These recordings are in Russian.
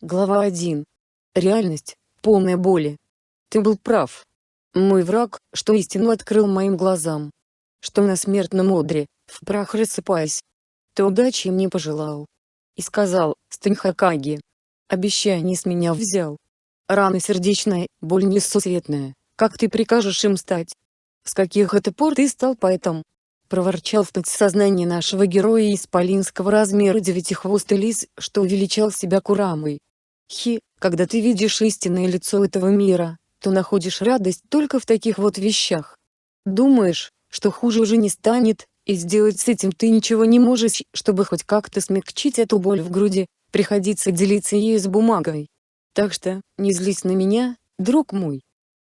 Глава 1. Реальность, полная боли. Ты был прав. Мой враг, что истину открыл моим глазам. Что на смертном одре, в прах рассыпаясь. Ты удачи мне пожелал. И сказал, стань Хакаги. Обещание с меня взял. Рана сердечная, боль несусветная, как ты прикажешь им стать? С каких это пор ты стал поэтом? Проворчал в подсознании нашего героя исполинского размера девятихвостый лис, что увеличал себя Курамой. Хи, когда ты видишь истинное лицо этого мира, то находишь радость только в таких вот вещах. Думаешь, что хуже уже не станет, и сделать с этим ты ничего не можешь, чтобы хоть как-то смягчить эту боль в груди, приходится делиться ею с бумагой. Так что, не злись на меня, друг мой.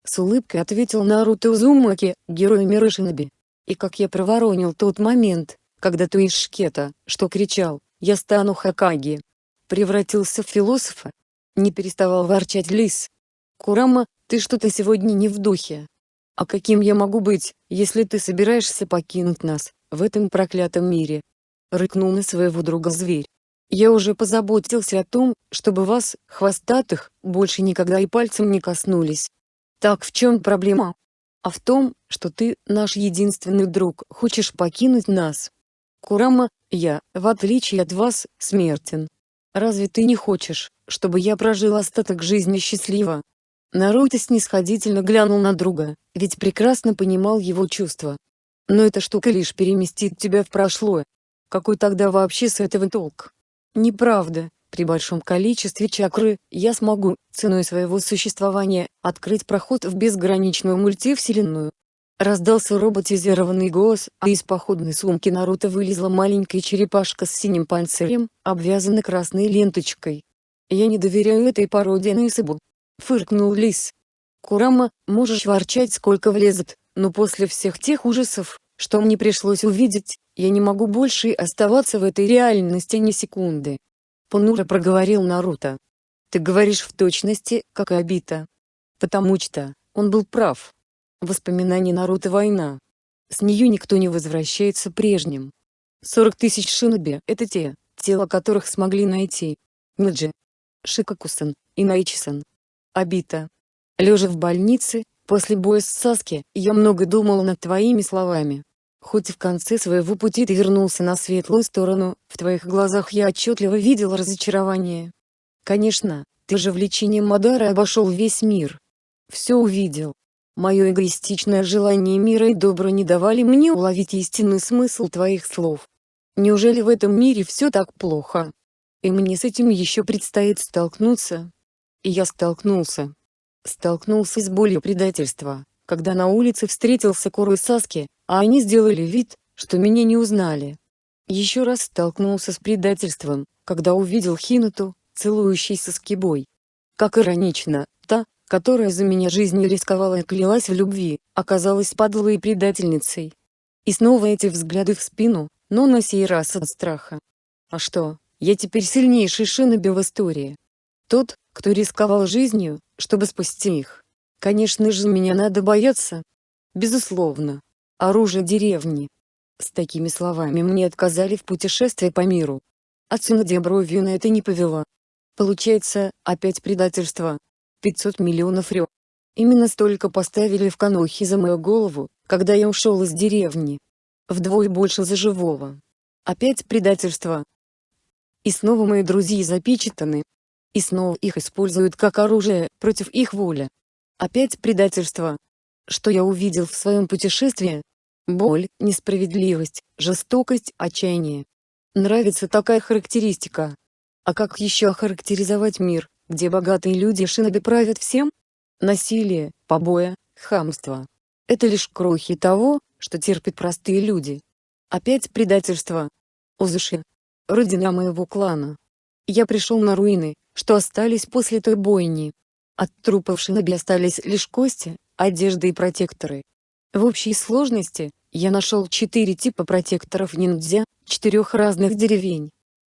С улыбкой ответил Наруто Узумаки, герой мира Шиноби. И как я проворонил тот момент, когда ты из шкета, что кричал, я стану Хакаги, превратился в философа, не переставал ворчать лис. «Курама, ты что-то сегодня не в духе. А каким я могу быть, если ты собираешься покинуть нас, в этом проклятом мире?» Рыкнул на своего друга зверь. «Я уже позаботился о том, чтобы вас, хвостатых, больше никогда и пальцем не коснулись. Так в чем проблема? А в том, что ты, наш единственный друг, хочешь покинуть нас. Курама, я, в отличие от вас, смертен. Разве ты не хочешь, чтобы я прожил остаток жизни счастливо?» Наруто снисходительно глянул на друга, ведь прекрасно понимал его чувства. «Но эта штука лишь переместит тебя в прошлое. Какой тогда вообще с этого толк?» «Неправда, при большом количестве чакры, я смогу, ценой своего существования, открыть проход в безграничную мультивселенную. Раздался роботизированный голос, а из походной сумки Наруто вылезла маленькая черепашка с синим панцирем, обвязанной красной ленточкой. «Я не доверяю этой породе на Исабу», — фыркнул Лис. «Курама, можешь ворчать сколько влезет, но после всех тех ужасов, что мне пришлось увидеть, я не могу больше оставаться в этой реальности ни секунды». Понуро проговорил Наруто. «Ты говоришь в точности, как и Обита. Потому что, он был прав. Воспоминания Наруто война. С нее никто не возвращается прежним. 40 тысяч шиноби – это те, тела которых смогли найти. Ниджи, Шикакусан и Найчисан. Абита. Лежа в больнице, после боя с Саски, я много думал над твоими словами. Хоть в конце своего пути ты вернулся на светлую сторону, в твоих глазах я отчетливо видел разочарование. Конечно, ты же влечением Мадара обошел весь мир. Все увидел, Мое эгоистичное желание мира и добра не давали мне уловить истинный смысл твоих слов. Неужели в этом мире все так плохо? И мне с этим еще предстоит столкнуться. И я столкнулся. Столкнулся с болью предательства, когда на улице встретился Кору и Саски, а они сделали вид, что меня не узнали. Еще раз столкнулся с предательством, когда увидел Хинуту, целующийся с Кибой. Как иронично, та, которая за меня жизнью рисковала и клялась в любви, оказалась подлой предательницей. И снова эти взгляды в спину, но на сей раз от страха. А что, я теперь сильнейший шиноби в истории. Тот, кто рисковал жизнью, чтобы спасти их. Конечно же меня надо бояться. Безусловно. Оружие деревни. С такими словами мне отказали в путешествии по миру. Отсюда бровью на это не повела. Получается, опять предательство. 500 миллионов рё. Именно столько поставили в Канохи за мою голову, когда я ушел из деревни. Вдвое больше за живого. Опять предательство. И снова мои друзья запечатаны. И снова их используют как оружие, против их воли. Опять предательство. Что я увидел в своем путешествии? Боль, несправедливость, жестокость, отчаяние. Нравится такая характеристика. А как еще охарактеризовать мир, где богатые люди шиноби правят всем? Насилие, побои, хамство. Это лишь крохи того, что терпят простые люди. Опять предательство. Узуши. Родина моего клана. Я пришел на руины, что остались после той бойни. От трупов шиноби остались лишь кости, одежда и протекторы. В общей сложности, я нашел четыре типа протекторов ниндзя, четырех разных деревень.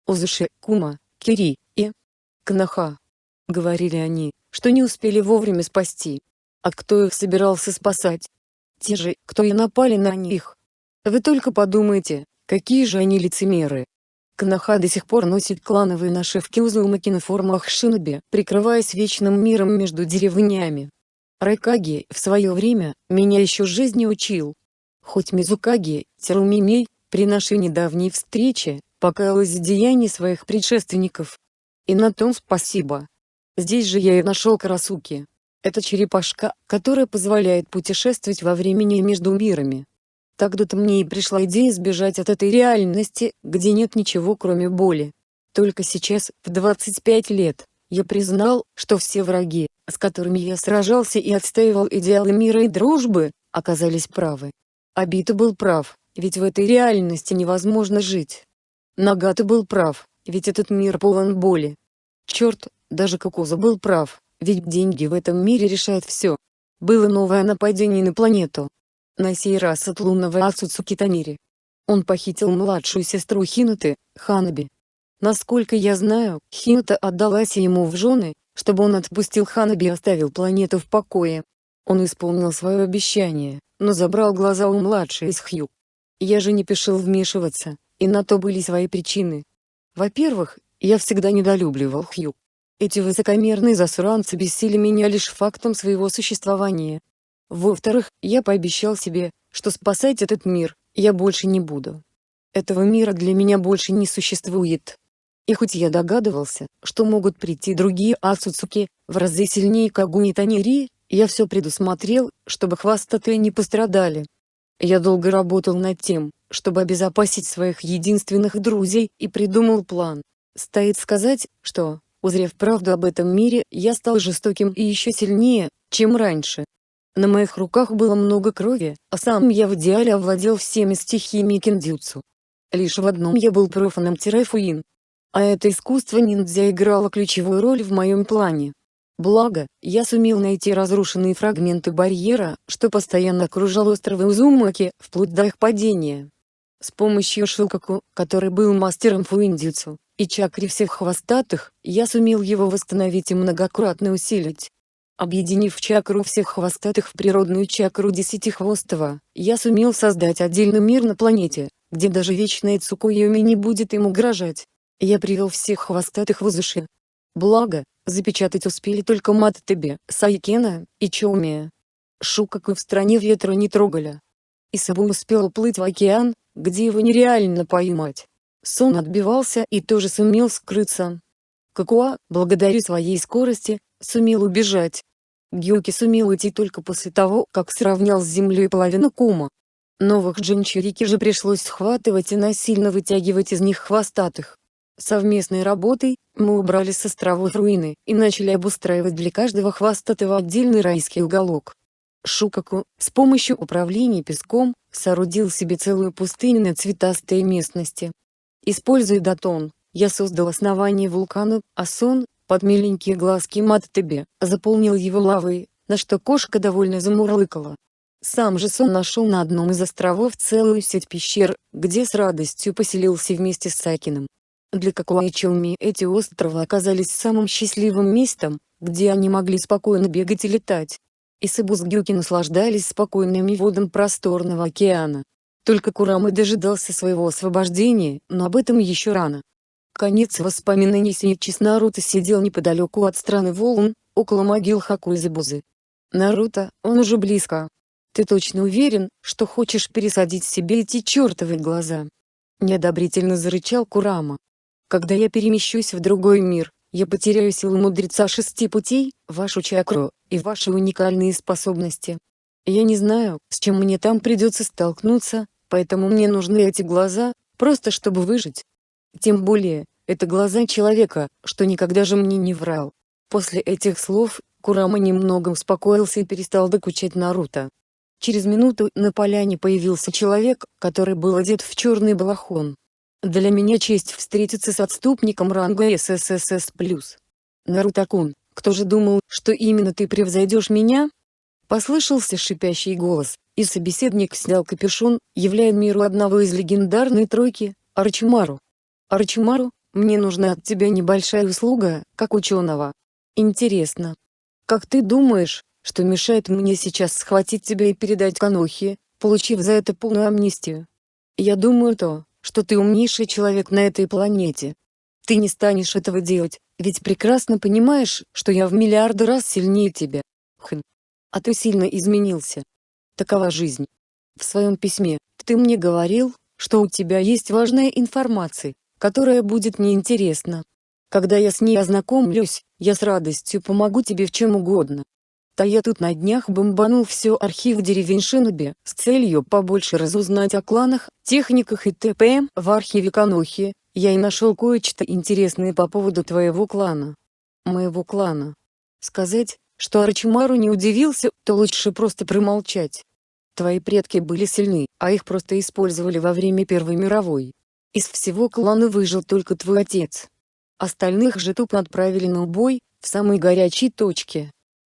Узуши, Кума, Кири и Кнаха. Говорили они, что не успели вовремя спасти. А кто их собирался спасать? Те же, кто и напали на них. Вы только подумайте, какие же они лицемеры. Канаха до сих пор носит клановые нашивки Узумаки на формах шиноби, прикрываясь вечным миром между деревнями. Райкаги, в свое время, меня еще жизни учил. Хоть Мизукаги, Терумимей, при нашей недавней встрече, покаялась в деянии своих предшественников. И на том спасибо. Здесь же я и нашел Карасуки. Это черепашка, которая позволяет путешествовать во времени между мирами. Тогда-то мне и пришла идея сбежать от этой реальности, где нет ничего кроме боли. Только сейчас, в 25 лет, я признал, что все враги, с которыми я сражался и отстаивал идеалы мира и дружбы, оказались правы. Абита был прав, ведь в этой реальности невозможно жить. Нагата был прав, ведь этот мир полон боли. Черт, даже Кокуза был прав, ведь деньги в этом мире решают все. Было новое нападение на планету, на сей раз от лунного Ацуцуки Танири. Он похитил младшую сестру Хинуты, Ханаби. Насколько я знаю, Хинута отдалась ему в жены, чтобы он отпустил Ханаби и оставил планету в покое. Он исполнил свое обещание, но забрал глаза у младшей из Хью. Я же не пешил вмешиваться, и на то были свои причины. Во-первых, я всегда недолюбливал Хью. Эти высокомерные засранцы бесили меня лишь фактом своего существования. Во-вторых, я пообещал себе, что спасать этот мир, я больше не буду. Этого мира для меня больше не существует. И хоть я догадывался, что могут прийти другие Ацуцуки, в разы сильнее Кагуни Танири, я все предусмотрел, чтобы хвостатые не пострадали. Я долго работал над тем, чтобы обезопасить своих единственных друзей и придумал план. Стоит сказать, что, узрев правду об этом мире, я стал жестоким и еще сильнее, чем раньше. На моих руках было много крови, а сам я в идеале овладел всеми стихиями киндзюцу. Лишь в одном я был профаном-фуин. А это искусство ниндзя играло ключевую роль в моем плане. Благо, я сумел найти разрушенные фрагменты барьера, что постоянно окружал островы Узумаки, вплоть до их падения. С помощью Шилкаку, который был мастером фуиндзюцу, и чакри всех хвостатых, я сумел его восстановить и многократно усилить. Объединив чакру всех хвостатых в природную чакру Десятихвостого, я сумел создать отдельный мир на планете, где даже вечная Цукуюми не будет им угрожать. Я привел всех хвостатых в Узуши. Благо, запечатать успели только Маттебе, Сайкена и Чоумия. Шукаку в стране ветра не трогали. Исабу успел уплыть в океан, где его нереально поймать. Сон отбивался и тоже сумел скрыться. Какуа, благодаря своей скорости, сумел убежать. Гюки сумел уйти только после того, как сравнял с землей половину кума. Новых джинчурики же пришлось схватывать и насильно вытягивать из них хвостатых. Совместной работой, мы убрали с островов руины и начали обустраивать для каждого хвостатого отдельный райский уголок. Шукаку, с помощью управления песком, соорудил себе целую пустыню на цветастой местности. Используя датон, я создал основание вулкана, а сон, под миленькие глазки Маттебе, заполнил его лавой, на что кошка довольно замурлыкала. Сам же Сон нашел на одном из островов целую сеть пещер, где с радостью поселился вместе с Сакиным. Для Какуайчоуми эти острова оказались самым счастливым местом, где они могли спокойно бегать и летать. И Сабузгюки наслаждались спокойными водам просторного океана. Только Курамы дожидался своего освобождения, но об этом еще рано. Конец воспоминаний Синичис Наруто сидел неподалеку от страны волн, около могил Хакуизабузы. Наруто, он уже близко. Ты точно уверен, что хочешь пересадить себе эти чертовы глаза? Неодобрительно зарычал Курама. Когда я перемещусь в другой мир, я потеряю силу мудреца шести путей, вашу чакру, и ваши уникальные способности. Я не знаю, с чем мне там придется столкнуться, поэтому мне нужны эти глаза, просто чтобы выжить. Тем более, это глаза человека, что никогда же мне не врал. После этих слов, Курама немного успокоился и перестал докучать Наруто. Через минуту на поляне появился человек, который был одет в черный балахон. Для меня честь встретиться с отступником ранга СССС+. Наруто-кун, кто же думал, что именно ты превзойдешь меня? Послышался шипящий голос, и собеседник снял капюшон, являя миру одного из легендарной тройки, Арчимару. Арчимару, мне нужна от тебя небольшая услуга, как ученого. Интересно. Как ты думаешь, что мешает мне сейчас схватить тебя и передать Канохи, получив за это полную амнистию? Я думаю то, что ты умнейший человек на этой планете. Ты не станешь этого делать, ведь прекрасно понимаешь, что я в миллиарды раз сильнее тебя. Хм. А ты сильно изменился. Такова жизнь. В своем письме, ты мне говорил, что у тебя есть важная информация, которая будет мне интересна. Когда я с ней ознакомлюсь, я с радостью помогу тебе в чем угодно. Да я тут на днях бомбанул все архив деревень Шиноби, с целью побольше разузнать о кланах, техниках и т.п. В архиве Канохи, я и нашел кое-что интересное по поводу твоего клана. Моего клана. Сказать, что Арачимару не удивился, то лучше просто промолчать. Твои предки были сильны, а их просто использовали во время Первой мировой. Из всего клана выжил только твой отец. Остальных же тупо отправили на убой, в самой горячей точке.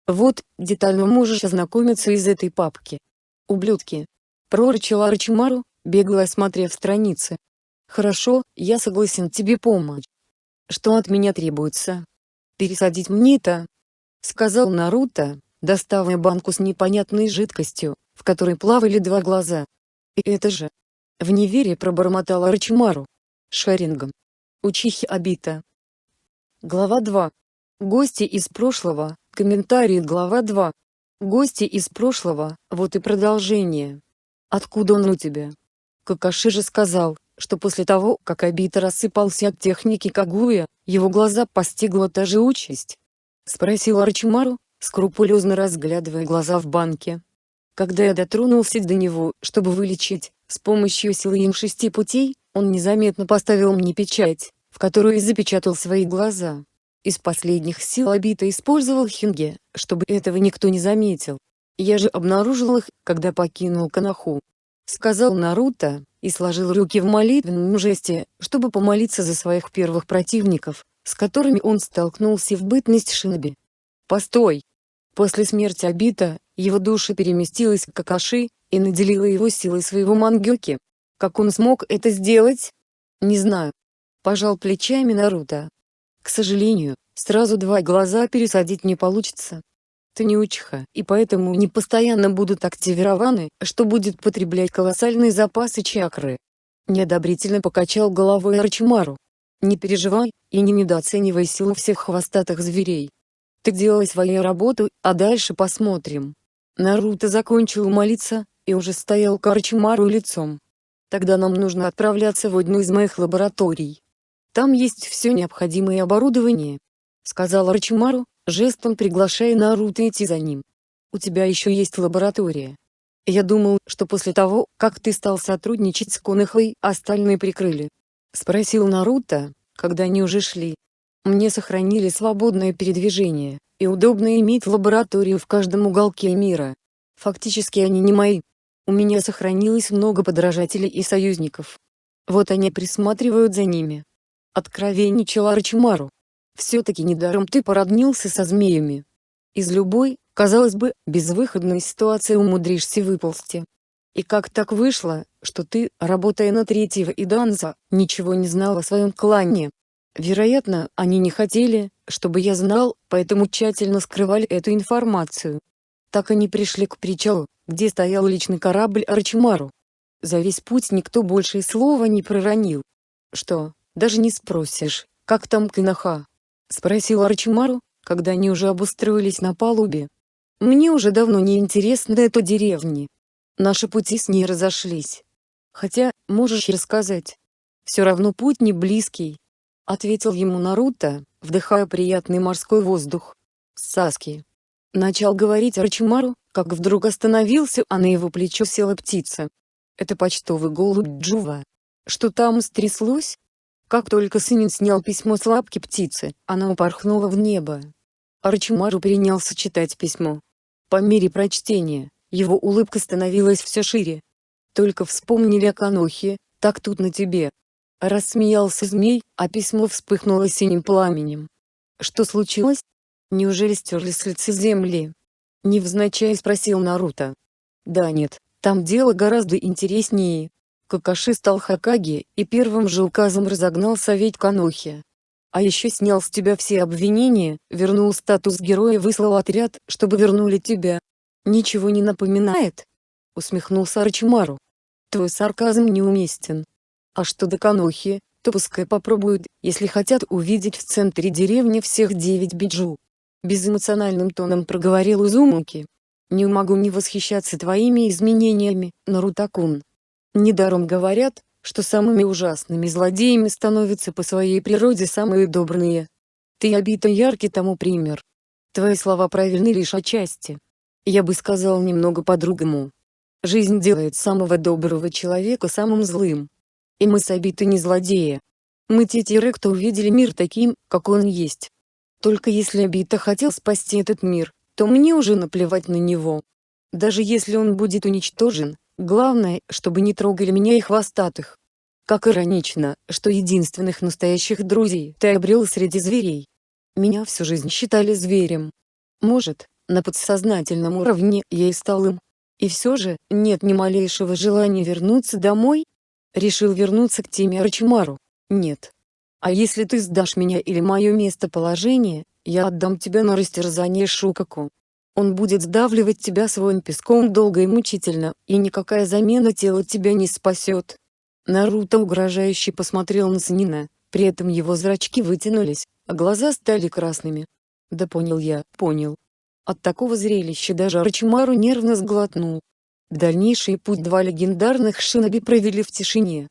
Вот, детально можешь ознакомиться из этой папки. Ублюдки. Прорычал Арчимару, бегло осмотрев страницы. Хорошо, я согласен тебе помочь. Что от меня требуется? Пересадить мне-то? Сказал Наруто, доставая банку с непонятной жидкостью, в которой плавали два глаза. И это же. В неверие пробормотал Арчимару. Шарингом. Учихи Абита. Глава 2. Гости из прошлого, Комментарий глава 2. Гости из прошлого, вот и продолжение. Откуда он у тебя? Какаши же сказал, что после того, как Абита рассыпался от техники Кагуя, его глаза постигла та же участь. Спросил Арчимару, скрупулезно разглядывая глаза в банке. Когда я дотронулся до него, чтобы вылечить, с помощью силы им шести путей, он незаметно поставил мне печать, в которую запечатал свои глаза. Из последних сил Абита использовал Хинге, чтобы этого никто не заметил. Я же обнаружил их, когда покинул Канаху. Сказал Наруто, и сложил руки в молитвенном жесте, чтобы помолиться за своих первых противников, с которыми он столкнулся в бытность Шиноби. Постой! После смерти Абита, его душа переместилась к Какаши, и наделила его силой своего мангёки. Как он смог это сделать? Не знаю. Пожал плечами Наруто. К сожалению, сразу два глаза пересадить не получится. Ты не учиха, и поэтому не постоянно будут активированы, что будет потреблять колоссальные запасы чакры. Неодобрительно покачал головой Арчимару. Не переживай, и не недооценивай силу всех хвостатых зверей. Ты делай свою работу, а дальше посмотрим. Наруто закончил молиться, и уже стоял к Арчимару лицом. Тогда нам нужно отправляться в одну из моих лабораторий. Там есть все необходимое оборудование», — сказал Рачимару, жестом приглашая Наруто идти за ним. «У тебя еще есть лаборатория. Я думал, что после того, как ты стал сотрудничать с Конохой, остальные прикрыли». Спросил Наруто, когда они уже шли. «Мне сохранили свободное передвижение, и удобно иметь лабораторию в каждом уголке мира. Фактически они не мои. У меня сохранилось много подражателей и союзников. Вот они присматривают за ними. Откровенничал Арчимару. Все-таки недаром ты породнился со змеями. Из любой, казалось бы, безвыходной ситуации умудришься выползти. И как так вышло, что ты, работая на третьего и Данза, ничего не знал о своем клане? Вероятно, они не хотели, чтобы я знал, поэтому тщательно скрывали эту информацию. Так они пришли к причалу, где стоял личный корабль Арчимару. За весь путь никто больше и слова не проронил. Что, даже не спросишь, как там Кинаха?» — спросил Арчимару, когда они уже обустроились на палубе. «Мне уже давно не интересно эта деревни. Наши пути с ней разошлись. Хотя, можешь рассказать. Все равно путь не близкий», — ответил ему Наруто, вдыхая приятный морской воздух. «Саски». Начал говорить Арчимару, как вдруг остановился, а на его плечо села птица. «Это почтовый голубь Джува. Что там стряслось?» Как только Сынин снял письмо с лапки птицы, она упорхнула в небо. Арчимару принялся читать письмо. По мере прочтения, его улыбка становилась все шире. Только вспомнили о Канохе, так тут на тебе. Рассмеялся змей, а письмо вспыхнуло синим пламенем. Что случилось? Неужели стерли с лица земли? Невзначай спросил Наруто. Да нет, там дело гораздо интереснее. Какаши стал Хакаги, и первым же указом разогнал Совет Канохи. А еще снял с тебя все обвинения, вернул статус героя выслал отряд, чтобы вернули тебя. Ничего не напоминает? Усмехнулся Арчимару. Твой сарказм неуместен. А что до Канохи, то пускай попробуют, если хотят увидеть в центре деревни всех девять биджу. Безэмоциональным тоном проговорил Узумуки. Не могу не восхищаться твоими изменениями, Нарутакун. Недаром говорят, что самыми ужасными злодеями становятся по своей природе самые добрые. Ты обита яркий тому пример. Твои слова правильны лишь отчасти. Я бы сказал немного по-другому. Жизнь делает самого доброго человека самым злым. И мы с обитой не злодеи. Мы те тиры, кто увидели мир таким, как он есть. Только если Обита хотел спасти этот мир, то мне уже наплевать на него. Даже если он будет уничтожен, Главное, чтобы не трогали меня и хвостатых. Как иронично, что единственных настоящих друзей ты обрел среди зверей. Меня всю жизнь считали зверем. Может, на подсознательном уровне я и стал им. И все же, нет ни малейшего желания вернуться домой? Решил вернуться к теме Арчимару? Нет. А если ты сдашь меня или мое местоположение, я отдам тебя на растерзание Шукаку. Он будет сдавливать тебя своим песком долго и мучительно, и никакая замена тела тебя не спасет. Наруто угрожающе посмотрел на Санина, при этом его зрачки вытянулись, а глаза стали красными. Да понял я, понял. От такого зрелища даже Арчимару нервно сглотнул. Дальнейший путь два легендарных шиноби провели в тишине.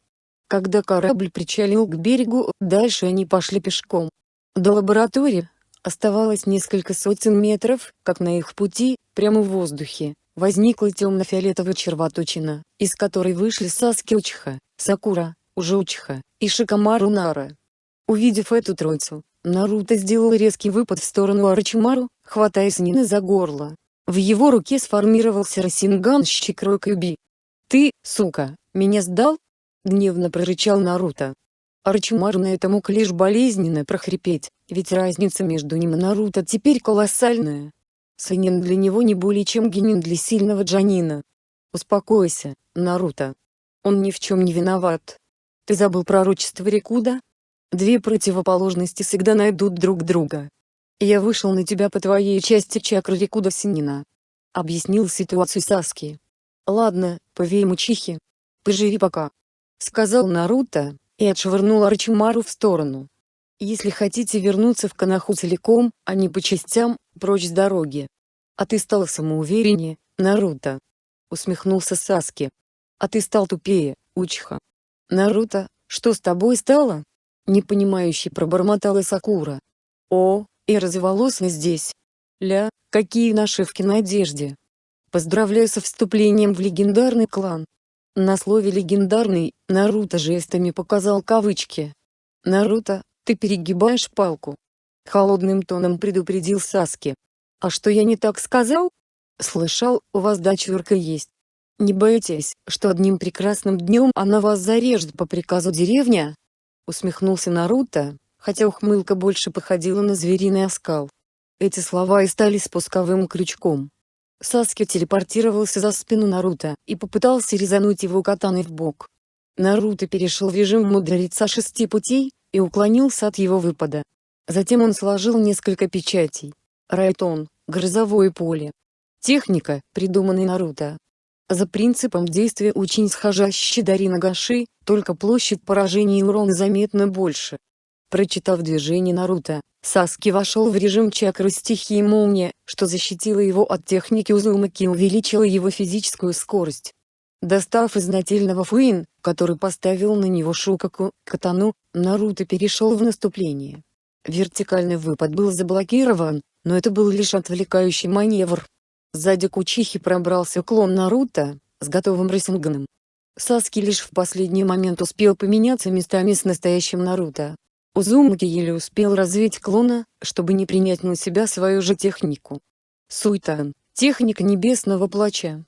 Когда корабль причалил к берегу, дальше они пошли пешком. До лаборатории, Оставалось несколько сотен метров, как на их пути, прямо в воздухе, возникла темно-фиолетовая червоточина, из которой вышли Саски Учиха, Сакура, Ужучиха и Шикамару Нара. Увидев эту троицу, Наруто сделал резкий выпад в сторону Арачимару, хватая Снина за горло. В его руке сформировался Расинган Щекрой Кюби. «Ты, сука, меня сдал?» — гневно прорычал Наруто. Арчимару на это мог лишь болезненно прохрипеть, ведь разница между ним и Наруто теперь колоссальная. Санин для него не более чем генин для сильного Джанина. Успокойся, Наруто. Он ни в чем не виноват. Ты забыл пророчество Рикуда? Две противоположности всегда найдут друг друга. Я вышел на тебя по твоей части чакры Рикуда Синина. Объяснил ситуацию Саски. Ладно, повей Мучихи. Поживи пока. Сказал Наруто, и отшвырнул Арчимару в сторону. Если хотите вернуться в Канаху целиком, а не по частям, прочь с дороги. А ты стал самоувереннее, Наруто. Усмехнулся Саски. А ты стал тупее, Учха. Наруто, что с тобой стало? Непонимающе пробормотала Сакура. О, и разволосый здесь. Ля, какие нашивки на одежде. Поздравляю со вступлением в легендарный клан. На слове «легендарный» Наруто жестами показал кавычки. «Наруто, ты перегибаешь палку». Холодным тоном предупредил Саски. «А что я не так сказал?» «Слышал, у вас дочурка есть. Не боитесь, что одним прекрасным днем она вас зарежет по приказу деревня?» Усмехнулся Наруто, хотя ухмылка больше походила на звериный оскал. Эти слова и стали спусковым крючком. Саски телепортировался за спину Наруто и попытался резануть его катаной в бок. Наруто перешел в режим мудреца шести путей и уклонился от его выпада. Затем он сложил несколько печатей. Райтон, грозовое поле. Техника, придуманная Наруто. За принципом действия очень схожа с Щидари Нагаши, только площадь поражения и урон заметно больше. Прочитав движение Наруто, Саски вошел в режим чакры стихии молния, что защитило его от техники Узумаки и увеличило его физическую скорость. Достав из нательного фуин, который поставил на него Шукаку, катану, Наруто перешел в наступление. Вертикальный выпад был заблокирован, но это был лишь отвлекающий маневр. Сзади Кучихи пробрался клон Наруто, с готовым Рейсинганом. Саски лишь в последний момент успел поменяться местами с настоящим Наруто. Узумаки еле успел развить клона, чтобы не принять на себя свою же технику. Суйтан, техника небесного плача.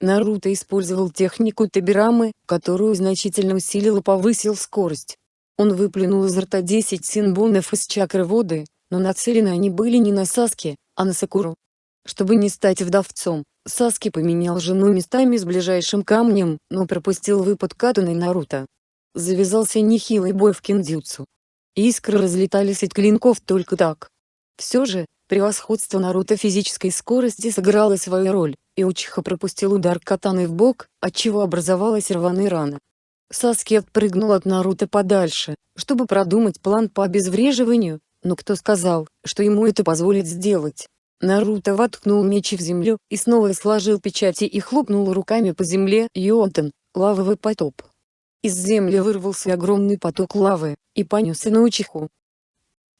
Наруто использовал технику Табирамы, которую значительно усилил и повысил скорость. Он выплюнул из рта 10 синбонов из чакры воды, но нацелены они были не на Саски, а на Сакуру. Чтобы не стать вдовцом, Саски поменял жену местами с ближайшим камнем, но пропустил выпад Катуны Наруто. Завязался нехилый бой в киндзюцу. Искры разлетались от клинков только так. Все же, превосходство Наруто физической скорости сыграло свою роль, и Учиха пропустил удар катаны в бок, отчего образовалась рваная рана. Саски отпрыгнул от Наруто подальше, чтобы продумать план по обезвреживанию, но кто сказал, что ему это позволит сделать? Наруто воткнул меч в землю и снова сложил печати и хлопнул руками по земле Йотан, лавовый потоп. Из земли вырвался огромный поток лавы, и понесся на Учиху.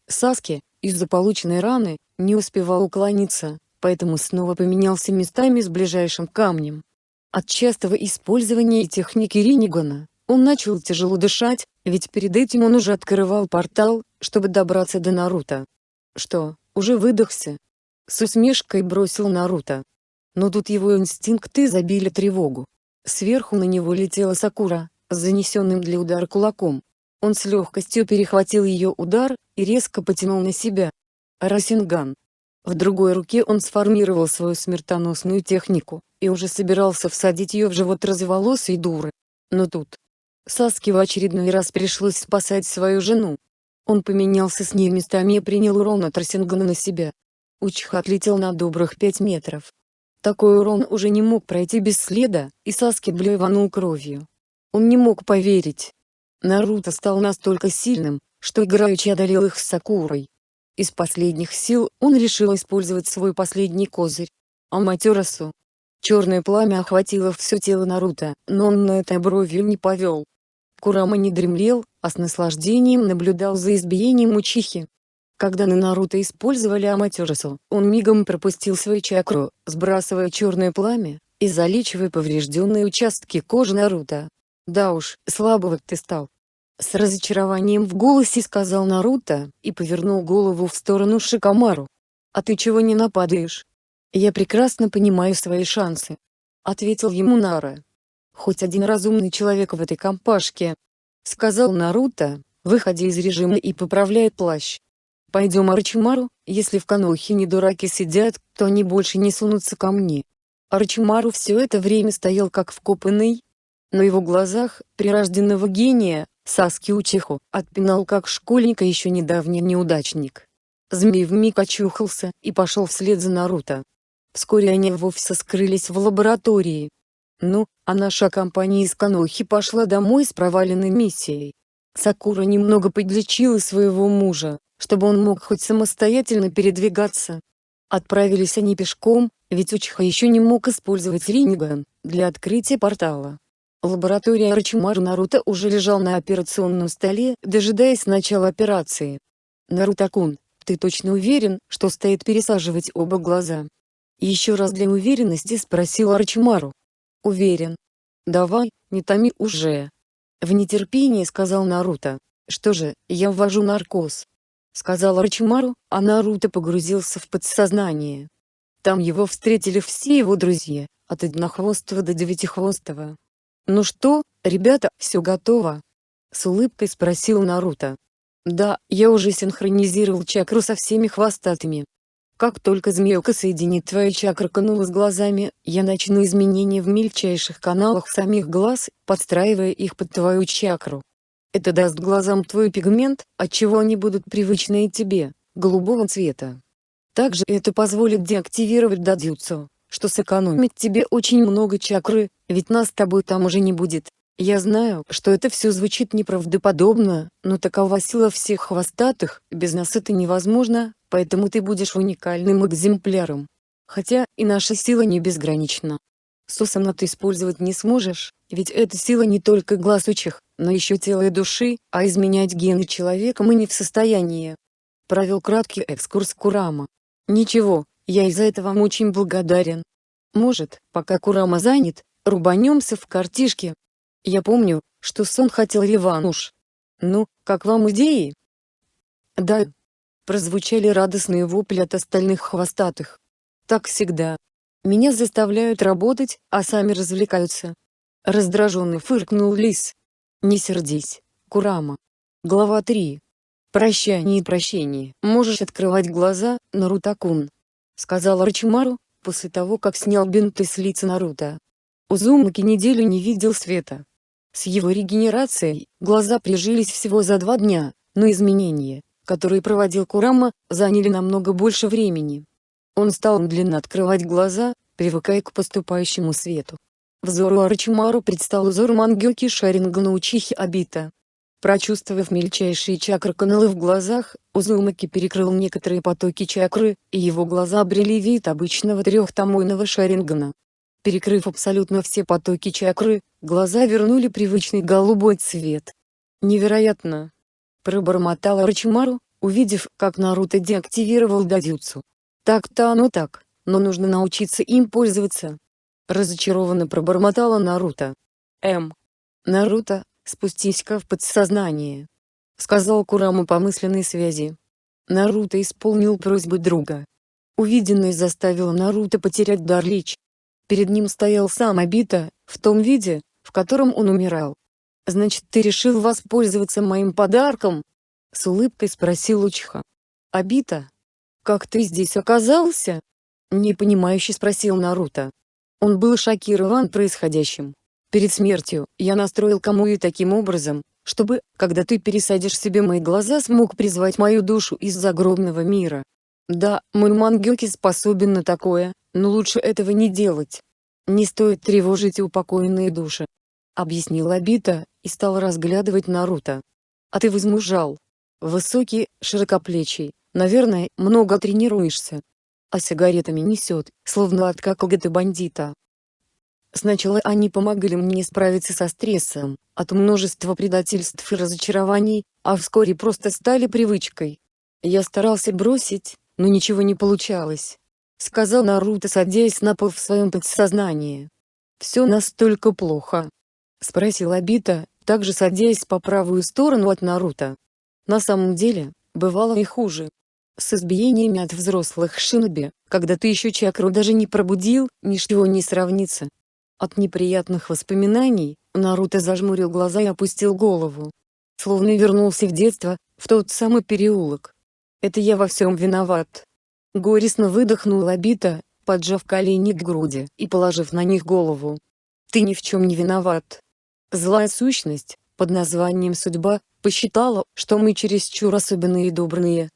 Саски, из-за полученной раны, не успевал уклониться, поэтому снова поменялся местами с ближайшим камнем. От частого использования техники Ринигана, он начал тяжело дышать, ведь перед этим он уже открывал портал, чтобы добраться до Наруто. Что, уже выдохся? С усмешкой бросил Наруто. Но тут его инстинкты забили тревогу. Сверху на него летела Сакура, занесенным для удара кулаком. Он с легкостью перехватил ее удар, и резко потянул на себя. Расинган. В другой руке он сформировал свою смертоносную технику, и уже собирался всадить ее в живот разволосой дуры. Но тут, Саске в очередной раз пришлось спасать свою жену. Он поменялся с ней местами и принял урон от Росингана на себя. Учиха отлетел на добрых пять метров. Такой урон уже не мог пройти без следа, и Саски блеванул кровью. Он не мог поверить. Наруто стал настолько сильным, что играючи одолел их с Сакурой. Из последних сил он решил использовать свой последний козырь. Аматерасу. Черное пламя охватило все тело Наруто, но он на это бровью не повел. Курама не дремлел, а с наслаждением наблюдал за избиением Учихи. Когда на Наруто использовали Аматерасу, он мигом пропустил свою чакру, сбрасывая черное пламя, и залечивая поврежденные участки кожи Наруто. Да уж, слабого ты стал. С разочарованием в голосе сказал Наруто, и повернул голову в сторону Шикамару. «А ты чего не нападаешь?» «Я прекрасно понимаю свои шансы», — ответил ему Нара. Хоть один разумный человек в этой компашке. Сказал Наруто, выходя из режима и поправляя плащ. Пойдем Арчимару, если в Канохе не дураки сидят, то они больше не сунутся ко мне. Арчимару все это время стоял как вкопанный. На его глазах, прирожденного гения, Саски Учиху, отпинал как школьника еще недавний неудачник. Змей вмиг очухался и пошел вслед за Наруто. Вскоре они вовсе скрылись в лаборатории, ну, а наша компания из Канохи пошла домой с проваленной миссией. Сакура немного подлечила своего мужа, чтобы он мог хоть самостоятельно передвигаться. Отправились они пешком, ведь Учиха еще не мог использовать Риниган, для открытия портала. Лаборатория Рачимару Наруто уже лежал на операционном столе, дожидаясь начала операции. Наруто-кун, ты точно уверен, что стоит пересаживать оба глаза? Еще раз для уверенности спросил Арчимару. Уверен. Давай, не томи уже. В нетерпении сказал Наруто. Что же, я ввожу наркоз. Сказал Рачимару, а Наруто погрузился в подсознание. Там его встретили все его друзья, от однохвостого до девятихвостого. «Ну что, ребята, все готово?» С улыбкой спросил Наруто. «Да, я уже синхронизировал чакру со всеми хвостатыми. Как только змеюка соединит твои чакры канулы с глазами, я начну изменения в мельчайших каналах самих глаз, подстраивая их под твою чакру. Это даст глазам твой пигмент, отчего они будут привычные тебе, голубого цвета. Также это позволит деактивировать дадзюцу, что сэкономит тебе очень много чакры, ведь нас с тобой там уже не будет. Я знаю, что это все звучит неправдоподобно, но такова сила всех хвостатых, без нас это невозможно, поэтому ты будешь уникальным экземпляром. Хотя, и наша сила не безгранична. Сусана ты использовать не сможешь, ведь эта сила не только глаз учих, но еще тело и души, а изменять гены человека мы не в состоянии. Провел краткий экскурс Курама. Ничего, я из-за этого вам очень благодарен. Может, пока Курама занят, рубанемся в картишке, я помню, что сон хотел реванш. Ну, как вам идеи? Да. Прозвучали радостные вопли от остальных хвостатых. Так всегда. Меня заставляют работать, а сами развлекаются. Раздраженный фыркнул лис. Не сердись, Курама. Глава 3. Прощание и прощение. Можешь открывать глаза, Нарутакун. Сказал Рачимару, после того как снял бинты с лица Наруто. Узумаки неделю не видел света. С его регенерацией, глаза прижились всего за два дня, но изменения, которые проводил Курама, заняли намного больше времени. Он стал медленно открывать глаза, привыкая к поступающему свету. Взору Арачимару предстал узор Мангёки Шарингана Учихи Абита. Прочувствовав мельчайшие чакры-каналы в глазах, Узумаки перекрыл некоторые потоки чакры, и его глаза обрели вид обычного трехтомойного шарингана. Перекрыв абсолютно все потоки чакры, глаза вернули привычный голубой цвет. «Невероятно!» – пробормотал Арачимару, увидев, как Наруто деактивировал дадюцу. «Так-то оно так, но нужно научиться им пользоваться». Разочарованно пробормотала Наруто. «М. Наруто, спустись-ка в подсознание», — сказал Кураму по мысленной связи. Наруто исполнил просьбу друга. Увиденное заставило Наруто потерять дар речи. Перед ним стоял сам Абита, в том виде, в котором он умирал. «Значит ты решил воспользоваться моим подарком?» С улыбкой спросил Учха. «Абита? Как ты здесь оказался?» Непонимающе спросил Наруто. Он был шокирован происходящим. Перед смертью, я настроил Камуи таким образом, чтобы, когда ты пересадишь себе мои глаза смог призвать мою душу из загробного мира. Да, мой Мангёки способен на такое, но лучше этого не делать. Не стоит тревожить упокоенные души. Объяснил Абита, и стал разглядывать Наруто. А ты возмужал. Высокий, широкоплечий, наверное, много тренируешься. А сигаретами несет, словно от какого-то бандита. Сначала они помогали мне справиться со стрессом, от множества предательств и разочарований, а вскоре просто стали привычкой. Я старался бросить, но ничего не получалось. Сказал Наруто садясь на пол в своем подсознании. «Все настолько плохо?» Спросил Абита, также садясь по правую сторону от Наруто. На самом деле, бывало и хуже. С избиениями от взрослых шиноби, когда ты еще чакру даже не пробудил, ничего не сравнится. От неприятных воспоминаний, Наруто зажмурил глаза и опустил голову. Словно вернулся в детство, в тот самый переулок. Это я во всем виноват. Горестно выдохнул Абита, поджав колени к груди и положив на них голову. Ты ни в чем не виноват. Злая сущность, под названием «Судьба», посчитала, что мы чересчур особенные и добрые.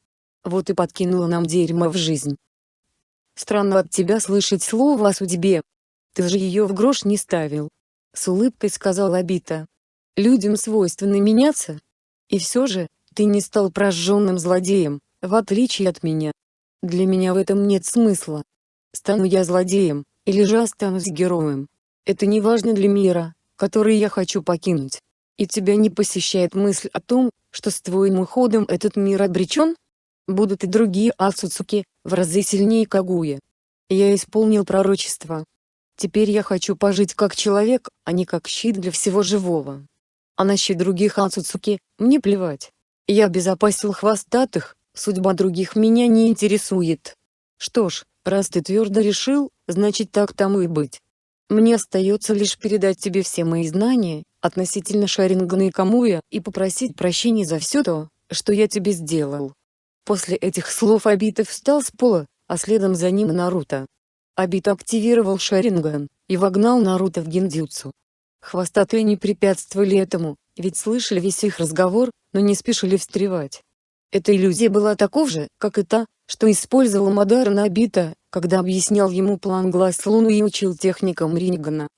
Вот и подкинула нам дерьмо в жизнь. Странно от тебя слышать слово о судьбе, ты же ее в грош не ставил. С улыбкой сказал Абита. Людям свойственно меняться. И все же, ты не стал прожженным злодеем, в отличие от меня. Для меня в этом нет смысла. Стану я злодеем, или же останусь героем. Это не важно для мира, который я хочу покинуть. И тебя не посещает мысль о том, что с твоим уходом этот мир обречен? Будут и другие Ацуцуки, в разы сильнее Кагуя. Я исполнил пророчество, Теперь я хочу пожить как человек, а не как щит для всего живого. А на щит других Ацуцуки, мне плевать. Я обезопасил хвостатых, судьба других меня не интересует. Что ж, раз ты твердо решил, значит так тому и быть. Мне остается лишь передать тебе все мои знания, относительно Шарингана и Камуя, и попросить прощения за все то, что я тебе сделал. После этих слов Абита встал с пола, а следом за ним Наруто. Абита активировал Шаринган, и вогнал Наруто в гиндзюцу. Хвостатые не препятствовали этому, ведь слышали весь их разговор, но не спешили встревать. Эта иллюзия была таков же, как и та, что использовал Мадара на Абита, когда объяснял ему план глаз Луны и учил техникам Рингана.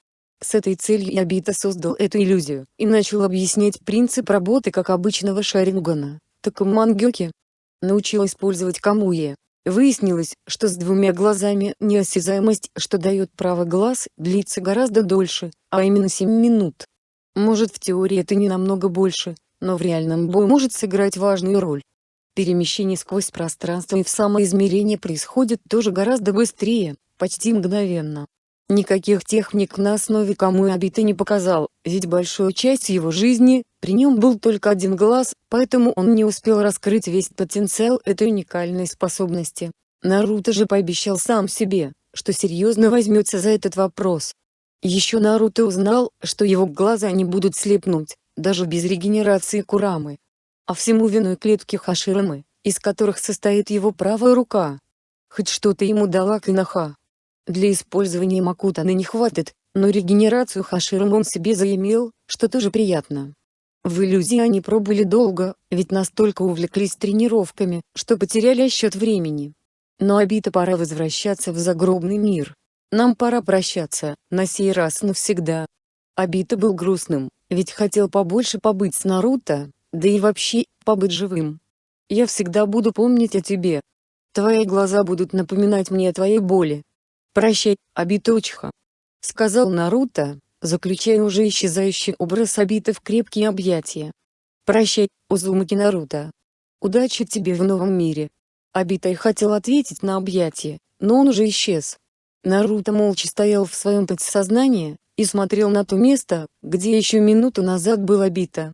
С этой целью Абита создал эту иллюзию, и начал объяснять принцип работы как обычного Шарингана, так и Мангёки. Научил использовать Камуе, Выяснилось, что с двумя глазами неосязаемость, что дает право глаз, длится гораздо дольше, а именно 7 минут. Может в теории это не намного больше, но в реальном бою может сыграть важную роль. Перемещение сквозь пространство и в самоизмерение происходит тоже гораздо быстрее, почти мгновенно. Никаких техник на основе Абита не показал, ведь большую часть его жизни, при нем был только один глаз, поэтому он не успел раскрыть весь потенциал этой уникальной способности. Наруто же пообещал сам себе, что серьезно возьмется за этот вопрос. Еще Наруто узнал, что его глаза не будут слепнуть, даже без регенерации Курамы. А всему виной клетки Хаширамы, из которых состоит его правая рука. Хоть что-то ему дала Кинаха, для использования Макутаны не хватит, но регенерацию Хаширом он себе заимел, что тоже приятно. В иллюзии они пробыли долго, ведь настолько увлеклись тренировками, что потеряли счет времени. Но обита пора возвращаться в загробный мир. Нам пора прощаться, на сей раз навсегда. Обита был грустным, ведь хотел побольше побыть с Наруто, да и вообще, побыть живым. Я всегда буду помнить о тебе. Твои глаза будут напоминать мне о твоей боли. Прощай, Обита Учиха. Сказал Наруто, заключая уже исчезающий образ Обита в крепкие объятия. Прощай, Узумаки Наруто. Удачи тебе в новом мире. Обитай хотел ответить на объятие, но он уже исчез. Наруто молча стоял в своем подсознании, и смотрел на то место, где еще минуту назад был Обита.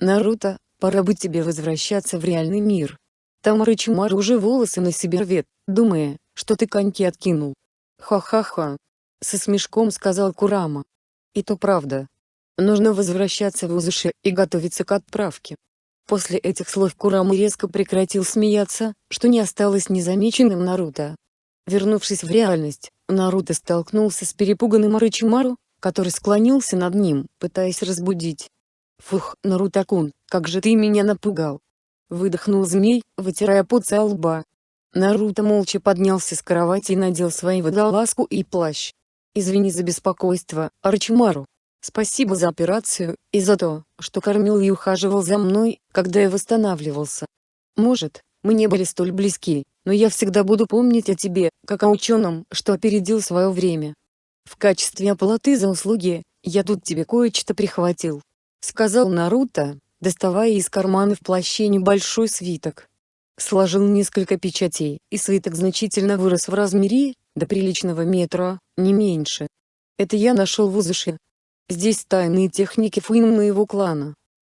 Наруто, пора бы тебе возвращаться в реальный мир. Там Рычимар уже волосы на себе рвет, думая, что ты коньки откинул. Ха-ха-ха. Со смешком сказал Курама. И то правда. Нужно возвращаться в Узуши и готовиться к отправке. После этих слов Курама резко прекратил смеяться, что не осталось незамеченным Наруто. Вернувшись в реальность, Наруто столкнулся с перепуганным Орочимару, который склонился над ним, пытаясь разбудить. «Фух, Нарутакун, как же ты меня напугал!» Выдохнул змей, вытирая пот со лба. Наруто молча поднялся с кровати и надел свои водолазку и плащ. «Извини за беспокойство, Арчимару. Спасибо за операцию, и за то, что кормил и ухаживал за мной, когда я восстанавливался. Может, мы не были столь близки, но я всегда буду помнить о тебе, как о ученом, что опередил свое время. В качестве оплаты за услуги, я тут тебе кое-что прихватил. Сказал Наруто, доставая из кармана в плаще небольшой свиток. Сложил несколько печатей, и свиток значительно вырос в размере, до приличного метра, не меньше. Это я нашел в Узуше. Здесь тайные техники фуин моего клана.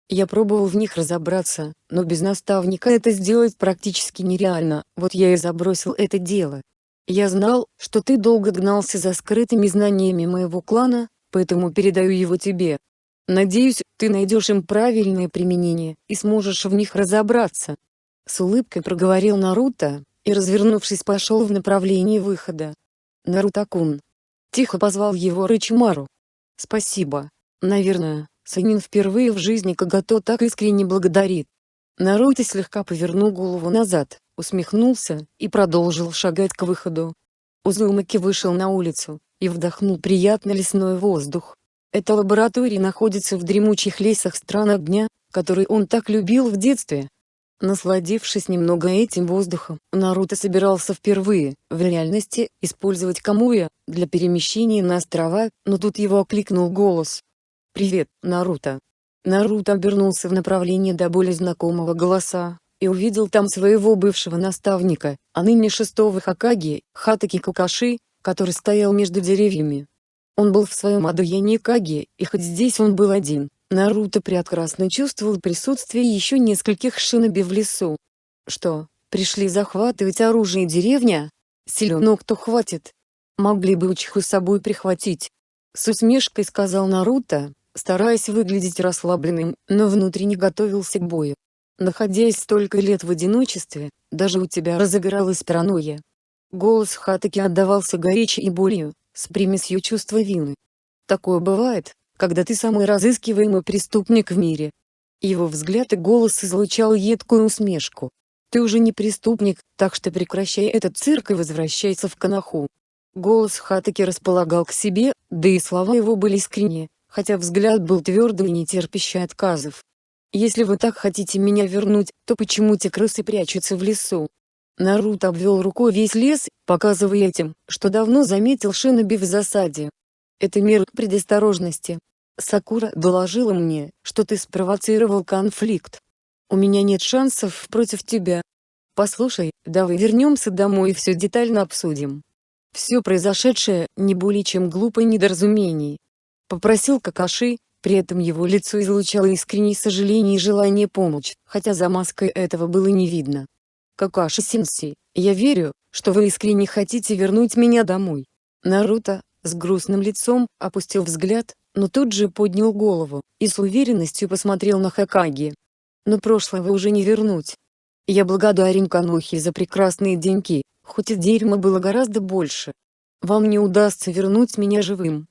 Я пробовал в них разобраться, но без наставника это сделать практически нереально, вот я и забросил это дело. Я знал, что ты долго гнался за скрытыми знаниями моего клана, поэтому передаю его тебе. Надеюсь, ты найдешь им правильное применение и сможешь в них разобраться. С улыбкой проговорил Наруто, и развернувшись пошел в направлении выхода. Наруто-кун. Тихо позвал его Рычимару. Спасибо. Наверное, Санин впервые в жизни Кагато так искренне благодарит. Наруто слегка повернул голову назад, усмехнулся, и продолжил шагать к выходу. Узумаки вышел на улицу, и вдохнул приятный лесной воздух. Эта лаборатория находится в дремучих лесах стран огня, который он так любил в детстве. Насладившись немного этим воздухом, Наруто собирался впервые, в реальности, использовать Камуя, для перемещения на острова, но тут его окликнул голос. «Привет, Наруто!» Наруто обернулся в направлении до более знакомого голоса, и увидел там своего бывшего наставника, а ныне шестого Хакаги, Хатаки Какаши, который стоял между деревьями. Он был в своем Адуяне Каги, и хоть здесь он был один, Наруто прекрасно чувствовал присутствие еще нескольких шиноби в лесу. Что, пришли захватывать оружие деревня? Силен кто хватит. Могли бы Учиху с собой прихватить. С усмешкой сказал Наруто, стараясь выглядеть расслабленным, но внутренне готовился к бою. Находясь столько лет в одиночестве, даже у тебя разыгралась паранойя. Голос Хатаки отдавался горечи и болью, с примесью чувства вины. Такое бывает, когда ты самый разыскиваемый преступник в мире. Его взгляд и голос излучал едкую усмешку. Ты уже не преступник, так что прекращай этот цирк и возвращайся в Канаху. Голос Хатаки располагал к себе, да и слова его были искренние, хотя взгляд был твердый и не терпящий отказов. Если вы так хотите меня вернуть, то почему те крысы прячутся в лесу? Наруто обвел рукой весь лес, показывая этим, что давно заметил Шиноби в засаде. Это мера предосторожности. Сакура доложила мне, что ты спровоцировал конфликт. У меня нет шансов против тебя. Послушай, давай вернемся домой и все детально обсудим. Все произошедшее – не более чем глупое недоразумение. Попросил Какаши, при этом его лицо излучало искреннее сожаление и желание помочь, хотя за маской этого было не видно. Какаши-сенсей, я верю, что вы искренне хотите вернуть меня домой. Наруто, с грустным лицом, опустил взгляд, но тут же поднял голову, и с уверенностью посмотрел на Хакаги. Но прошлое уже не вернуть. Я благодарен Канохи за прекрасные деньки, хоть и дерьма было гораздо больше. Вам не удастся вернуть меня живым.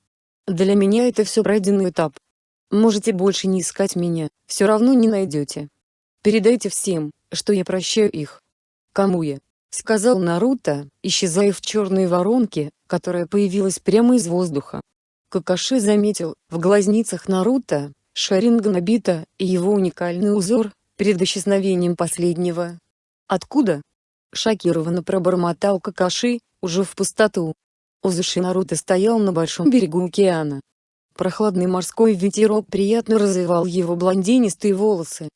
Для меня это все пройденный этап, Можете больше не искать меня, все равно не найдете. Передайте всем, что я прощаю их. Кому я? Сказал Наруто, исчезая в черной воронке, которая появилась прямо из воздуха. Какаши заметил, в глазницах Наруто, Шаринган и его уникальный узор, перед исчезновением последнего. «Откуда?» — шокированно пробормотал Какаши, уже в пустоту. Узуши Наруто стоял на большом берегу океана. Прохладный морской ветерок приятно развивал его блондинистые волосы.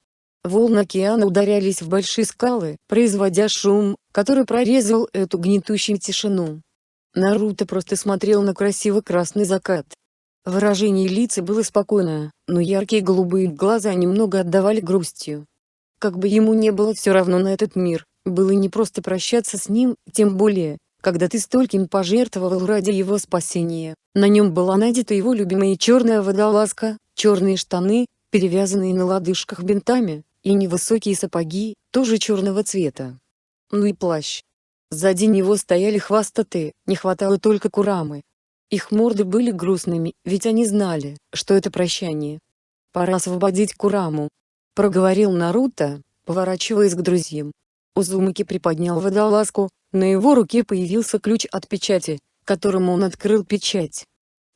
Волны океана ударялись в большие скалы, производя шум, который прорезал эту гнетущую тишину. Наруто просто смотрел на красивый красный закат. Выражение лица было спокойное, но яркие голубые глаза немного отдавали грустью. Как бы ему не было все равно на этот мир, было не просто прощаться с ним, тем более, когда ты стольким пожертвовал ради его спасения. На нем была надета его любимая черная водолазка, черные штаны, перевязанные на лодыжках бинтами, и невысокие сапоги, тоже черного цвета. Ну и плащ. Сзади него стояли хвастаты, не хватало только Курамы. Их морды были грустными, ведь они знали, что это прощание. «Пора освободить Кураму», — проговорил Наруто, поворачиваясь к друзьям. Узумаки приподнял водолазку, на его руке появился ключ от печати, которым он открыл печать.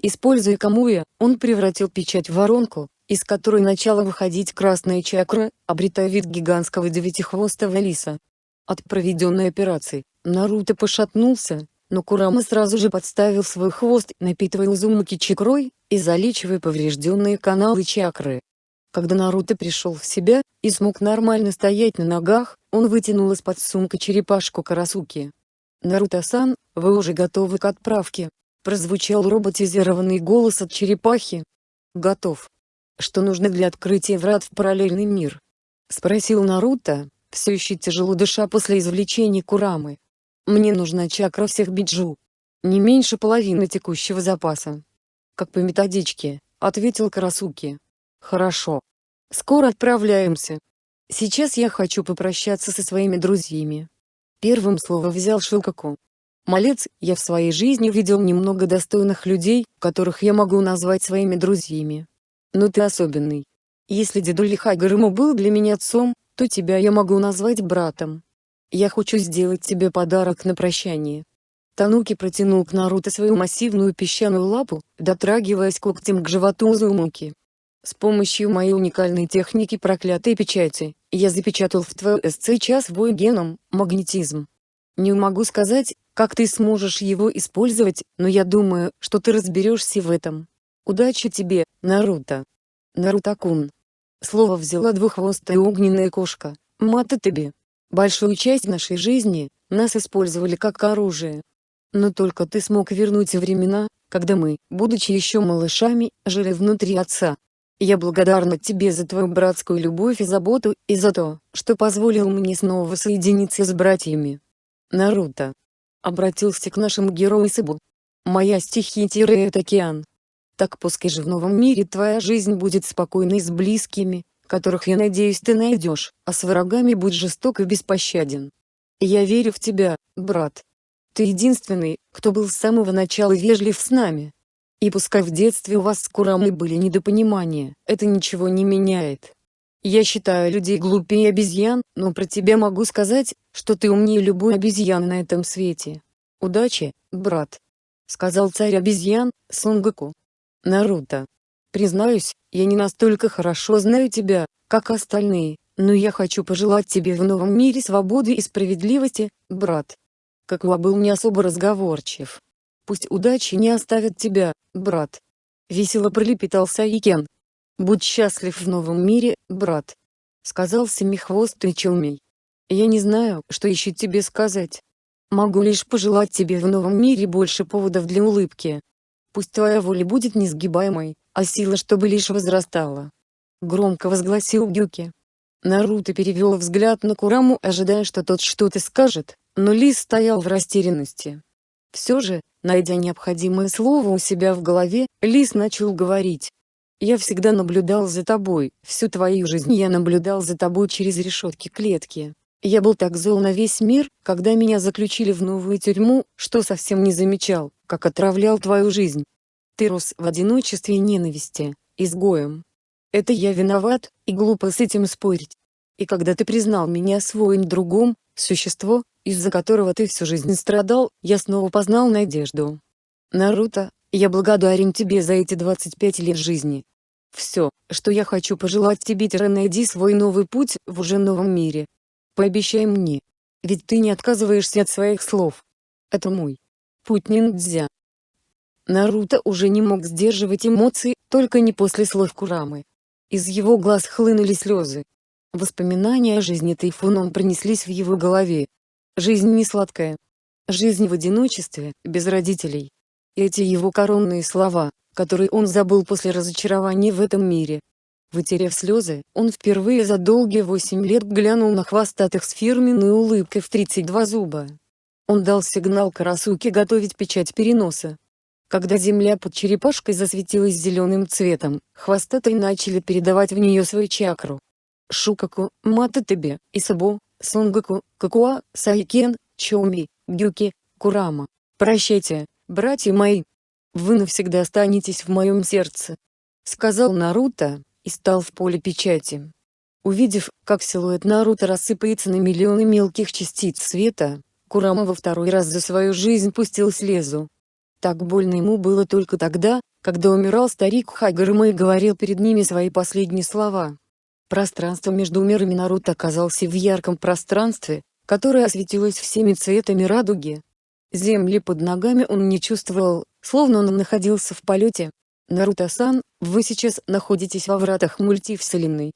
Используя Камуя, он превратил печать в воронку, из которой начала выходить красная чакра, обретая вид гигантского девятихвостого лиса. От проведенной операции, Наруто пошатнулся, но Курама сразу же подставил свой хвост, напитывая Узумаки чакрой, и залечивая поврежденные каналы чакры. Когда Наруто пришел в себя, и смог нормально стоять на ногах, он вытянул из-под сумка черепашку Карасуки. «Наруто-сан, вы уже готовы к отправке?» Прозвучал роботизированный голос от черепахи. «Готов. Что нужно для открытия врат в параллельный мир?» Спросил Наруто, все еще тяжело дыша после извлечения Курамы. «Мне нужна чакра всех биджу. Не меньше половины текущего запаса». «Как по методичке», — ответил Карасуки. Хорошо. Скоро отправляемся. Сейчас я хочу попрощаться со своими друзьями. Первым слово взял Шилкаку. Малец, я в своей жизни видел немного достойных людей, которых я могу назвать своими друзьями. Но ты особенный. Если дедуля Хайгарему был для меня отцом, то тебя я могу назвать братом. Я хочу сделать тебе подарок на прощание. Тануки протянул к Наруто свою массивную песчаную лапу, дотрагиваясь когтем к животу Узумаки. С помощью моей уникальной техники проклятой печати, я запечатал в твой СЦ час вой геном, магнетизм. Не могу сказать, как ты сможешь его использовать, но я думаю, что ты разберешься в этом. Удачи тебе, Наруто. Наруто-кун. Слово взяла двуххвостая огненная кошка, Мата. Большую часть нашей жизни, нас использовали как оружие. Но только ты смог вернуть времена, когда мы, будучи еще малышами, жили внутри отца, я благодарна тебе за твою братскую любовь и заботу, и за то, что позволил мне снова соединиться с братьями. Наруто. Обратился к нашему герою Сыбу. Моя стихия это океан. Так пускай же в новом мире твоя жизнь будет спокойной с близкими, которых я надеюсь ты найдешь, а с врагами будь жесток и беспощаден. Я верю в тебя, брат. Ты единственный, кто был с самого начала вежлив с нами. И пускай в детстве у вас с Курамой были недопонимания, это ничего не меняет. Я считаю людей глупее обезьян, но про тебя могу сказать, что ты умнее любой обезьяны на этом свете. Удачи, брат. Сказал царь обезьян, Сунгоку. Наруто. Признаюсь, я не настолько хорошо знаю тебя, как остальные, но я хочу пожелать тебе в новом мире свободы и справедливости, брат. Какуа был не особо разговорчив, Пусть удачи не оставит тебя, брат. Весело пролепетал Саикен. Будь счастлив в новом мире, брат. Сказал семихвостый Челмей. Я не знаю, что еще тебе сказать. Могу лишь пожелать тебе в новом мире больше поводов для улыбки. Пусть твоя воля будет несгибаемой, а сила чтобы лишь возрастала. Громко возгласил Гюки. Наруто перевел взгляд на Кураму ожидая что тот что-то скажет, но Лис стоял в растерянности. Все же, найдя необходимое слово у себя в голове, Лис начал говорить. «Я всегда наблюдал за тобой, всю твою жизнь я наблюдал за тобой через решетки клетки. Я был так зол на весь мир, когда меня заключили в новую тюрьму, что совсем не замечал, как отравлял твою жизнь. Ты рос в одиночестве и ненависти, изгоем. Это я виноват, и глупо с этим спорить. И когда ты признал меня своим другом, существо, из-за которого ты всю жизнь страдал, я снова познал надежду. Наруто, я благодарен тебе за эти 25 лет жизни. Все, что я хочу пожелать тебе найди свой новый путь в уже новом мире. Пообещай мне. Ведь ты не отказываешься от своих слов. Это мой путь ниндзя. Наруто уже не мог сдерживать эмоции, только не после слов Курамы. Из его глаз хлынули слезы. Воспоминания о жизни тайфуном пронеслись в его голове. Жизнь не сладкая. Жизнь в одиночестве, без родителей. Эти его коронные слова, которые он забыл после разочарования в этом мире. Вытерев слезы, он впервые за долгие восемь лет глянул на хвостатых с фирменной улыбкой в 32 зуба. Он дал сигнал Карасуке готовить печать переноса. Когда земля под черепашкой засветилась зеленым цветом, хвостатые начали передавать в нее свою чакру. Шукаку, Мататебе, Исабу, Сонгаку, Какуа, Сайкен, Чоми, Гюки, Курама. Прощайте, братья мои. Вы навсегда останетесь в моем сердце. Сказал Наруто, и стал в поле печати. Увидев, как силуэт Наруто рассыпается на миллионы мелких частиц света, Курама во второй раз за свою жизнь пустил слезу. Так больно ему было только тогда, когда умирал старик Хагарма и говорил перед ними свои последние слова. Пространство между мирами Наруто оказался в ярком пространстве, которое осветилось всеми цветами радуги. Земли под ногами он не чувствовал, словно он находился в полете. Наруто-сан, вы сейчас находитесь во вратах мультивселенной.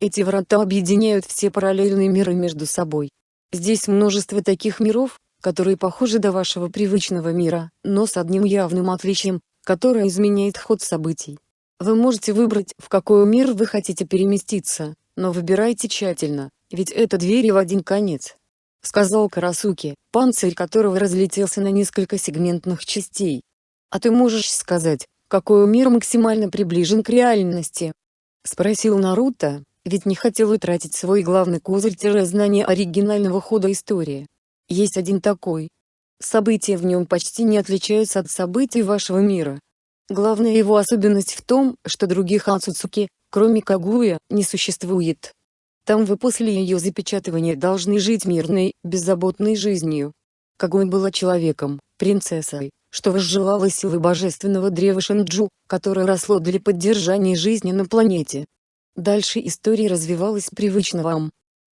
Эти врата объединяют все параллельные миры между собой. Здесь множество таких миров, которые похожи до вашего привычного мира, но с одним явным отличием, которое изменяет ход событий. Вы можете выбрать, в какой мир вы хотите переместиться, но выбирайте тщательно, ведь это двери в один конец. Сказал Карасуки, панцирь которого разлетелся на несколько сегментных частей. А ты можешь сказать, какой мир максимально приближен к реальности? Спросил Наруто, ведь не хотел утратить свой главный козырь-знание оригинального хода истории. Есть один такой. События в нем почти не отличаются от событий вашего мира. Главная его особенность в том, что других Ацуцуки, кроме Кагуя, не существует. Там вы после ее запечатывания должны жить мирной, беззаботной жизнью. Кагуя была человеком, принцессой, что возжелала силы божественного древа Шинджу, которое росло для поддержания жизни на планете. Дальше история развивалась привычно вам.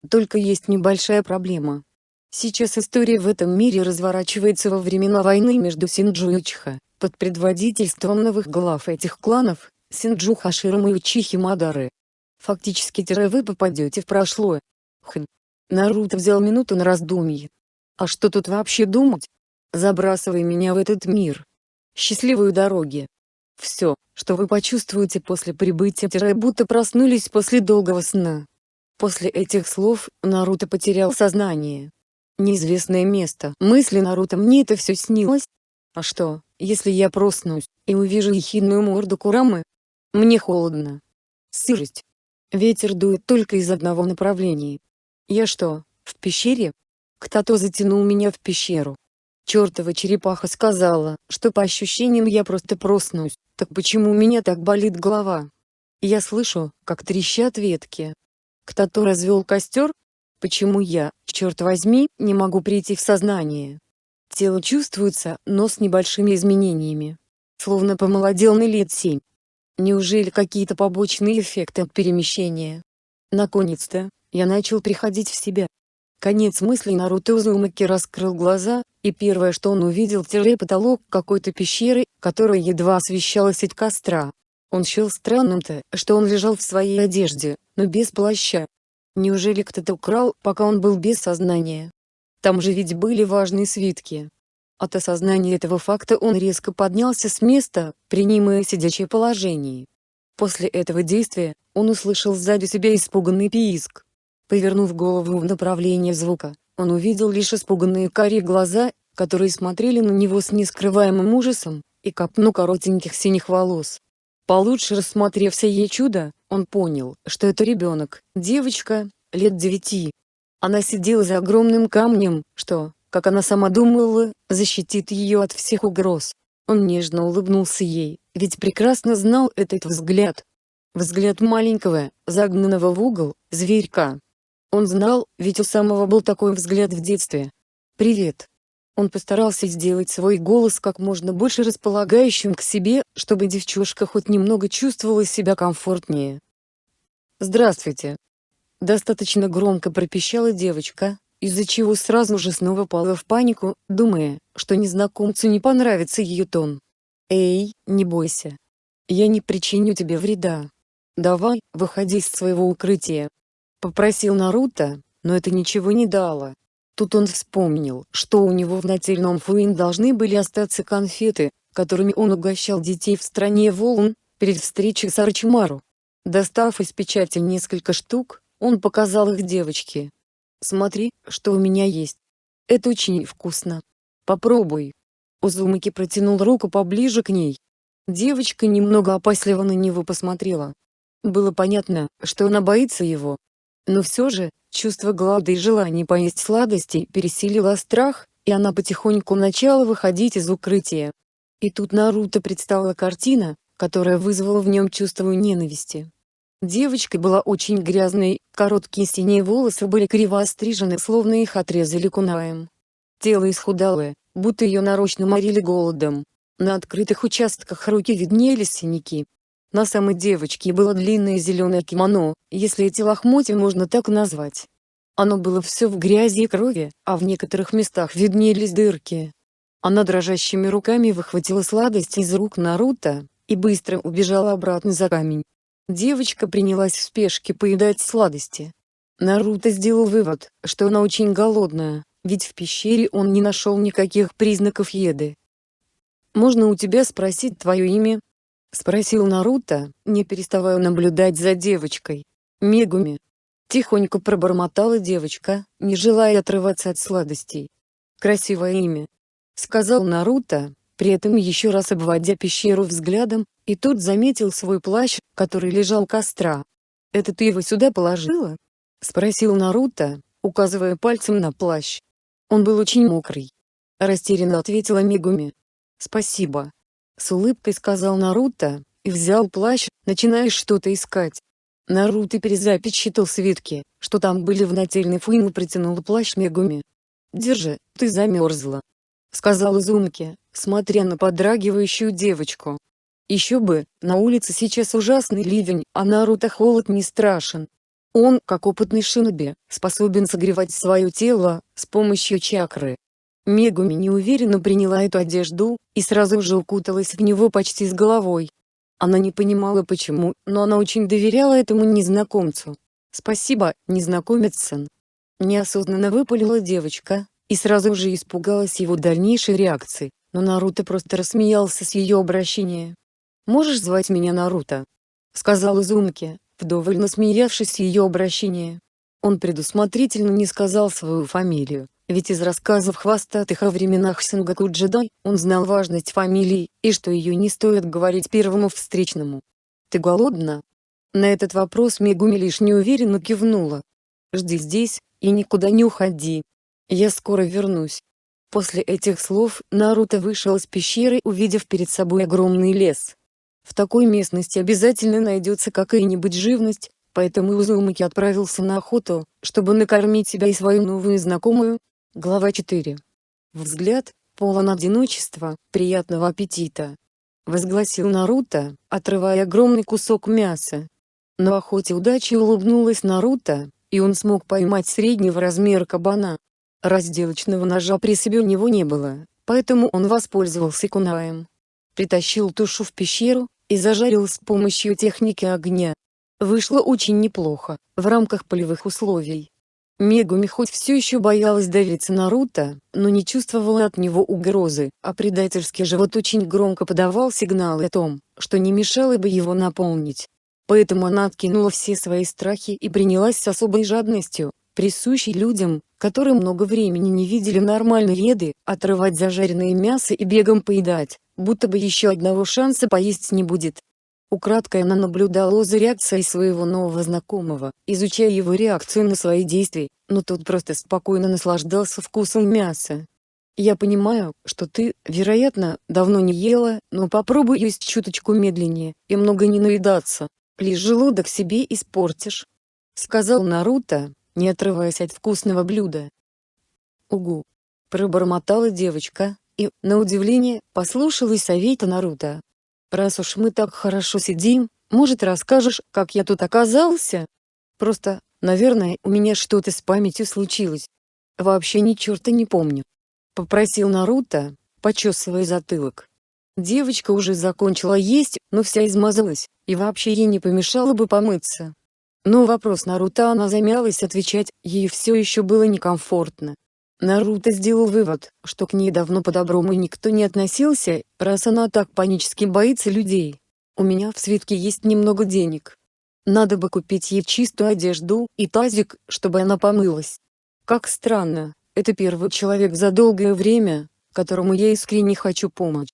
Только есть небольшая проблема. Сейчас история в этом мире разворачивается во времена войны между Синджу и Учиха, под предводительством новых глав этих кланов, Синджу Хаширама и Учихи Мадары. Фактически вы попадете в прошлое. Хм. Наруто взял минуту на раздумье. А что тут вообще думать? Забрасывай меня в этот мир. Счастливой дороги. Все, что вы почувствуете после прибытия будто проснулись после долгого сна. После этих слов, Наруто потерял сознание. Неизвестное место. Мысли Наруто мне это все снилось? А что, если я проснусь, и увижу ехидную морду Курамы? Мне холодно. Сырость. Ветер дует только из одного направления. Я что, в пещере? Кто-то затянул меня в пещеру. Чертова черепаха сказала, что по ощущениям я просто проснусь, так почему у меня так болит голова? Я слышу, как трещат ветки. Кто-то развел костер? Почему я, черт возьми, не могу прийти в сознание? Тело чувствуется, но с небольшими изменениями. Словно помолодел на лет семь. Неужели какие-то побочные эффекты от перемещения? Наконец-то, я начал приходить в себя. Конец мыслей Наруто Узумаки раскрыл глаза, и первое что он увидел тире потолок какой-то пещеры, которая едва освещалась от костра. Он счел странным-то, что он лежал в своей одежде, но без плаща. Неужели кто-то украл, пока он был без сознания? Там же ведь были важные свитки. От осознания этого факта он резко поднялся с места, принимая сидячее положение. После этого действия, он услышал сзади себя испуганный писк. Повернув голову в направлении звука, он увидел лишь испуганные карие глаза, которые смотрели на него с нескрываемым ужасом, и копну коротеньких синих волос. Получше рассмотрев сие чудо, он понял, что это ребенок, девочка, лет девяти. Она сидела за огромным камнем, что, как она сама думала, защитит ее от всех угроз. Он нежно улыбнулся ей, ведь прекрасно знал этот взгляд. Взгляд маленького, загнанного в угол, зверька. Он знал, ведь у самого был такой взгляд в детстве. «Привет». Он постарался сделать свой голос как можно больше располагающим к себе, чтобы девчушка хоть немного чувствовала себя комфортнее. «Здравствуйте!» Достаточно громко пропищала девочка, из-за чего сразу же снова пала в панику, думая, что незнакомцу не понравится ее тон. «Эй, не бойся. Я не причиню тебе вреда. Давай, выходи из своего укрытия». Попросил Наруто, но это ничего не дало. Тут он вспомнил, что у него в нательном фуин должны были остаться конфеты, которыми он угощал детей в стране волн, перед встречей с Арчимару. Достав из печати несколько штук, он показал их девочке. «Смотри, что у меня есть. Это очень вкусно. Попробуй». Узумаки протянул руку поближе к ней. Девочка немного опасливо на него посмотрела. Было понятно, что она боится его. Но все же, чувство голода и желание поесть сладостей пересилило страх, и она потихоньку начала выходить из укрытия. И тут Наруто представила картина, которая вызвала в нем чувство ненависти. Девочка была очень грязной, короткие синие волосы были криво острижены словно их отрезали кунаем. Тело исхудалое, будто ее нарочно морили голодом. На открытых участках руки виднелись синяки. На самой девочке было длинное зеленое кимоно, если эти лохмотья можно так назвать. Оно было все в грязи и крови, а в некоторых местах виднелись дырки. Она дрожащими руками выхватила сладость из рук Наруто, и быстро убежала обратно за камень. Девочка принялась в спешке поедать сладости. Наруто сделал вывод, что она очень голодная, ведь в пещере он не нашел никаких признаков еды. «Можно у тебя спросить твое имя?» — спросил Наруто, не переставая наблюдать за девочкой. «Мегуми». Тихонько пробормотала девочка, не желая отрываться от сладостей. «Красивое имя», — сказал Наруто, при этом еще раз обводя пещеру взглядом, и тут заметил свой плащ, который лежал костра. «Это ты его сюда положила?» — спросил Наруто, указывая пальцем на плащ. Он был очень мокрый. Растерянно ответила Мегуми. «Спасибо». С улыбкой сказал Наруто, и взял плащ, начиная что-то искать. Наруто перезапечатал свитки, что там были в нательной фуин и протянул плащ Мегуми. «Держи, ты замерзла», — сказал Изумки, смотря на подрагивающую девочку. Еще бы, на улице сейчас ужасный ливень, а Наруто холод не страшен. Он, как опытный шиноби, способен согревать свое тело, с помощью чакры. Мегуми неуверенно приняла эту одежду, и сразу же укуталась в него почти с головой. Она не понимала почему, но она очень доверяла этому незнакомцу. «Спасибо, незнакомец-сан». Неосознанно выпалила девочка, и сразу же испугалась его дальнейшей реакции, но Наруто просто рассмеялся с ее обращения. «Можешь звать меня Наруто?» — сказал Изумки, вдоволь насмеявшись с ее обращения. Он предусмотрительно не сказал свою фамилию, ведь из рассказов хвостатых о временах Сенгаку Джедай, он знал важность фамилии, и что ее не стоит говорить первому встречному. «Ты голодна?» На этот вопрос Мегуми лишь неуверенно кивнула. «Жди здесь, и никуда не уходи. Я скоро вернусь». После этих слов Наруто вышел из пещеры увидев перед собой огромный лес. В такой местности обязательно найдется какая-нибудь живность, поэтому Узумаки отправился на охоту, чтобы накормить себя и свою новую знакомую. Глава 4. Взгляд, полон одиночества, приятного аппетита. Возгласил Наруто, отрывая огромный кусок мяса. На охоте удачи улыбнулась Наруто, и он смог поймать среднего размера кабана. Разделочного ножа при себе у него не было, поэтому он воспользовался кунаем притащил тушу в пещеру, и зажарил с помощью техники огня. Вышло очень неплохо, в рамках полевых условий. Мегуми хоть все еще боялась довериться Наруто, но не чувствовала от него угрозы, а предательский живот очень громко подавал сигналы о том, что не мешало бы его наполнить. Поэтому она откинула все свои страхи и принялась с особой жадностью, присущей людям, которые много времени не видели нормальной еды, отрывать зажаренное мясо и бегом поедать будто бы еще одного шанса поесть не будет. Украдкой она наблюдала за реакцией своего нового знакомого, изучая его реакцию на свои действия, но тот просто спокойно наслаждался вкусом мяса. «Я понимаю, что ты, вероятно, давно не ела, но попробуй есть чуточку медленнее, и много не наедаться, лишь желудок себе испортишь», — сказал Наруто, не отрываясь от вкусного блюда. «Угу», Пробормотала девочка, и, на удивление, послушалась совета Наруто. «Раз уж мы так хорошо сидим, может расскажешь, как я тут оказался? Просто, наверное, у меня что-то с памятью случилось. Вообще ни черта не помню». Попросил Наруто, почесывая затылок. Девочка уже закончила есть, но вся измазалась, и вообще ей не помешало бы помыться. Но вопрос Наруто она замялась отвечать, ей все еще было некомфортно. Наруто сделал вывод, что к ней давно по-доброму никто не относился, раз она так панически боится людей. У меня в свитке есть немного денег. Надо бы купить ей чистую одежду и тазик, чтобы она помылась. Как странно, это первый человек за долгое время, которому я искренне хочу помочь.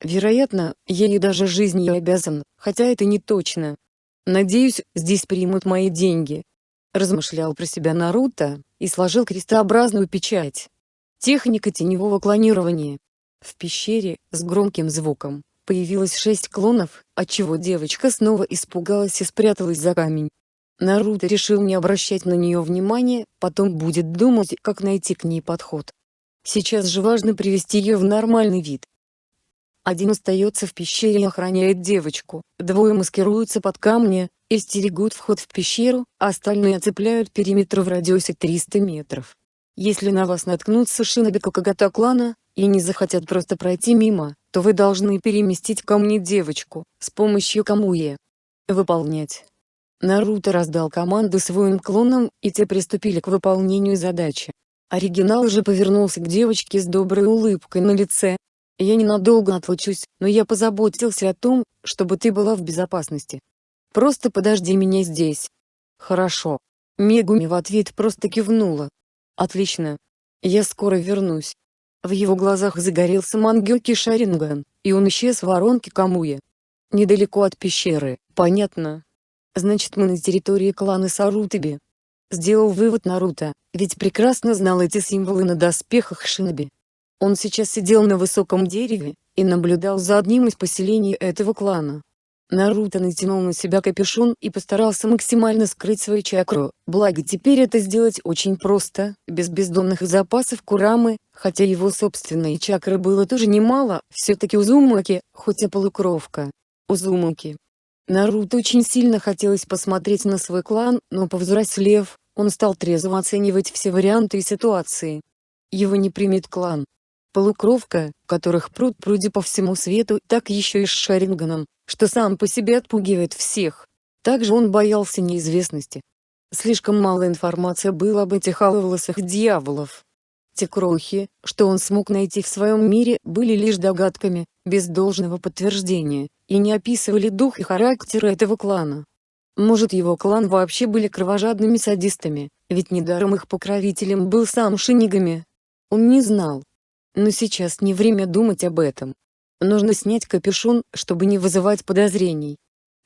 Вероятно, я ей даже жизнью обязан, хотя это не точно. Надеюсь, здесь примут мои деньги. Размышлял про себя Наруто, и сложил крестообразную печать. Техника теневого клонирования. В пещере, с громким звуком, появилось шесть клонов, отчего девочка снова испугалась и спряталась за камень. Наруто решил не обращать на нее внимания, потом будет думать, как найти к ней подход. Сейчас же важно привести ее в нормальный вид. Один остается в пещере и охраняет девочку, двое маскируются под камни, и стерегут вход в пещеру, а остальные оцепляют периметр в радиусе 300 метров. Если на вас наткнутся шиноби Кокогата клана, и не захотят просто пройти мимо, то вы должны переместить ко мне девочку, с помощью Камуе. Выполнять. Наруто раздал команду своим клонам, и те приступили к выполнению задачи. Оригинал же повернулся к девочке с доброй улыбкой на лице. «Я ненадолго отлучусь, но я позаботился о том, чтобы ты была в безопасности. Просто подожди меня здесь». «Хорошо». Мегуми в ответ просто кивнула. «Отлично. Я скоро вернусь». В его глазах загорелся Мангёки Шаринган, и он исчез в воронке Камуя. Недалеко от пещеры, понятно. Значит мы на территории клана Сарутаби. Сделал вывод Наруто, ведь прекрасно знал эти символы на доспехах Шиноби. Он сейчас сидел на высоком дереве, и наблюдал за одним из поселений этого клана. Наруто натянул на себя капюшон и постарался максимально скрыть свою чакру, благо теперь это сделать очень просто, без бездонных запасов Курамы, хотя его собственной чакры было тоже немало, все-таки Узумаки, хоть и полукровка. Узумаки. Наруто очень сильно хотелось посмотреть на свой клан, но повзрослев, он стал трезво оценивать все варианты и ситуации. Его не примет клан. Полукровка, которых пруд пруди по всему свету, так еще и с Шаринганом, что сам по себе отпугивает всех. Также он боялся неизвестности. Слишком мало информации было об этих аловолосых дьяволов. Те крохи, что он смог найти в своем мире, были лишь догадками, без должного подтверждения, и не описывали дух и характер этого клана. Может его клан вообще были кровожадными садистами, ведь недаром их покровителем был сам Шинигами. Он не знал. Но сейчас не время думать об этом. Нужно снять капюшон, чтобы не вызывать подозрений.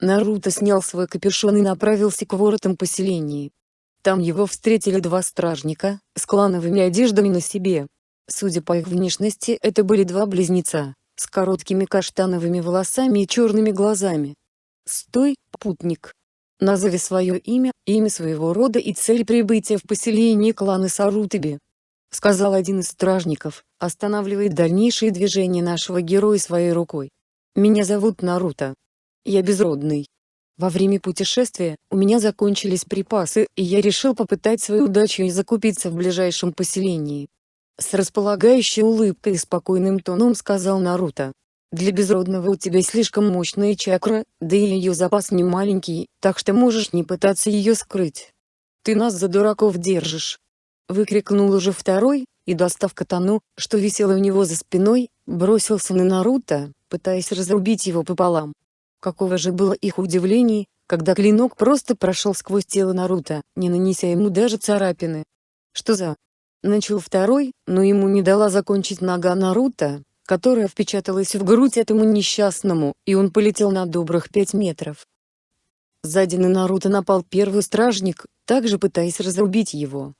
Наруто снял свой капюшон и направился к воротам поселения. Там его встретили два стражника, с клановыми одеждами на себе. Судя по их внешности это были два близнеца, с короткими каштановыми волосами и черными глазами. «Стой, путник! Назови свое имя, имя своего рода и цель прибытия в поселение клана Сарутаби», — сказал один из стражников, останавливает дальнейшие движения нашего героя своей рукой. Меня зовут Наруто. Я безродный. Во время путешествия, у меня закончились припасы, и я решил попытать свою удачу и закупиться в ближайшем поселении. С располагающей улыбкой и спокойным тоном сказал Наруто. Для безродного у тебя слишком мощная чакра, да и ее запас не маленький, так что можешь не пытаться ее скрыть. Ты нас за дураков держишь. Выкрикнул уже второй, и достав катану, что висело у него за спиной, бросился на Наруто, пытаясь разрубить его пополам. Какого же было их удивление, когда клинок просто прошел сквозь тело Наруто, не нанеся ему даже царапины. Что за... Начал второй, но ему не дала закончить нога Наруто, которая впечаталась в грудь этому несчастному, и он полетел на добрых пять метров. Сзади на Наруто напал первый стражник, также пытаясь разрубить его.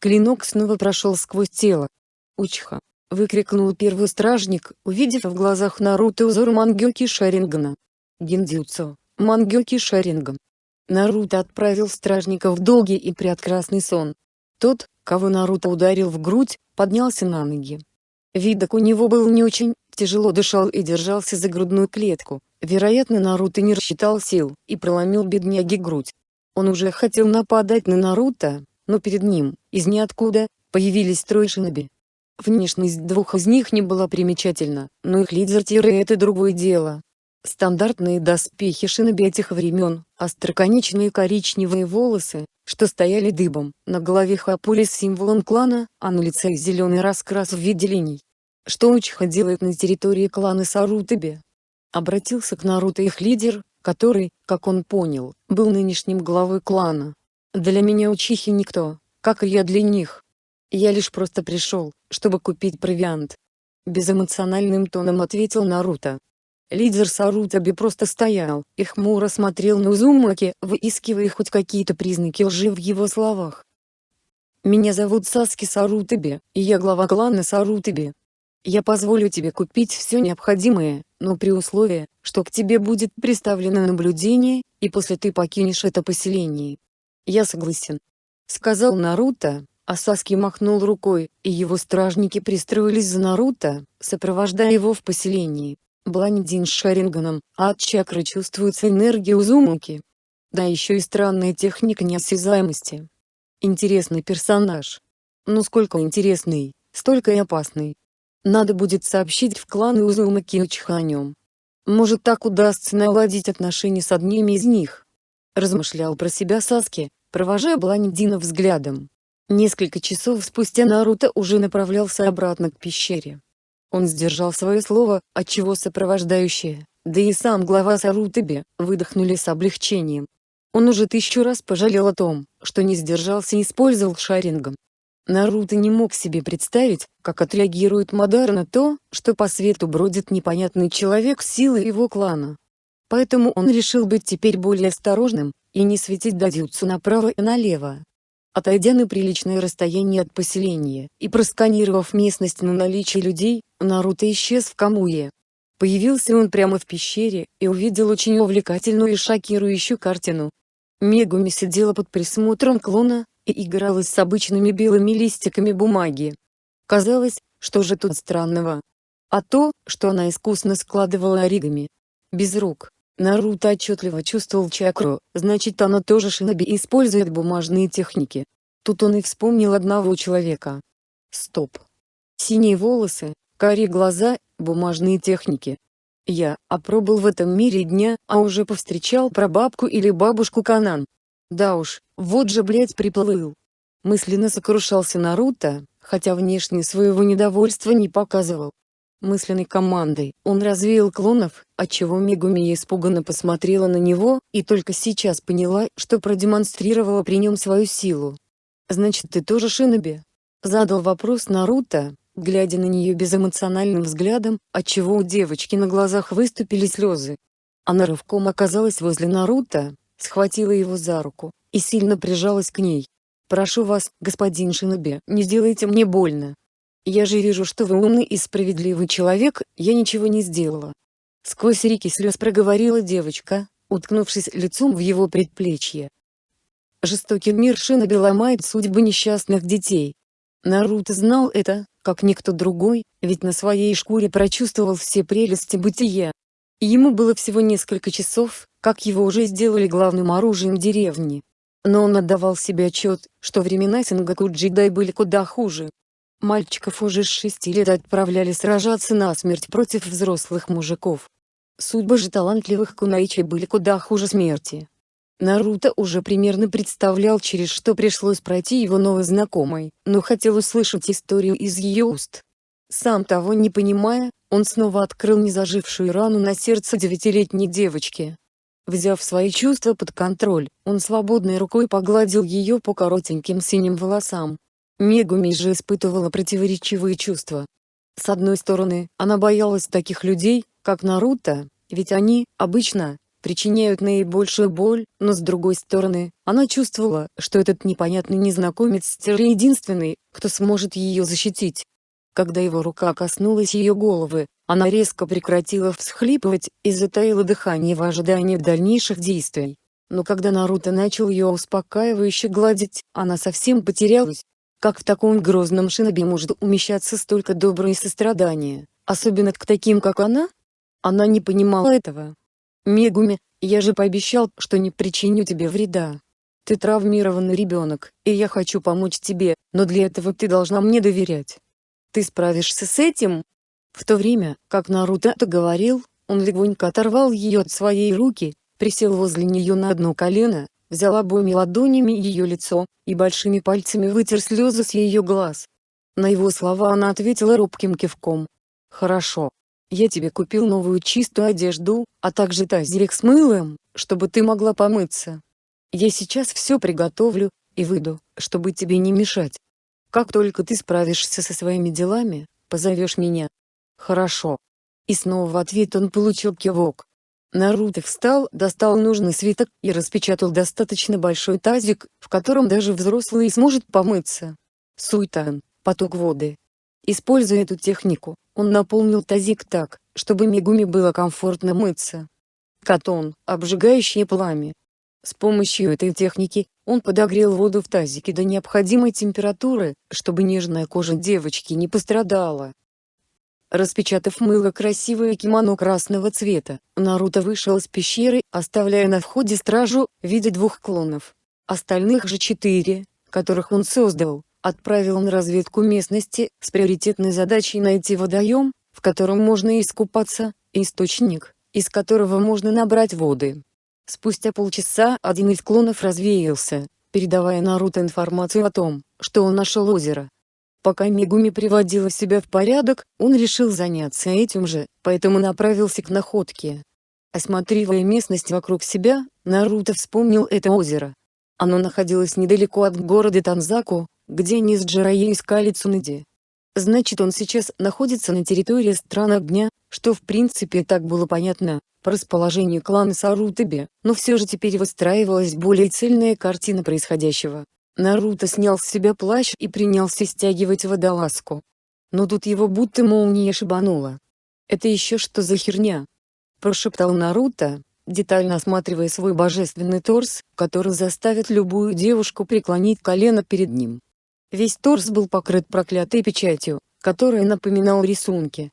Клинок снова прошел сквозь тело. «Учха!» — выкрикнул первый стражник, увидев в глазах Наруто узор Мангёки Шарингана. Гиндзюцу, Мангёки Шаринган. Наруто отправил стражника в долгий и прекрасный сон. Тот, кого Наруто ударил в грудь, поднялся на ноги. Видок у него был не очень, тяжело дышал и держался за грудную клетку. Вероятно Наруто не рассчитал сил и проломил бедняге грудь. Он уже хотел нападать на Наруто, но перед ним, из ниоткуда, появились трое шиноби. Внешность двух из них не была примечательна, но их лидер Тире это другое дело. Стандартные доспехи шиноби этих времен, остроконечные коричневые волосы, что стояли дыбом, на голове хапули с символом клана, а на лице зеленый раскрас в виде линий. Что Учиха делает на территории клана Сарутаби? Обратился к Наруто их лидер, который, как он понял, был нынешним главой клана. Для меня Учихи никто, как и я для них. Я лишь просто пришел, чтобы купить провиант. Безэмоциональным тоном ответил Наруто. Лидер Сарутаби просто стоял и хмуро смотрел на Узумаки, выискивая хоть какие-то признаки лжи в его словах. «Меня зовут Саски Сарутаби, и я глава клана Сарутаби. Я позволю тебе купить все необходимое, но при условии, что к тебе будет приставлено наблюдение, и после ты покинешь это поселение. Я согласен. Сказал Наруто, а Саски махнул рукой, и его стражники пристроились за Наруто, сопровождая его в поселении. Блондин с Шаринганом, а от чакры чувствуется энергия Узумаки. Да еще и странная техника неосязаемости. Интересный персонаж. Ну сколько интересный, столько и опасный. Надо будет сообщить в клан Узумаки Учиха о нем. Может так удастся наладить отношения с одними из них. Размышлял про себя Саски, провожая блондина взглядом. Несколько часов спустя Наруто уже направлялся обратно к пещере. Он сдержал свое слово, отчего сопровождающие, да и сам глава Сарутаби, выдохнули с облегчением. Он уже тысячу раз пожалел о том, что не сдержался и использовал шарингом. Наруто не мог себе представить, как отреагирует Мадар на то, что по свету бродит непонятный человек с силой его клана. Поэтому он решил быть теперь более осторожным, и не светить дадются направо и налево. Отойдя на приличное расстояние от поселения и просканировав местность на наличие людей, Наруто исчез в Камуе. Появился он прямо в пещере и увидел очень увлекательную и шокирующую картину. Мегуми сидела под присмотром клона и играла с обычными белыми листиками бумаги. Казалось, что же тут странного? А то, что она искусно складывала оригами. Без рук. Наруто отчетливо чувствовал чакру, значит она тоже шиноби использует бумажные техники. Тут он и вспомнил одного человека. Стоп. Синие волосы, карие глаза, бумажные техники. Я опробовал в этом мире дня, а уже повстречал прабабку или бабушку Канан. Да уж, вот же блять приплыл. Мысленно сокрушался Наруто, хотя внешне своего недовольства не показывал мысленной командой. Он развеял клонов, отчего Мегуми испуганно посмотрела на него, и только сейчас поняла, что продемонстрировала при нем свою силу. «Значит ты тоже Шиноби?» Задал вопрос Наруто, глядя на нее безэмоциональным взглядом, отчего у девочки на глазах выступили слезы. Она рывком оказалась возле Наруто, схватила его за руку, и сильно прижалась к ней. «Прошу вас, господин Шиноби, не сделайте мне больно. Я же вижу, что вы умный и справедливый человек, я ничего не сделала. Сквозь реки слез проговорила девочка, уткнувшись лицом в его предплечье. Жестокий мир Шиноби ломает судьбы несчастных детей. Наруто знал это, как никто другой, ведь на своей шкуре прочувствовал все прелести бытия. Ему было всего несколько часов, как его уже сделали главным оружием деревни. Но он отдавал себе отчет, что времена Сингаку Джедай были куда хуже. Мальчиков уже с шести лет отправляли сражаться насмерть против взрослых мужиков. Судьбы же талантливых кунаичей были куда хуже смерти. Наруто уже примерно представлял через что пришлось пройти его новой знакомой, но хотел услышать историю из ее уст. Сам того не понимая, он снова открыл незажившую рану на сердце девятилетней девочки. Взяв свои чувства под контроль, он свободной рукой погладил ее по коротеньким синим волосам, Мегуми же испытывала противоречивые чувства. С одной стороны, она боялась таких людей, как Наруто, ведь они, обычно, причиняют наибольшую боль, но с другой стороны, она чувствовала, что этот непонятный незнакомец Терри единственный, кто сможет ее защитить. Когда его рука коснулась ее головы, она резко прекратила всхлипывать и затаила дыхание в ожидании дальнейших действий. Но когда Наруто начал ее успокаивающе гладить, она совсем потерялась. Как в таком грозном шинобе может умещаться столько добра и сострадания, особенно к таким как она? Она не понимала этого. Мегуми, я же пообещал, что не причиню тебе вреда. Ты травмированный ребенок, и я хочу помочь тебе, но для этого ты должна мне доверять. Ты справишься с этим? В то время, как Наруто это говорил, он легонько оторвал ее от своей руки, присел возле нее на одно колено, взял обоими ладонями ее лицо, и большими пальцами вытер слезы с ее глаз. На его слова она ответила робким кивком. «Хорошо. Я тебе купил новую чистую одежду, а также тазерик с мылом, чтобы ты могла помыться. Я сейчас все приготовлю, и выйду, чтобы тебе не мешать. Как только ты справишься со своими делами, позовешь меня. Хорошо. И снова в ответ он получил кивок. Наруто встал, достал нужный свиток и распечатал достаточно большой тазик, в котором даже взрослый сможет помыться. Суйтан, поток воды. Используя эту технику, он наполнил тазик так, чтобы Мегуми было комфортно мыться. Катон, обжигающее пламя. С помощью этой техники, он подогрел воду в тазике до необходимой температуры, чтобы нежная кожа девочки не пострадала. Распечатав мыло красивое кимоно красного цвета, Наруто вышел из пещеры, оставляя на входе стражу, в виде двух клонов. Остальных же четыре, которых он создал, отправил на разведку местности, с приоритетной задачей найти водоем, в котором можно искупаться, источник, из которого можно набрать воды. Спустя полчаса один из клонов развеялся, передавая Наруто информацию о том, что он нашел озеро. Пока Мегуми приводила себя в порядок, он решил заняться этим же, поэтому направился к находке. Осматривая местность вокруг себя, Наруто вспомнил это озеро. Оно находилось недалеко от города Танзаку, где они с Джираей искали Цунэди. Значит он сейчас находится на территории стран огня, что в принципе так было понятно, по расположению клана Сарутаби, но все же теперь выстраивалась более цельная картина происходящего. Наруто снял с себя плащ и принялся стягивать водолазку. Но тут его будто молния шибанула. «Это еще что за херня?» Прошептал Наруто, детально осматривая свой божественный торс, который заставит любую девушку преклонить колено перед ним. Весь торс был покрыт проклятой печатью, которая напоминала рисунки.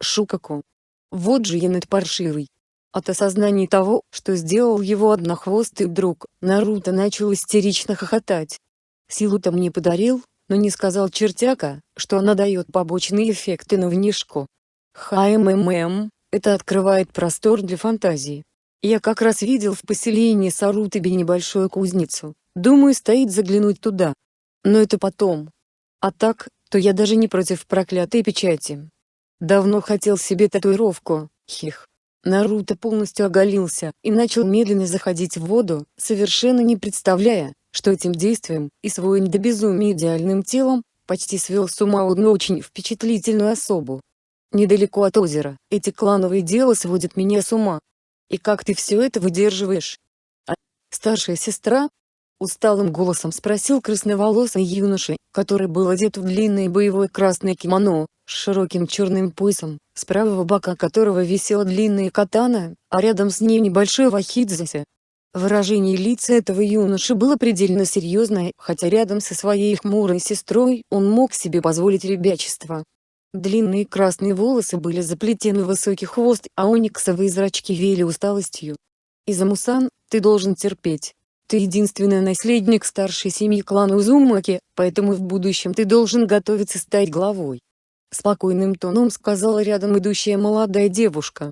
Шукаку. Вот же янет паршивый. От осознания того, что сделал его однохвостый друг, Наруто начал истерично хохотать. Силу-то мне подарил, но не сказал чертяка, что она дает побочные эффекты на внешку. ХММ, это открывает простор для фантазии. Я как раз видел в поселении Сарутаби небольшую кузницу, думаю стоит заглянуть туда. Но это потом. А так, то я даже не против проклятой печати. Давно хотел себе татуировку, хих. Наруто полностью оголился и начал медленно заходить в воду, совершенно не представляя, что этим действием, и своим до безумия идеальным телом, почти свел с ума одну очень впечатлительную особу. Недалеко от озера, эти клановые дела сводят меня с ума. И как ты все это выдерживаешь? А старшая сестра, Усталым голосом спросил красноволосый юноша, который был одет в длинное боевое красное кимоно, с широким черным поясом, с правого бока которого висела длинная катана, а рядом с ней небольшой вахидзасе. Выражение лица этого юноши было предельно серьезное, хотя рядом со своей хмурой сестрой он мог себе позволить ребячество. Длинные красные волосы были заплетены в высокий хвост, а ониксовые зрачки веяли усталостью. Изамусан, ты должен терпеть. Ты единственный наследник старшей семьи клана Узумаки, поэтому в будущем ты должен готовиться стать главой. Спокойным тоном сказала рядом идущая молодая девушка.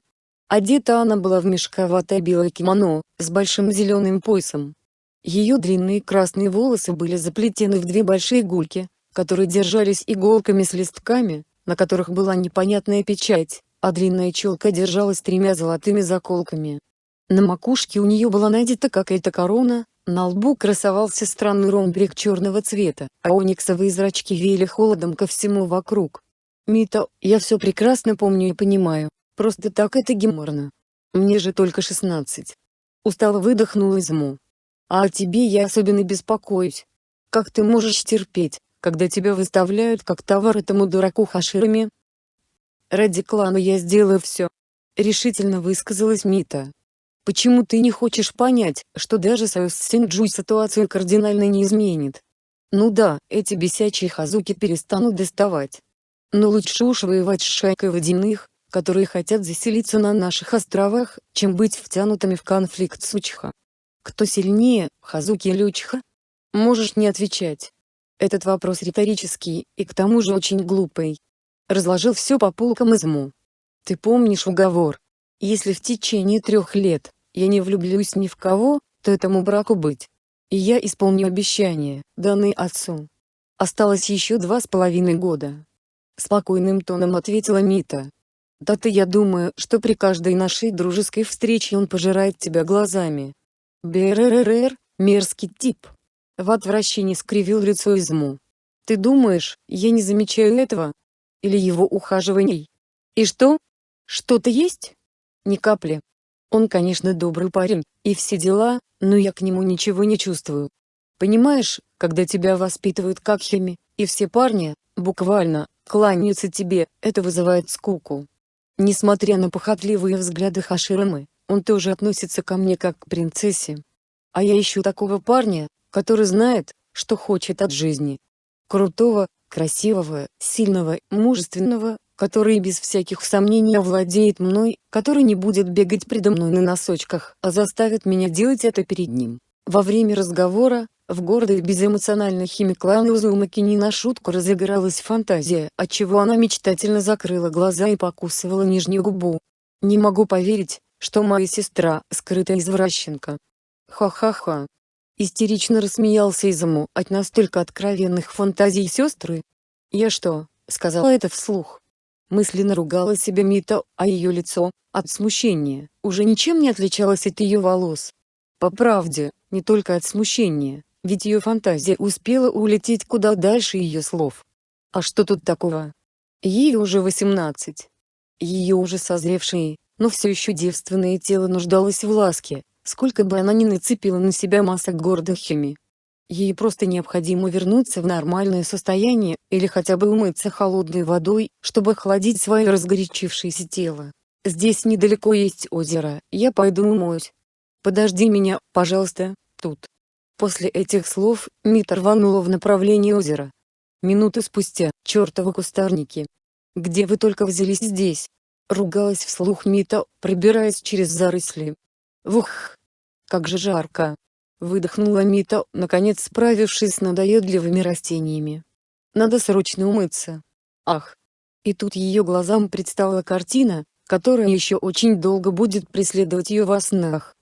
Одета она была в мешковатое белое кимоно, с большим зеленым поясом. Ее длинные красные волосы были заплетены в две большие гульки, которые держались иголками с листками, на которых была непонятная печать, а длинная челка держалась тремя золотыми заколками. На макушке у нее была надета какая-то корона, на лбу красовался странный ромбрик черного цвета, а ониксовые зрачки веяли холодом ко всему вокруг. «Мита, я все прекрасно помню и понимаю, просто так это геморно. Мне же только шестнадцать». Устало выдохнул Изму. «А о тебе я особенно беспокоюсь. Как ты можешь терпеть, когда тебя выставляют как товар этому дураку Хаширами?» «Ради клана я сделаю все», — решительно высказалась Мита. Почему ты не хочешь понять, что даже союз с Синджуй ситуацию кардинально не изменит? Ну да, эти бесячие хазуки перестанут доставать. Но лучше уж воевать с шайкой водяных, которые хотят заселиться на наших островах, чем быть втянутыми в конфликт с Учиха. Кто сильнее, Хазуки или Учиха? Можешь не отвечать. Этот вопрос риторический, и к тому же очень глупый. Разложил все по полкам изму. Ты помнишь уговор? Если в течение трех лет, я не влюблюсь ни в кого, то этому браку быть. И я исполню обещание, данное отцу. Осталось еще два с половиной года. Спокойным тоном ответила Мита. Да-то я думаю, что при каждой нашей дружеской встрече он пожирает тебя глазами. БРРР, мерзкий тип. В отвращении скривил лицо Изму. Ты думаешь, я не замечаю этого? Или его ухаживаний? И что? Что-то есть? Ни капли. Он конечно добрый парень, и все дела, но я к нему ничего не чувствую. Понимаешь, когда тебя воспитывают как хими, и все парни, буквально, кланяются тебе, это вызывает скуку. Несмотря на похотливые взгляды Хаширамы, он тоже относится ко мне как к принцессе. А я ищу такого парня, который знает, что хочет от жизни. Крутого, красивого, сильного, мужественного, который без всяких сомнений овладеет мной, который не будет бегать предо мной на носочках, а заставит меня делать это перед ним. Во время разговора, в гордой безэмоциональной химиклане Узумаки не на шутку разыгралась фантазия, отчего она мечтательно закрыла глаза и покусывала нижнюю губу. Не могу поверить, что моя сестра – скрытая извращенка. Ха-ха-ха. Истерично рассмеялся Изаму от настолько откровенных фантазий сестры. Я что, сказала это вслух? Мысленно ругала себя Мита, а ее лицо, от смущения, уже ничем не отличалось от ее волос. По правде, не только от смущения, ведь ее фантазия успела улететь куда дальше ее слов. А что тут такого? Ей уже 18. Ее уже созревшее, но все еще девственное тело нуждалось в ласке, сколько бы она ни нацепила на себя масок гордых хими. Ей просто необходимо вернуться в нормальное состояние, или хотя бы умыться холодной водой, чтобы охладить свое разгорячившееся тело. Здесь недалеко есть озеро, я пойду умоюсь. Подожди меня, пожалуйста, тут. После этих слов, Мита рванула в направлении озера. Минуты спустя, чертовы кустарники. Где вы только взялись здесь? Ругалась вслух Мита, пробираясь через заросли. Вух! Как же жарко! Выдохнула Мита, наконец справившись с надоедливыми растениями. Надо срочно умыться. Ах! И тут ее глазам предстала картина, которая еще очень долго будет преследовать ее во снах.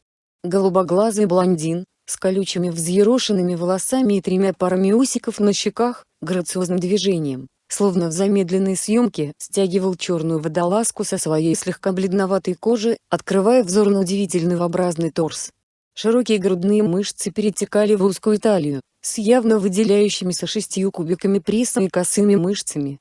Голубоглазый блондин, с колючими взъерошенными волосами и тремя парами усиков на щеках, грациозным движением, словно в замедленной съемке, стягивал черную водолазку со своей слегка бледноватой кожи, открывая взор на удивительный V-образный торс. Широкие грудные мышцы перетекали в узкую талию, с явно выделяющимися шестью кубиками пресса и косыми мышцами.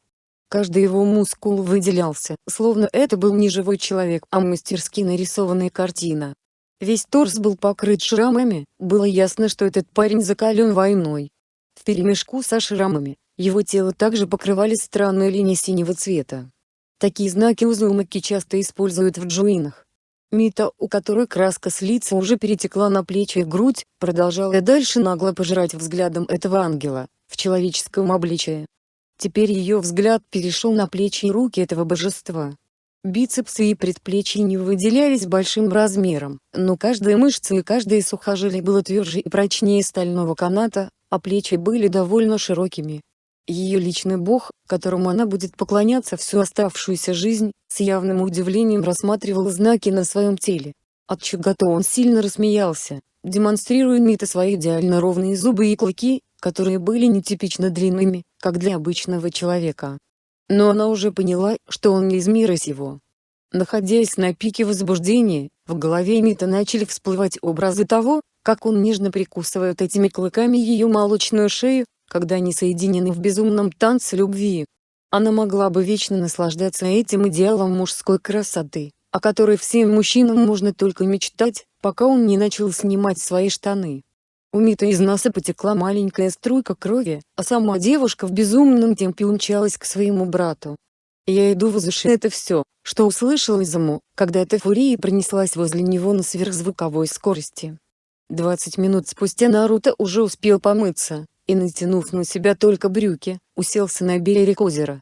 Каждый его мускул выделялся, словно это был не живой человек, а мастерски нарисованная картина. Весь торс был покрыт шрамами, было ясно, что этот парень закален войной. В перемешку со шрамами, его тело также покрывали странные линии синего цвета. Такие знаки Узумаки часто используют в джуинах. Мита, у которой краска с лица уже перетекла на плечи и грудь, продолжала дальше нагло пожирать взглядом этого ангела, в человеческом обличии. Теперь ее взгляд перешел на плечи и руки этого божества. Бицепсы и предплечья не выделялись большим размером, но каждая мышца и каждое сухожилие было тверже и прочнее стального каната, а плечи были довольно широкими. Ее личный бог, которому она будет поклоняться всю оставшуюся жизнь, с явным удивлением рассматривал знаки на своем теле. От чего-то он сильно рассмеялся, демонстрируя Мита свои идеально ровные зубы и клыки, которые были нетипично длинными, как для обычного человека. Но она уже поняла, что он не из мира сего. Находясь на пике возбуждения, в голове Мита начали всплывать образы того, как он нежно прикусывает этими клыками ее молочную шею, когда они соединены в безумном танце любви. Она могла бы вечно наслаждаться этим идеалом мужской красоты, о которой всем мужчинам можно только мечтать, пока он не начал снимать свои штаны. У Мита из носа потекла маленькая струйка крови, а сама девушка в безумном темпе умчалась к своему брату. Я иду в уши это все, что услышал Изаму, когда эта фурия пронеслась возле него на сверхзвуковой скорости. 20 минут спустя Наруто уже успел помыться, и натянув на себя только брюки, уселся на берег озера.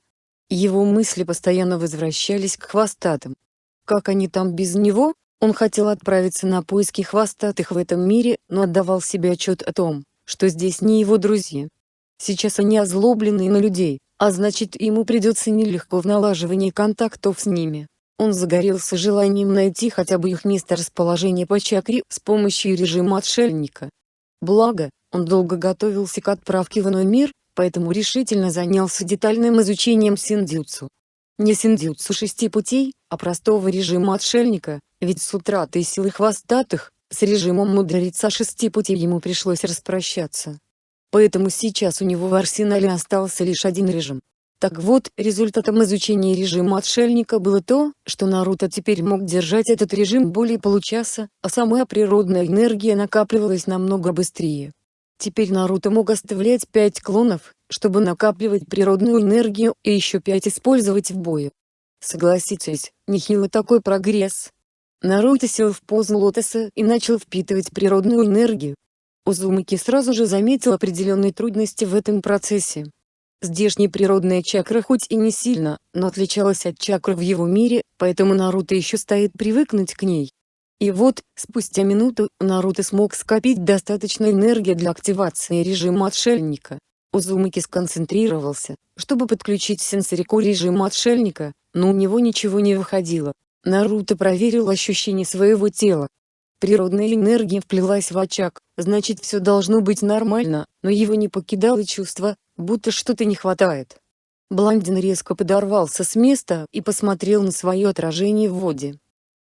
Его мысли постоянно возвращались к хвостатым. Как они там без него? Он хотел отправиться на поиски хвостатых в этом мире, но отдавал себе отчет о том, что здесь не его друзья. Сейчас они озлоблены на людей, а значит ему придется нелегко в налаживании контактов с ними. Он загорелся желанием найти хотя бы их место расположения по чакре с помощью режима отшельника. Благо, он долго готовился к отправке в иной мир, поэтому решительно занялся детальным изучением синдзюцу. Не синдзюцу шести путей, а простого режима отшельника, ведь с утратой силы хвостатых, с режимом мудреца шести путей ему пришлось распрощаться. Поэтому сейчас у него в арсенале остался лишь один режим. Так вот, результатом изучения режима отшельника было то, что Наруто теперь мог держать этот режим более получаса, а сама природная энергия накапливалась намного быстрее. Теперь Наруто мог оставлять 5 клонов, чтобы накапливать природную энергию и еще 5 использовать в бою. Согласитесь, нехило такой прогресс. Наруто сел в позу лотоса и начал впитывать природную энергию. Узумаки сразу же заметил определенные трудности в этом процессе. Здешняя природная чакра хоть и не сильно, но отличалась от чакры в его мире, поэтому Наруто еще стоит привыкнуть к ней. И вот, спустя минуту, Наруто смог скопить достаточно энергии для активации режима отшельника. Узумаки сконцентрировался, чтобы подключить сенсорику режима отшельника, но у него ничего не выходило. Наруто проверил ощущение своего тела. Природная энергия вплелась в очаг, значит все должно быть нормально, но его не покидало чувство, будто что-то не хватает. Блондин резко подорвался с места и посмотрел на свое отражение в воде.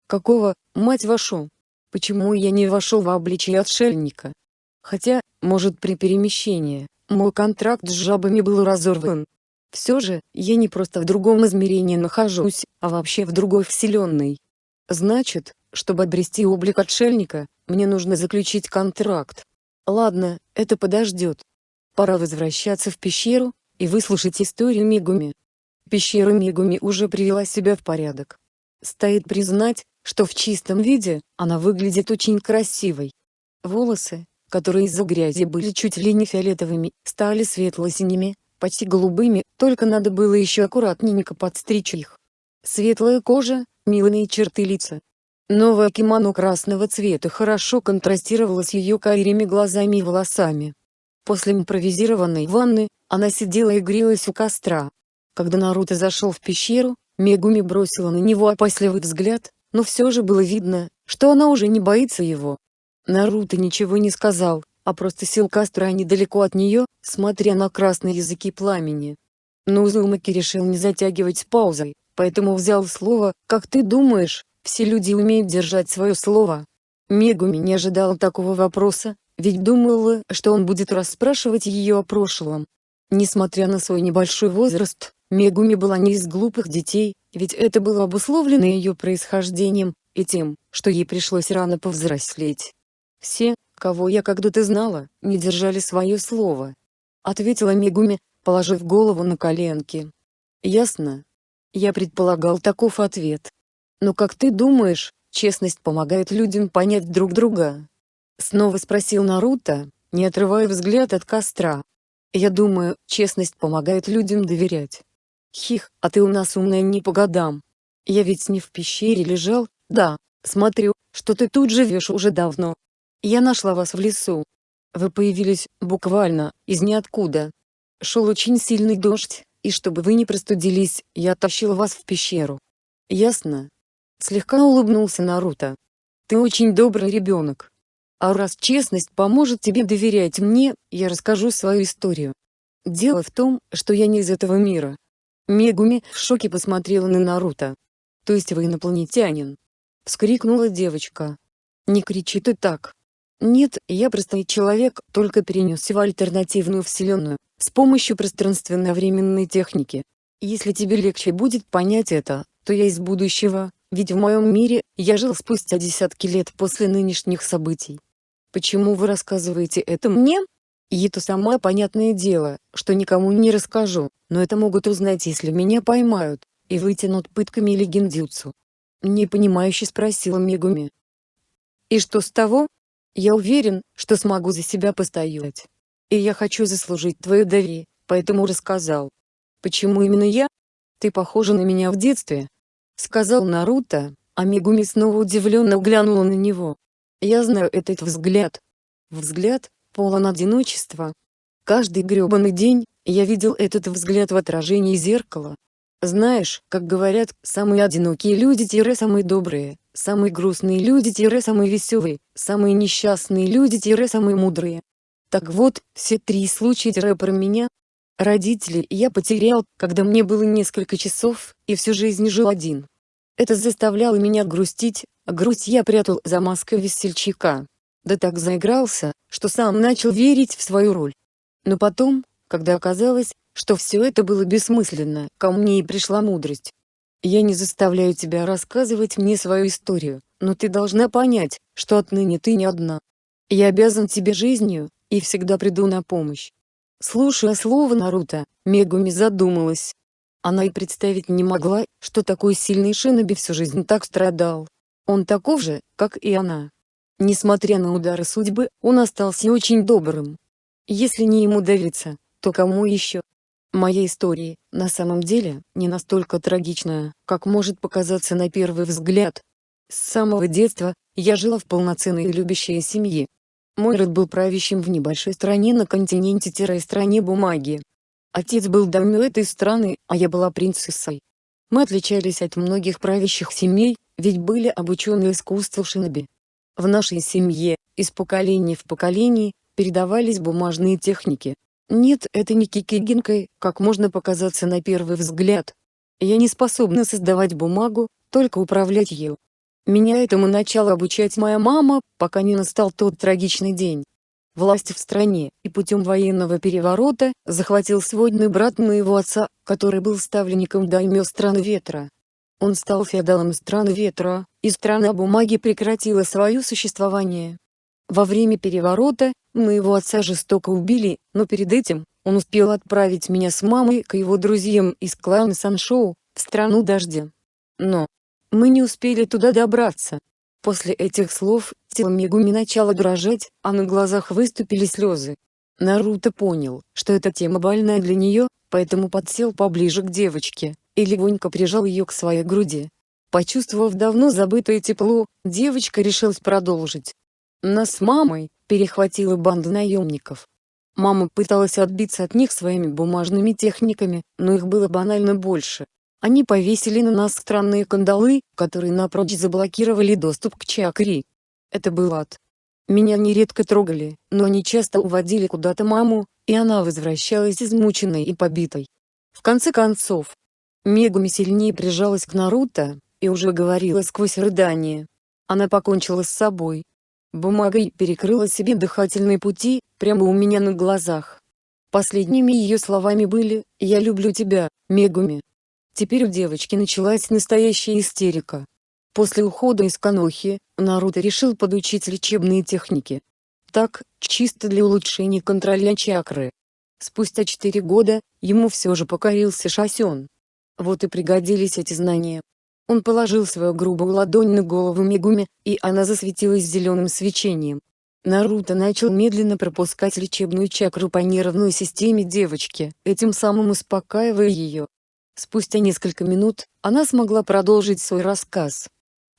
Какого, мать вашу? Почему я не вошел в обличие отшельника? Хотя, может при перемещении, мой контракт с жабами был разорван. Все же, я не просто в другом измерении нахожусь, а вообще в другой вселенной. Значит, чтобы обрести облик отшельника, мне нужно заключить контракт. Ладно, это подождет. Пора возвращаться в пещеру, и выслушать историю Мегуми. Пещера Мегуми уже привела себя в порядок. Стоит признать, что в чистом виде, она выглядит очень красивой. Волосы, которые из-за грязи были чуть ли не фиолетовыми, стали светло-синими, почти голубыми, только надо было еще аккуратненько подстричь их. Светлая кожа, милые черты лица. Новое кимоно красного цвета хорошо контрастировало с ее карими глазами и волосами. После импровизированной ванны, она сидела и грелась у костра. Когда Наруто зашел в пещеру, Мегуми бросила на него опасливый взгляд, но все же было видно, что она уже не боится его. Наруто ничего не сказал, а просто сел костра недалеко от нее, смотря на красные языки пламени. Но Узумаки решил не затягивать с паузой, поэтому взял слово, «Как ты думаешь, все люди умеют держать свое слово?» Мегуми не ожидала такого вопроса, ведь думала, что он будет расспрашивать ее о прошлом. Несмотря на свой небольшой возраст, Мегуми была не из глупых детей, ведь это было обусловлено ее происхождением, и тем, что ей пришлось рано повзрослеть. «Все, кого я когда-то знала, не держали свое слово», — ответила Мегуми, положив голову на коленки. «Ясно. Я предполагал таков ответ. Но как ты думаешь, честность помогает людям понять друг друга?» Снова спросил Наруто, не отрывая взгляд от костра. «Я думаю, честность помогает людям доверять. Хих, а ты у нас умная не по годам. Я ведь не в пещере лежал, да, смотрю, что ты тут живешь уже давно. Я нашла вас в лесу. Вы появились, буквально, из ниоткуда. Шел очень сильный дождь, и чтобы вы не простудились, я тащил вас в пещеру. Ясно? Слегка улыбнулся Наруто. Ты очень добрый ребенок. А раз честность поможет тебе доверять мне, я расскажу свою историю. Дело в том, что я не из этого мира. Мегуми в шоке посмотрела на Наруто. «То есть вы инопланетянин?» — вскрикнула девочка. «Не кричи ты так. Нет, я простой человек, только перенесся в альтернативную вселенную, с помощью пространственно-временной техники. Если тебе легче будет понять это, то я из будущего, ведь в моем мире, я жил спустя десятки лет после нынешних событий. Почему вы рассказываете это мне? И это самое понятное дело, что никому не расскажу, но это могут узнать если меня поймают, и вытянут пытками или гиндзюцу. Непонимающе спросила Мегуми. И что с того? Я уверен, что смогу за себя постоять. И я хочу заслужить твое доверие, поэтому рассказал. Почему именно я? Ты похожа на меня в детстве. Сказал Наруто, а Мегуми снова удивленно глянула на него. Я знаю этот взгляд. Взгляд, полон одиночества. Каждый гребаный день, я видел этот взгляд в отражении зеркала. Знаешь, как говорят, самые одинокие люди-самые добрые, самые грустные люди-самые веселые, самые несчастные люди-самые мудрые. Так вот, все три случая про меня. Родителей я потерял, когда мне было несколько часов, и всю жизнь жил один. Это заставляло меня грустить, а грусть я прятал за маской весельчака. Да так заигрался, что сам начал верить в свою роль. Но потом, когда оказалось, что все это было бессмысленно, ко мне и пришла мудрость. Я не заставляю тебя рассказывать мне свою историю, но ты должна понять, что отныне ты не одна. Я обязан тебе жизнью, и всегда приду на помощь. Слушая слово Наруто, Мегуми задумалась. Она и представить не могла, что такой сильный Шиноби всю жизнь так страдал. Он таков же, как и она. Несмотря на удары судьбы, он остался очень добрым. Если не ему довериться, то кому еще? Моя история, на самом деле, не настолько трагичная, как может показаться на первый взгляд. С самого детства, я жила в полноценной и любящей семье, мой род был правящим в небольшой стране на континенте-стране бумаги. Отец был дамё этой страны, а я была принцессой. Мы отличались от многих правящих семей, ведь были обучены искусству шиноби. В нашей семье, из поколения в поколение, передавались бумажные техники. Нет, это не кикигинкой, как можно показаться на первый взгляд. Я не способна создавать бумагу, только управлять ею. Меня этому начала обучать моя мама, пока не настал тот трагичный день. Власть в стране, и путем военного переворота, захватил сводный брат моего отца, который был ставленником даймё страны ветра. Он стал феодалом страны ветра, и страна бумаги прекратила свое существование. Во время переворота, моего отца жестоко убили, но перед этим, он успел отправить меня с мамой к его друзьям из клана Саншоу, в страну дождя. Но, мы не успели туда добраться. После этих слов, тело Мегуми начало дрожать, а на глазах выступили слезы. Наруто понял, что эта тема больная для нее, поэтому подсел поближе к девочке, и легонько прижал ее к своей груди. Почувствовав давно забытое тепло, девочка решилась продолжить. Нас с мамой, перехватила банда наемников. Мама пыталась отбиться от них своими бумажными техниками, но их было банально больше. Они повесили на нас странные кандалы, которые напрочь заблокировали доступ к чакре. Это был ад. Меня нередко трогали, но они часто уводили куда-то маму, и она возвращалась измученной и побитой. В конце концов, Мегуми сильнее прижалась к Наруто, и уже говорила сквозь рыдание. Она покончила с собой. Бумагой перекрыла себе дыхательные пути, прямо у меня на глазах. Последними ее словами были «Я люблю тебя, Мегуми». Теперь у девочки началась настоящая истерика. После ухода из Канохи, Наруто решил подучить лечебные техники. Так, чисто для улучшения контроля чакры. Спустя 4 года, ему все же покорился Шасен. Вот и пригодились эти знания. Он положил свою грубую ладонь на голову Мегуми, и она засветилась зеленым свечением. Наруто начал медленно пропускать лечебную чакру по нервной системе девочки, этим самым успокаивая ее. Спустя несколько минут, она смогла продолжить свой рассказ.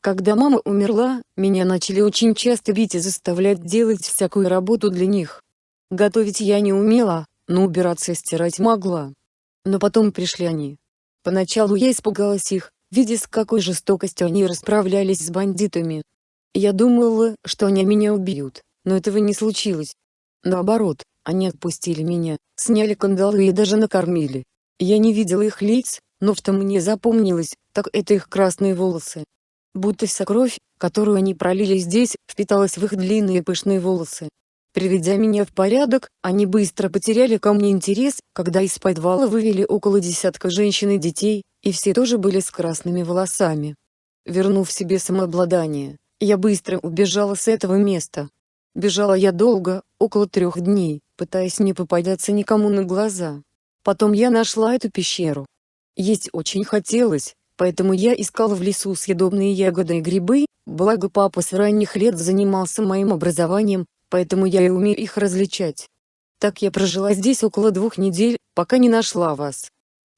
Когда мама умерла, меня начали очень часто бить и заставлять делать всякую работу для них. Готовить я не умела, но убираться и стирать могла. Но потом пришли они. Поначалу я испугалась их, видя с какой жестокостью они расправлялись с бандитами. Я думала, что они меня убьют, но этого не случилось. Наоборот, они отпустили меня, сняли кандалы и даже накормили. Я не видела их лиц, но что мне запомнилось, так это их красные волосы. Будто вся кровь, которую они пролили здесь, впиталась в их длинные пышные волосы. Приведя меня в порядок, они быстро потеряли ко мне интерес, когда из подвала вывели около десятка женщин и детей, и все тоже были с красными волосами. Вернув себе самообладание, я быстро убежала с этого места. Бежала я долго, около трех дней, пытаясь не попадаться никому на глаза. Потом я нашла эту пещеру. Есть очень хотелось, поэтому я искала в лесу съедобные ягоды и грибы, благо папа с ранних лет занимался моим образованием, поэтому я и умею их различать. Так я прожила здесь около двух недель, пока не нашла вас.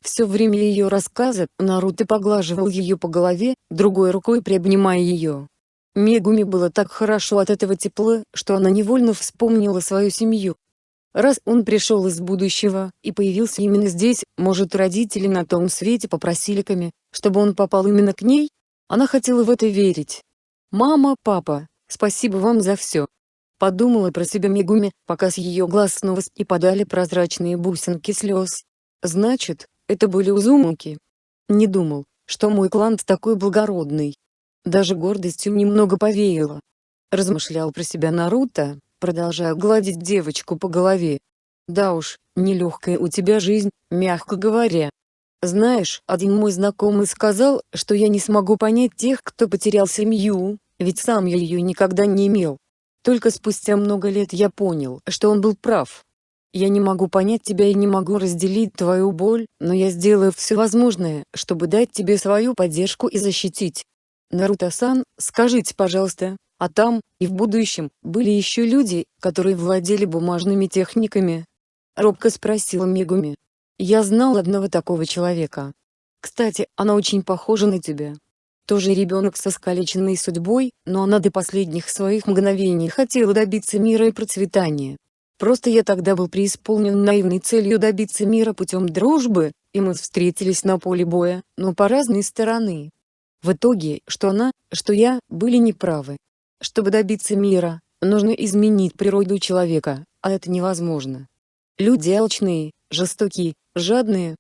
Все время ее рассказа, Наруто поглаживал ее по голове, другой рукой приобнимая ее. Мегуми было так хорошо от этого тепла, что она невольно вспомнила свою семью. Раз он пришел из будущего, и появился именно здесь, может родители на том свете попросили Ками, чтобы он попал именно к ней? Она хотела в это верить. «Мама, папа, спасибо вам за все». Подумала про себя Мегуми, пока с ее глаз снова и подали прозрачные бусинки слез. Значит, это были Узумаки. Не думал, что мой клан такой благородный. Даже гордостью немного повеяло. Размышлял про себя Наруто, продолжая гладить девочку по голове. Да уж, нелегкая у тебя жизнь, мягко говоря. Знаешь, один мой знакомый сказал, что я не смогу понять тех, кто потерял семью, ведь сам я ее никогда не имел. Только спустя много лет я понял, что он был прав. Я не могу понять тебя и не могу разделить твою боль, но я сделаю все возможное, чтобы дать тебе свою поддержку и защитить. Наруто-сан, скажите пожалуйста, а там, и в будущем, были еще люди, которые владели бумажными техниками? Робко спросила Мегуми. Я знал одного такого человека. Кстати, она очень похожа на тебя. Тоже ребенок со скалеченной судьбой, но она до последних своих мгновений хотела добиться мира и процветания. Просто я тогда был преисполнен наивной целью добиться мира путем дружбы, и мы встретились на поле боя, но по разные стороны. В итоге, что она, что я, были неправы. Чтобы добиться мира, нужно изменить природу человека, а это невозможно. Люди алчные, жестокие, жадные.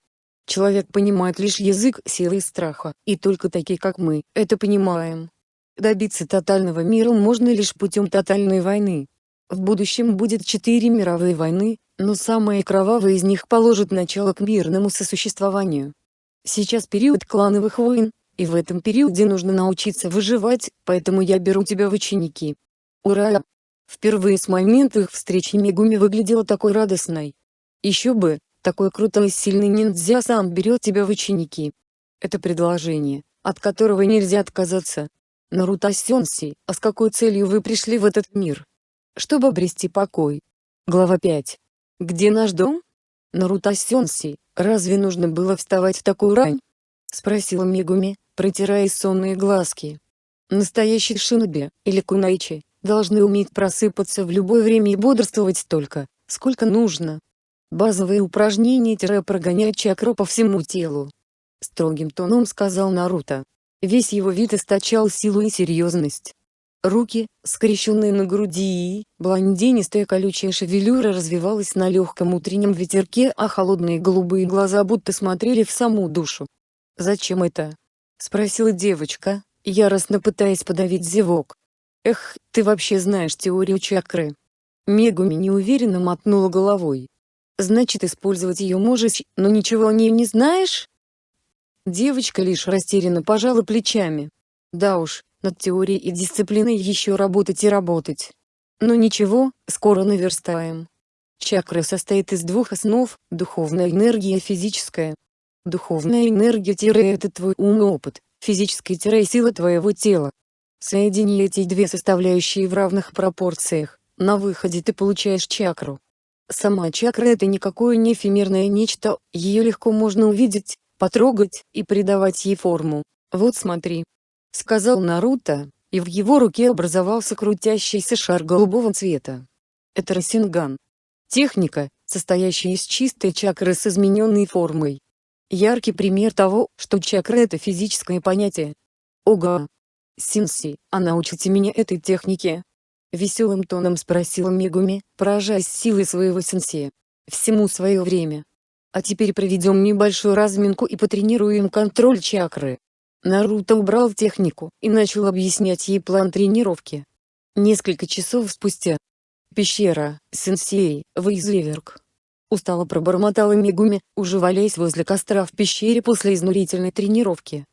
Человек понимает лишь язык силы и страха, и только такие как мы, это понимаем. Добиться тотального мира можно лишь путем тотальной войны. В будущем будет четыре мировые войны, но самая кровавая из них положит начало к мирному сосуществованию. Сейчас период клановых войн, и в этом периоде нужно научиться выживать, поэтому я беру тебя в ученики. Ура! Впервые с момента их встречи Мегуми выглядела такой радостной. Еще бы, такой крутой и сильный ниндзя сам берет тебя в ученики. Это предложение, от которого нельзя отказаться. Наруто Сёнси, а с какой целью вы пришли в этот мир? Чтобы обрести покой. Глава 5. Где наш дом? Наруто Сёнси, разве нужно было вставать в такую рань? Спросила Мегуми, протирая сонные глазки. Настоящий шиноби, или кунайчи, должны уметь просыпаться в любое время и бодрствовать столько, сколько нужно. Базовые упражнения-прогонять чакру по всему телу. Строгим тоном сказал Наруто. Весь его вид источал силу и серьезность. Руки, скрещенные на груди блондинистая колючая шевелюра развивалась на легком утреннем ветерке, а холодные голубые глаза будто смотрели в саму душу. «Зачем это?» — спросила девочка, яростно пытаясь подавить зевок. «Эх, ты вообще знаешь теорию чакры?» Мегуми неуверенно мотнула головой. «Значит использовать ее можешь, но ничего о ней не знаешь?» Девочка лишь растерянно пожала плечами. «Да уж, над теорией и дисциплиной еще работать и работать. Но ничего, скоро наверстаем. Чакра состоит из двух основ, духовная энергия и физическая. Духовная энергия – это твой ум и опыт, физическая – сила твоего тела. Соедини эти две составляющие в равных пропорциях, на выходе ты получаешь чакру. Сама чакра – это никакое не эфемерное нечто, ее легко можно увидеть, потрогать и придавать ей форму. Вот смотри. Сказал Наруто, и в его руке образовался крутящийся шар голубого цвета. Это Расинган. Техника, состоящая из чистой чакры с измененной формой. Яркий пример того, что чакра – это физическое понятие. Ого! Синси, а научите меня этой технике? Веселым тоном спросила Мегуми, поражаясь силой своего сенсея. Всему свое время. А теперь проведем небольшую разминку и потренируем контроль чакры. Наруто убрал технику и начал объяснять ей план тренировки. Несколько часов спустя. Пещера, сенсей, Вейзеверк. Устало пробормотала Мегуми, уже валяясь возле костра в пещере после изнурительной тренировки.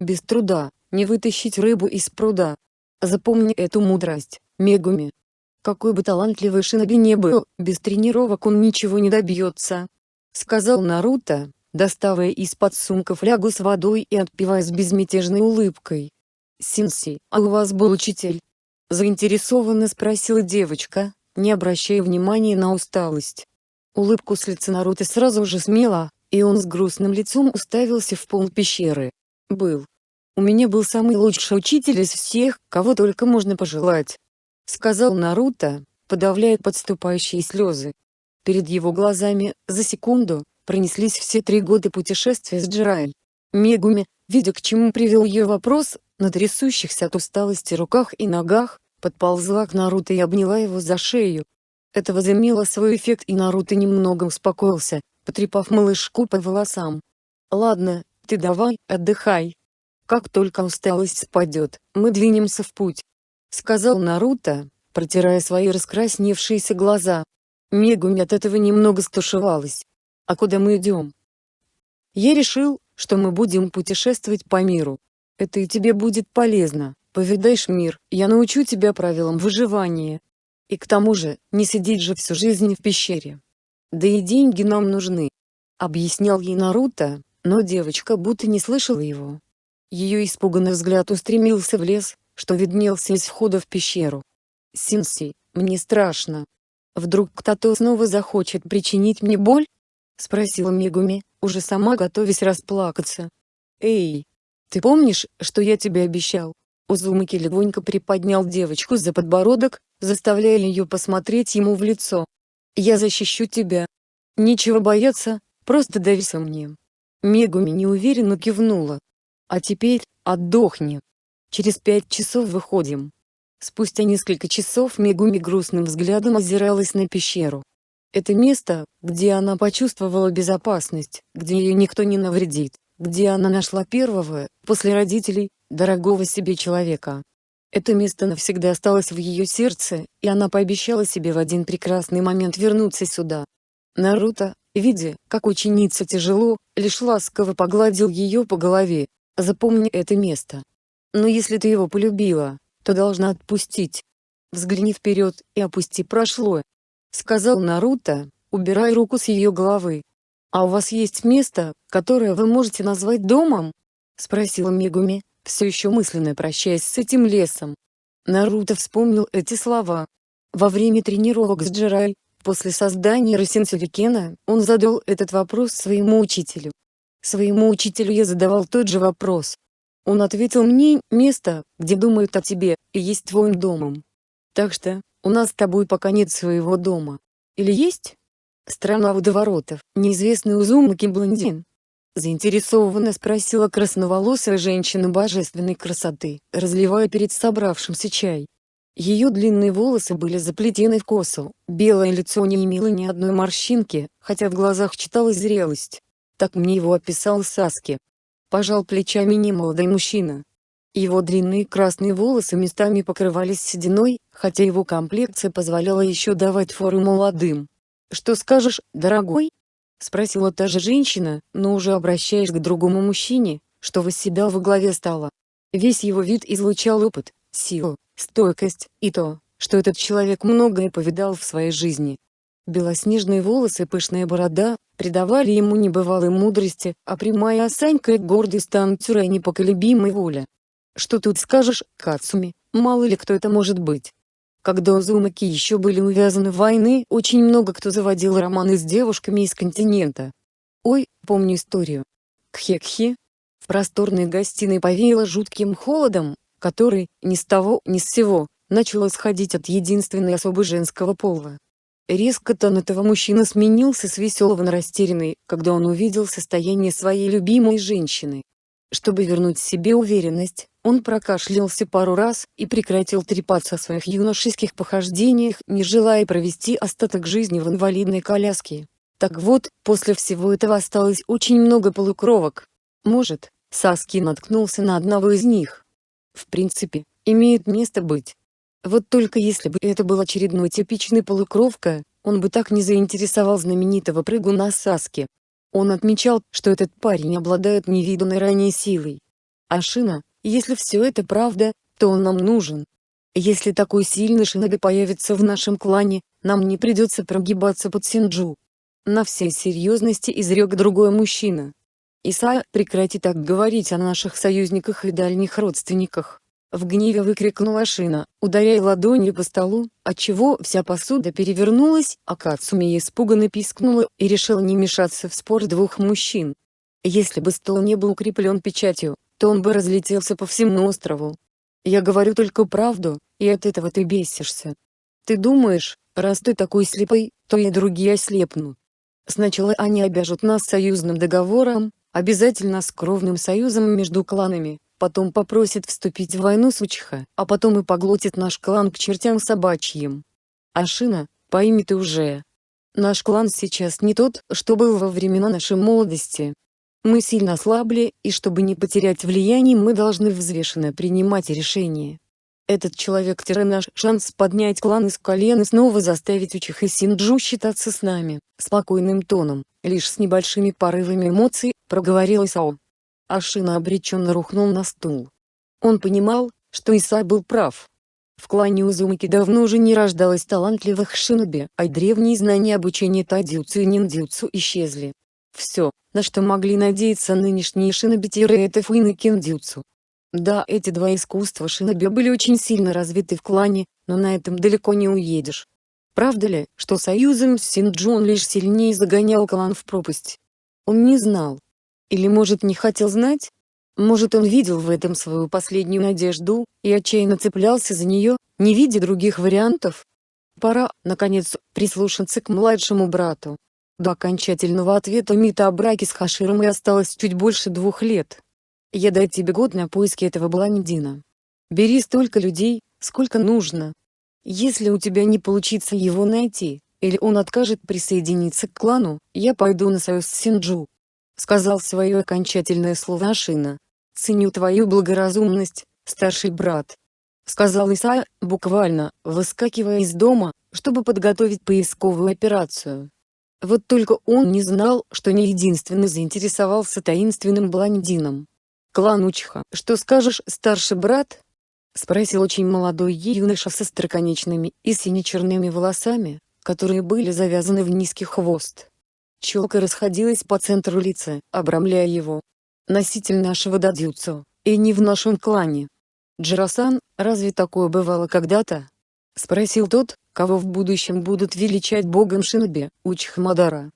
Без труда, не вытащить рыбу из пруда. Запомни эту мудрость, Мегуми. Какой бы талантливый шиноби не был, без тренировок он ничего не добьется. Сказал Наруто, доставая из-под сумка флягу с водой и отпивая с безмятежной улыбкой. «Синси, а у вас был учитель?» Заинтересованно спросила девочка, не обращая внимания на усталость. Улыбку с лица Наруто сразу же смела, и он с грустным лицом уставился в пол пещеры. Был. У меня был самый лучший учитель из всех, кого только можно пожелать. Сказал Наруто, подавляя подступающие слезы. Перед его глазами, за секунду, пронеслись все три года путешествия с Джирай. Мегуми, видя к чему привел ее вопрос, на трясущихся от усталости руках и ногах, подползла к Наруто и обняла его за шею. Это возымело свой эффект и Наруто немного успокоился, потрепав малышку по волосам. «Ладно, ты давай, отдыхай. Как только усталость спадет, мы двинемся в путь», — сказал Наруто, протирая свои раскрасневшиеся глаза. Мегуми от этого немного стушевалась. «А куда мы идем?» «Я решил, что мы будем путешествовать по миру. Это и тебе будет полезно, повидаешь мир, я научу тебя правилам выживания. И к тому же, не сидеть же всю жизнь в пещере. Да и деньги нам нужны. Объяснял ей Наруто, но девочка будто не слышала его. Ее испуганный взгляд устремился в лес, что виднелся из входа в пещеру. «Синси, мне страшно. Вдруг кто-то снова захочет причинить мне боль?» — спросила Мегуми, уже сама готовясь расплакаться. «Эй, ты помнишь, что я тебе обещал?» Узумаки легонько приподнял девочку за подбородок, заставляя ее посмотреть ему в лицо. «Я защищу тебя. Нечего бояться, просто доверься мне». Мегуми неуверенно кивнула. «А теперь, отдохни. Через пять часов выходим». Спустя несколько часов Мегуми грустным взглядом озиралась на пещеру. Это место, где она почувствовала безопасность, где ее никто не навредит, где она нашла первого, после родителей, дорогого себе человека. Это место навсегда осталось в ее сердце, и она пообещала себе в один прекрасный момент вернуться сюда. Наруто, видя, как ученица тяжело, лишь ласково погладил ее по голове. Запомни это место. Но если ты его полюбила, то должна отпустить. Взгляни вперед и опусти прошлое. Сказал Наруто, убирая руку с ее головы. «А у вас есть место, которое вы можете назвать домом?» — спросила Мегуми, все еще мысленно прощаясь с этим лесом. Наруто вспомнил эти слова. Во время тренировок с Джирай, после создания Росинсюрикена, он задал этот вопрос своему учителю. Своему учителю я задавал тот же вопрос. Он ответил мне, место, где думают о тебе, и есть твоим домом. Так что, у нас с тобой пока нет своего дома. Или есть? Страна водоворотов, неизвестный Узумаки блондин, Заинтересованно спросила красноволосая женщина божественной красоты, разливая перед собравшимся чай. Ее длинные волосы были заплетены в косу, белое лицо не имело ни одной морщинки, хотя в глазах читалась зрелость. Так мне его описал Саски. Пожал плечами немолодой мужчина. Его длинные красные волосы местами покрывались сединой, хотя его комплекция позволяла еще давать фору молодым. «Что скажешь, дорогой?» Спросила та же женщина, но уже обращаясь к другому мужчине, что восседал во главе стола. Весь его вид излучал опыт, силу, стойкость, и то, что этот человек многое повидал в своей жизни. Белоснежные волосы и пышная борода, придавали ему небывалой мудрости, а прямая осанька и гордый стан Цюрэ непоколебимой воля. Что тут скажешь, Кацуми, мало ли кто это может быть. Когда Узумаки еще были увязаны в войны, очень много кто заводил романы с девушками из континента. Ой, помню историю. Кхе-кхе. В просторной гостиной повеяло жутким холодом, который, ни с того, ни с сего, начал исходить от единственной особы женского пола. Резко тон этого мужчины сменился с веселого на растерянный, когда он увидел состояние своей любимой женщины. Чтобы вернуть себе уверенность, он прокашлялся пару раз и прекратил трепаться о своих юношеских похождениях, не желая провести остаток жизни в инвалидной коляске. Так вот, после всего этого осталось очень много полукровок. Может, Саски наткнулся на одного из них. В принципе, имеет место быть. Вот только если бы это был очередной типичный полукровка, он бы так не заинтересовал знаменитого прыгуна Саски. Он отмечал, что этот парень обладает невиданной ранее силой. Ашина, если все это правда, то он нам нужен. Если такой сильный Шиноби появится в нашем клане, нам не придется прогибаться под Синджу. На всей серьезности изрек другой мужчина. Исаа, прекрати так говорить о наших союзниках и дальних родственниках. В гневе выкрикнула Шина, ударяя ладонью по столу, отчего вся посуда перевернулась, а Кацуми испуганно пискнула и решила не мешаться в спор двух мужчин. Если бы стол не был укреплен печатью, то он бы разлетелся по всему острову. Я говорю только правду, и от этого ты бесишься. Ты думаешь, раз ты такой слепой, то и другие ослепнут. Сначала они обяжут нас союзным договором, обязательно с кровным союзом между кланами, потом попросит вступить в войну с Учиха, а потом и поглотит наш клан к чертям собачьим. Ашина, пойми ты уже. Наш клан сейчас не тот, что был во времена нашей молодости. Мы сильно ослабли, и чтобы не потерять влияние мы должны взвешенно принимать решения. Этот человек – наш шанс поднять клан из колен и снова заставить Учих и Синджу считаться с нами, спокойным тоном, лишь с небольшими порывами эмоций, проговорил Исао. Ашина обреченно рухнул на стул. Он понимал, что Исай был прав. В клане Узумаки давно уже не рождалось талантливых шиноби, а древние знания обучения тадзюцу и ниндзюцу исчезли. Все, на что могли надеяться нынешние шиноби это фуин и киндзюцу. Да, эти два искусства шиноби были очень сильно развиты в клане, но на этом далеко не уедешь. Правда ли, что союзом с Синджон лишь сильнее загонял клан в пропасть? Он не знал, или может не хотел знать? Может он видел в этом свою последнюю надежду, и отчаянно цеплялся за нее, не видя других вариантов? Пора, наконец, прислушаться к младшему брату. До окончательного ответа Мита о браке с Хаширом и осталось чуть больше двух лет. Я даю тебе год на поиски этого блондина. Бери столько людей, сколько нужно. Если у тебя не получится его найти, или он откажет присоединиться к клану, я пойду на союз с Синджу сказал свое окончательное слово Ашина. «Ценю твою благоразумность, старший брат», — сказал Исайя, буквально, выскакивая из дома, чтобы подготовить поисковую операцию. Вот только он не знал, что не единственный заинтересовался таинственным блондином. «Клан Учха, что скажешь, старший брат?» — спросил очень молодой юноша со строконечными и сине-черными волосами, которые были завязаны в низкий хвост. Челка расходилась по центру лица, обрамляя его. Носитель нашего дадзюцу, и не в нашем клане. Джирасан, разве такое бывало когда-то? Спросил тот, кого в будущем будут величать богом Шиноби, Учхмадара.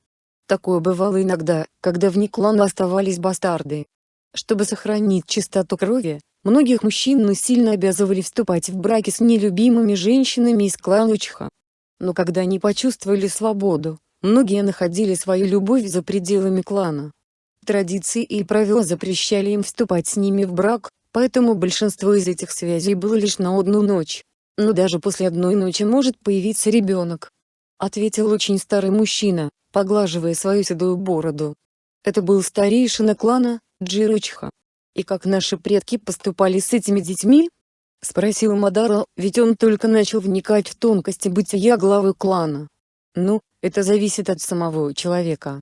Такое бывало иногда, когда вне клана оставались бастарды. Чтобы сохранить чистоту крови, многих мужчин насильно обязывали вступать в браки с нелюбимыми женщинами из клана Учха. Но когда они почувствовали свободу, Многие находили свою любовь за пределами клана. Традиции и правила запрещали им вступать с ними в брак, поэтому большинство из этих связей было лишь на одну ночь. Но даже после одной ночи может появиться ребенок. Ответил очень старый мужчина, поглаживая свою седую бороду. Это был старейшина клана, Джиручха. И как наши предки поступали с этими детьми? Спросил Мадара, ведь он только начал вникать в тонкости бытия главы клана. Ну, это зависит от самого человека.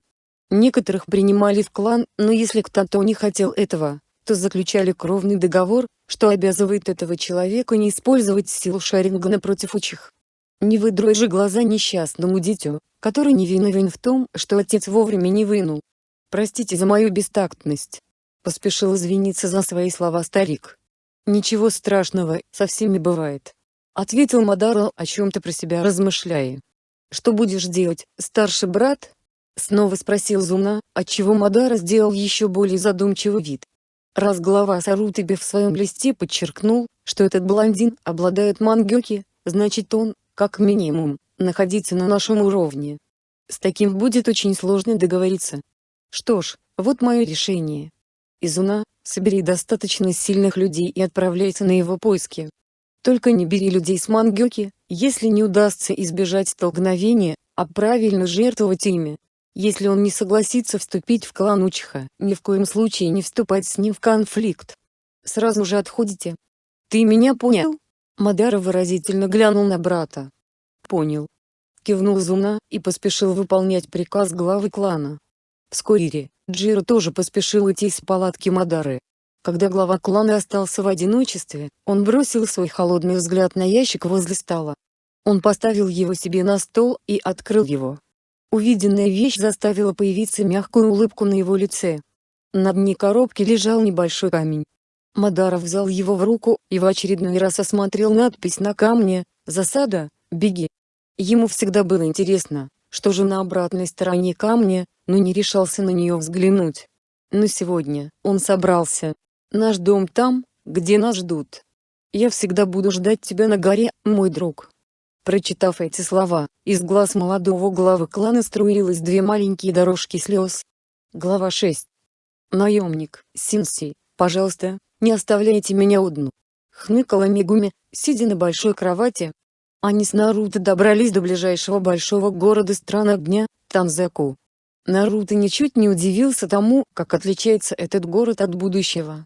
Некоторых принимали в клан, но если кто-то не хотел этого, то заключали кровный договор, что обязывает этого человека не использовать силу Шарингана против учих. Не выдрой же глаза несчастному дитю, который не виновен в том, что отец вовремя не вынул. Простите за мою бестактность. Поспешил извиниться за свои слова старик. Ничего страшного, со всеми бывает. Ответил Мадаро, о чем-то про себя размышляя. «Что будешь делать, старший брат?» Снова спросил Зуна, отчего Мадара сделал еще более задумчивый вид. Раз глава Сарутыбе в своем листе подчеркнул, что этот блондин обладает мангёки, значит он, как минимум, находится на нашем уровне. С таким будет очень сложно договориться. Что ж, вот мое решение. Изуна, собери достаточно сильных людей и отправляйся на его поиски. Только не бери людей с мангёки, если не удастся избежать столкновения, а правильно жертвовать ими. Если он не согласится вступить в клан Учиха, ни в коем случае не вступать с ним в конфликт. Сразу же отходите. Ты меня понял? Мадара выразительно глянул на брата. Понял. Кивнул Зуна, и поспешил выполнять приказ главы клана. Вскоре, Джиро тоже поспешил идти из палатки Мадары. Когда глава клана остался в одиночестве, он бросил свой холодный взгляд на ящик возле стола. Он поставил его себе на стол и открыл его. Увиденная вещь заставила появиться мягкую улыбку на его лице. На дне коробки лежал небольшой камень. Мадаров взял его в руку и в очередной раз осмотрел надпись на камне «Засада, беги». Ему всегда было интересно, что же на обратной стороне камня, но не решался на нее взглянуть. Но сегодня он собрался. Наш дом там, где нас ждут. Я всегда буду ждать тебя на горе, мой друг. Прочитав эти слова, из глаз молодого главы клана струились две маленькие дорожки слез. Глава 6. Наемник, Синси, пожалуйста, не оставляйте меня одну. Хныкала Мигуми, сидя на большой кровати. Они с Наруто добрались до ближайшего большого города стран огня, Танзаку. Наруто ничуть не удивился тому, как отличается этот город от будущего.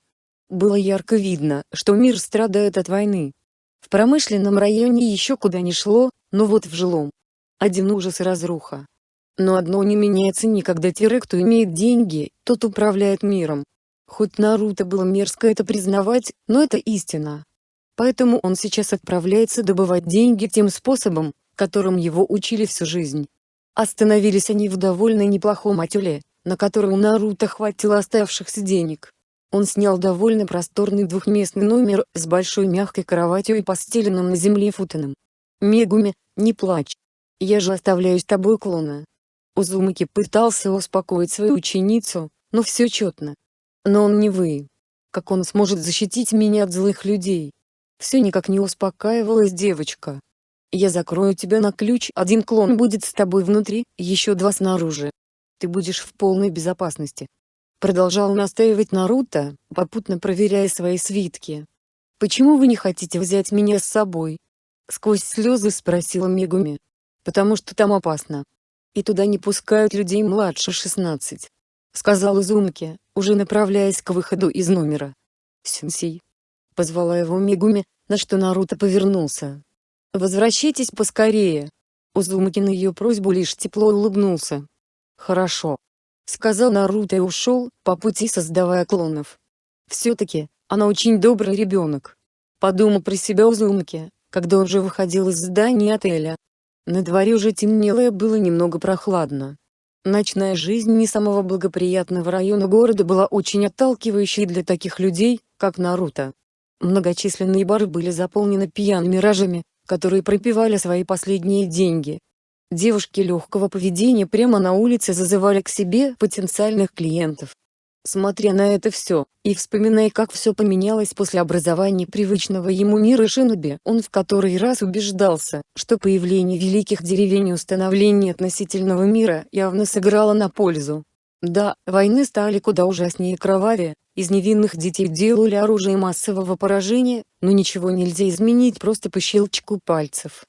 Было ярко видно, что мир страдает от войны, в промышленном районе еще куда ни шло, но вот в жилом. Один ужас и разруха. Но одно не меняется никогда тире кто имеет деньги, тот управляет миром. Хоть Наруто было мерзко это признавать, но это истина. Поэтому он сейчас отправляется добывать деньги тем способом, которым его учили всю жизнь. Остановились они в довольно неплохом отеле, на который у Наруто хватило оставшихся денег. Он снял довольно просторный двухместный номер с большой мягкой кроватью и постеленным на земле футоном. «Мегуми, не плачь. Я же оставляю с тобой клона». Узумаки пытался успокоить свою ученицу, но все четно. Но он не вы. Как он сможет защитить меня от злых людей? Все никак не успокаивалась девочка. Я закрою тебя на ключ, один клон будет с тобой внутри, еще два снаружи. Ты будешь в полной безопасности. Продолжал настаивать Наруто, попутно проверяя свои свитки. «Почему вы не хотите взять меня с собой?» Сквозь слезы спросила Мегуми. «Потому что там опасно. И туда не пускают людей младше 16», — сказал Изумки, уже направляясь к выходу из номера. «Сенсей». Позвала его Мегуми, на что Наруто повернулся. «Возвращайтесь поскорее». Узумаки на ее просьбу лишь тепло улыбнулся. «Хорошо сказал Наруто и ушел, по пути создавая клонов. Все-таки, она очень добрый ребенок. Подумал про себя Узумаки, когда он же выходил из здания отеля. На дворе уже темнело и было немного прохладно. Ночная жизнь не самого благоприятного района города была очень отталкивающей для таких людей, как Наруто. Многочисленные бары были заполнены пьяными ражами, которые пропивали свои последние деньги, Девушки легкого поведения прямо на улице зазывали к себе потенциальных клиентов. Смотря на это все, и вспоминая как все поменялось после образования привычного ему мира Шиноби, он в который раз убеждался, что появление великих деревень и установление относительного мира явно сыграло на пользу. Да, войны стали куда ужаснее и кровавее, из невинных детей делали оружие массового поражения, но ничего нельзя изменить просто по щелчку пальцев.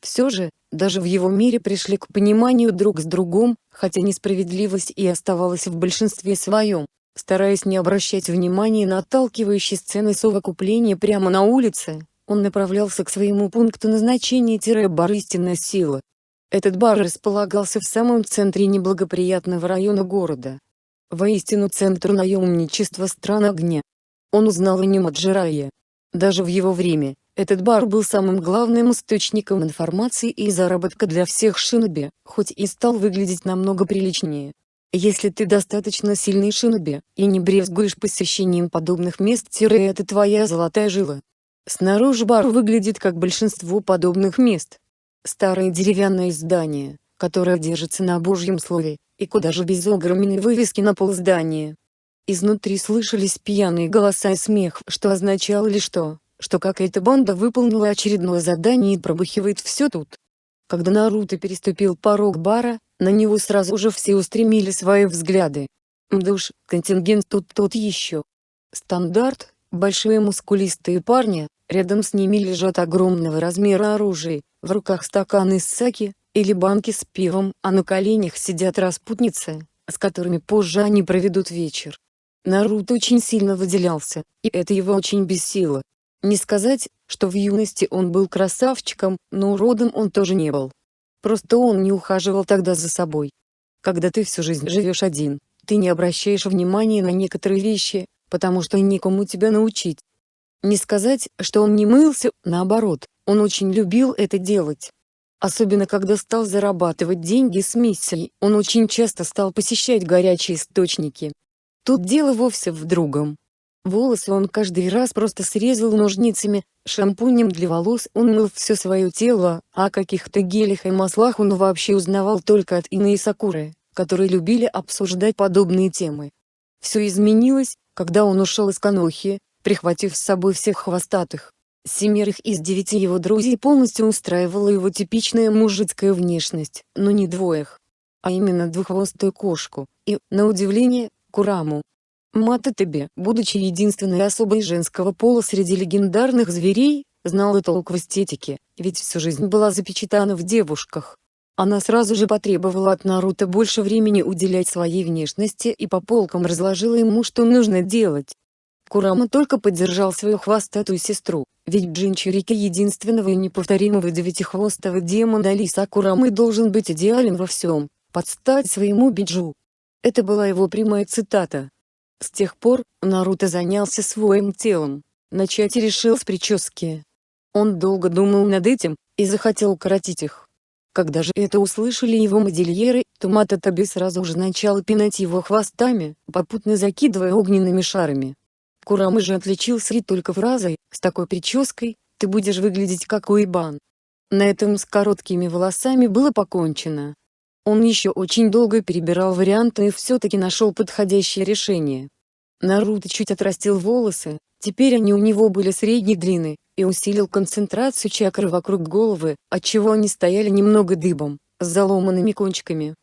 Все же, даже в его мире пришли к пониманию друг с другом, хотя несправедливость и оставалась в большинстве своем. Стараясь не обращать внимания на отталкивающие сцены совокупления прямо на улице, он направлялся к своему пункту назначения-бар истинная сила. Этот бар располагался в самом центре неблагоприятного района города. Воистину центр наемничества стран огня. Он узнал о нем от Жирая. Даже в его время, этот бар был самым главным источником информации и заработка для всех шиноби, хоть и стал выглядеть намного приличнее. Если ты достаточно сильный шиноби, и не брезгуешь посещением подобных мест это твоя золотая жила. Снаружи бар выглядит как большинство подобных мест. Старое деревянное здание, которое держится на божьем слове, и куда же без огроменной вывески на пол здания. Изнутри слышались пьяные голоса и смех, что означало ли что, что какая-то банда выполнила очередное задание и пробухивает все тут. Когда Наруто переступил порог бара, на него сразу же все устремили свои взгляды. Мдуш, контингент тут тот еще. Стандарт, большие мускулистые парни, рядом с ними лежат огромного размера оружие, в руках стаканы с саки, или банки с пивом, а на коленях сидят распутницы, с которыми позже они проведут вечер. Наруто очень сильно выделялся, и это его очень бесило. Не сказать, что в юности он был красавчиком, но уродом он тоже не был. Просто он не ухаживал тогда за собой. Когда ты всю жизнь живешь один, ты не обращаешь внимания на некоторые вещи, потому что никому тебя научить. Не сказать, что он не мылся, наоборот, он очень любил это делать. Особенно когда стал зарабатывать деньги с миссией, он очень часто стал посещать горячие источники. Тут дело вовсе в другом. Волосы он каждый раз просто срезал ножницами, шампунем для волос он мыл все свое тело, а о каких-то гелях и маслах он вообще узнавал только от Инны и Сакуры, которые любили обсуждать подобные темы. Все изменилось, когда он ушел из Канохи, прихватив с собой всех хвостатых. Семерых из девяти его друзей полностью устраивала его типичная мужицкая внешность, но не двоих. А именно двуххвостую кошку, и, на удивление, Кураму. Мататебе, будучи единственной особой женского пола среди легендарных зверей, знала толк в эстетике, ведь всю жизнь была запечатана в девушках. Она сразу же потребовала от Наруто больше времени уделять своей внешности и по полкам разложила ему что нужно делать. Курама только поддержал свою хвостатую сестру, ведь Джинчурики единственного и неповторимого девятихвостого демона Лиса Курамы должен быть идеален во всем, подстать своему Биджу. Это была его прямая цитата. С тех пор, Наруто занялся своим телом. Начать решил с прически. Он долго думал над этим, и захотел укоротить их. Когда же это услышали его модельеры, то Мататаби сразу же начал пинать его хвостами, попутно закидывая огненными шарами. Курамы же отличился и только фразой «С такой прической, ты будешь выглядеть как уебан». На этом с короткими волосами было покончено. Он еще очень долго перебирал варианты и все-таки нашел подходящее решение. Наруто чуть отрастил волосы, теперь они у него были средней длины, и усилил концентрацию чакры вокруг головы, отчего они стояли немного дыбом, с заломанными кончиками.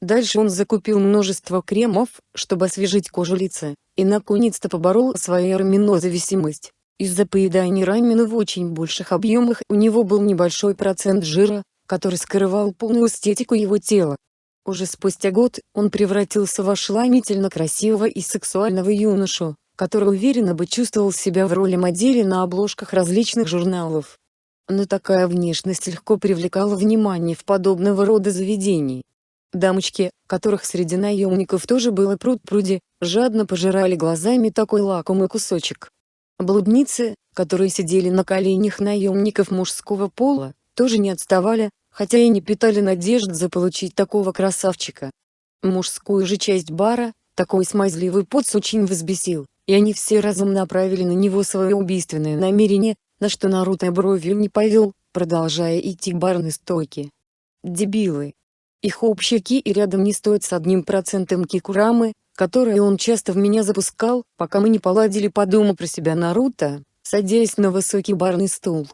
Дальше он закупил множество кремов, чтобы освежить кожу лица, и наконец-то поборол свою раминозависимость. Из-за поедания рамена в очень больших объемах у него был небольшой процент жира, который скрывал полную эстетику его тела. Уже спустя год, он превратился в ошеломительно красивого и сексуального юношу, который уверенно бы чувствовал себя в роли модели на обложках различных журналов. Но такая внешность легко привлекала внимание в подобного рода заведений. Дамочки, которых среди наемников тоже было пруд-пруди, жадно пожирали глазами такой лакомый кусочек. Блудницы, которые сидели на коленях наемников мужского пола, тоже не отставали, хотя и не питали надежд заполучить такого красавчика. Мужскую же часть бара, такой смазливый поц очень взбесил, и они все разом направили на него свое убийственное намерение, на что Наруто бровью не повел, продолжая идти к барной стойке. Дебилы. Их общаки и рядом не стоят с одним процентом кикурамы, которые он часто в меня запускал, пока мы не поладили по дому про себя Наруто, садясь на высокий барный стул.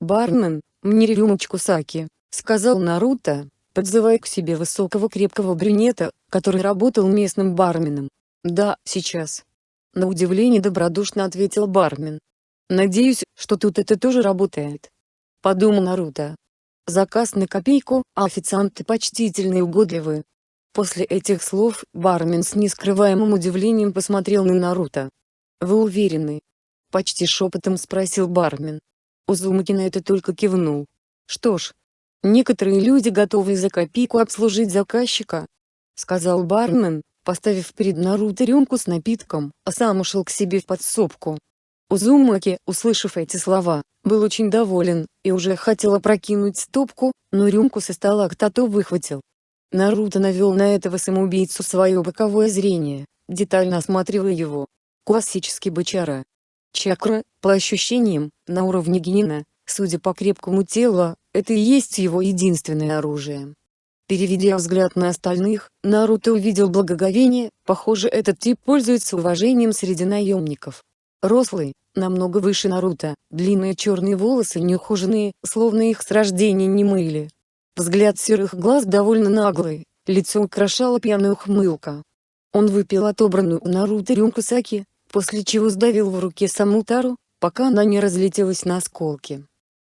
«Бармен, мне рюмочку саки», — сказал Наруто, подзывая к себе высокого крепкого брюнета, который работал местным барменом. «Да, сейчас». На удивление добродушно ответил бармен. «Надеюсь, что тут это тоже работает». Подумал Наруто. Заказ на копейку, а официанты почтительные и угодливые. После этих слов, бармен с нескрываемым удивлением посмотрел на Наруто. «Вы уверены?» Почти шепотом спросил бармен. Узумаки на это только кивнул. «Что ж, Некоторые люди готовы за копейку обслужить заказчика, сказал бармен, поставив перед Наруто рюмку с напитком, а сам ушел к себе в подсобку. Узумаки, услышав эти слова, был очень доволен, и уже хотел опрокинуть стопку, но рюмку со стола кто-то выхватил. Наруто навел на этого самоубийцу свое боковое зрение, детально осматривая его. Классический бычара. Чакра, по ощущениям, на уровне генина, судя по крепкому телу, это и есть его единственное оружие. Переведя взгляд на остальных, Наруто увидел благоговение, похоже этот тип пользуется уважением среди наемников. Рослый, намного выше Наруто, длинные черные волосы неухоженные, словно их с рождения не мыли. Взгляд серых глаз довольно наглый, лицо украшала пьяная ухмылка. Он выпил отобранную у Наруто рюмку саки, после чего сдавил в руке саму тару, пока она не разлетелась на осколки.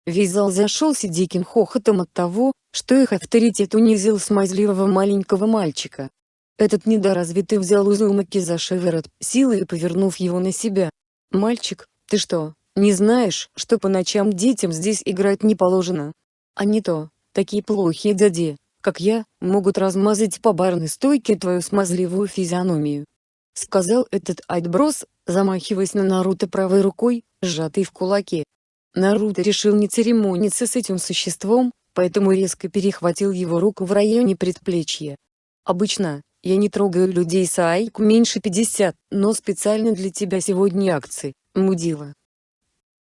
Весь зал зашелся диким хохотом от того, что их авторитет унизил смазливого маленького мальчика. Этот недоразвитый взял Узумаки за шиворот, силой повернув его на себя. «Мальчик, ты что, не знаешь, что по ночам детям здесь играть не положено? А не то, такие плохие дяди, как я, могут размазать по барной стойке твою смазливую физиономию». Сказал этот отброс, замахиваясь на Наруто правой рукой, сжатой в кулаке. Наруто решил не церемониться с этим существом, поэтому резко перехватил его руку в районе предплечья. Обычно, Я не трогаю людей с айку меньше 50, но специально для тебя сегодня акции, мудила.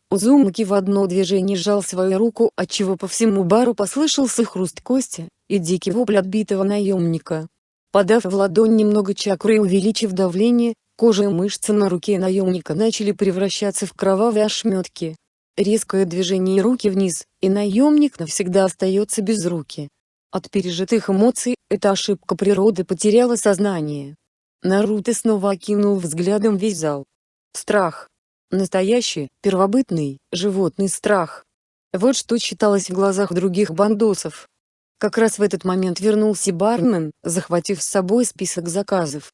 Узумаки в одно движение сжал свою руку, отчего по всему бару послышался хруст кости, и дикий вопль отбитого наемника. Подав в ладонь немного чакры и увеличив давление, кожа и мышцы на руке наемника начали превращаться в кровавые ошметки. Резкое движение руки вниз, и наемник навсегда остается без руки. От пережитых эмоций, эта ошибка природы потеряла сознание. Наруто снова окинул взглядом весь зал. Страх, Настоящий, первобытный, животный страх. Вот что читалось в глазах других бандосов. Как раз в этот момент вернулся бармен, захватив с собой список заказов.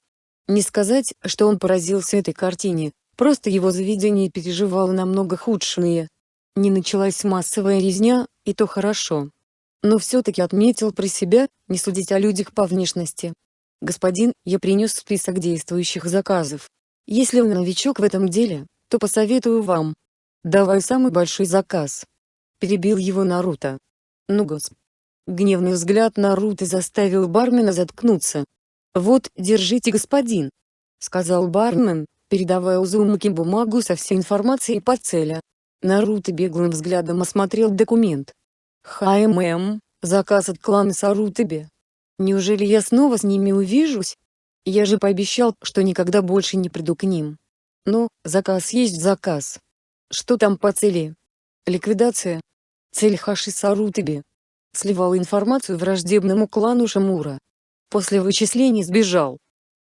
Не сказать, что он поразился этой картине, просто его заведение переживало намного худшие. Не началась массовая резня, и то хорошо. Но все-таки отметил про себя, не судить о людях по внешности. «Господин, я принес список действующих заказов. Если вы новичок в этом деле, то посоветую вам. Давай самый большой заказ. Перебил его Наруто. Ну гос. Гневный взгляд Наруто заставил бармена заткнуться. «Вот, держите господин», — сказал бармен, передавая Узумаки бумагу со всей информацией по цели. Наруто беглым взглядом осмотрел документ. «ХММ, заказ от клана Сарутабе. Неужели я снова с ними увижусь? Я же пообещал, что никогда больше не приду к ним». Ну, заказ есть заказ. Что там по цели? Ликвидация. Цель Хаши Сарутаби. Сливал информацию враждебному клану Шамура. После вычислений сбежал.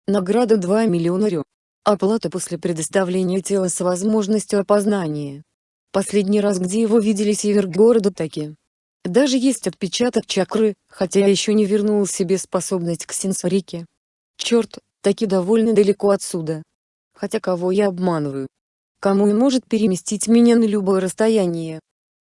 Награда 2 миллиона рю. Оплата после предоставления тела с возможностью опознания. Последний раз где его видели север города таки. Даже есть отпечаток чакры, хотя еще не вернул себе способность к сенсорике. Черт, таки довольно далеко отсюда. Хотя кого я обманываю? Кому и может переместить меня на любое расстояние?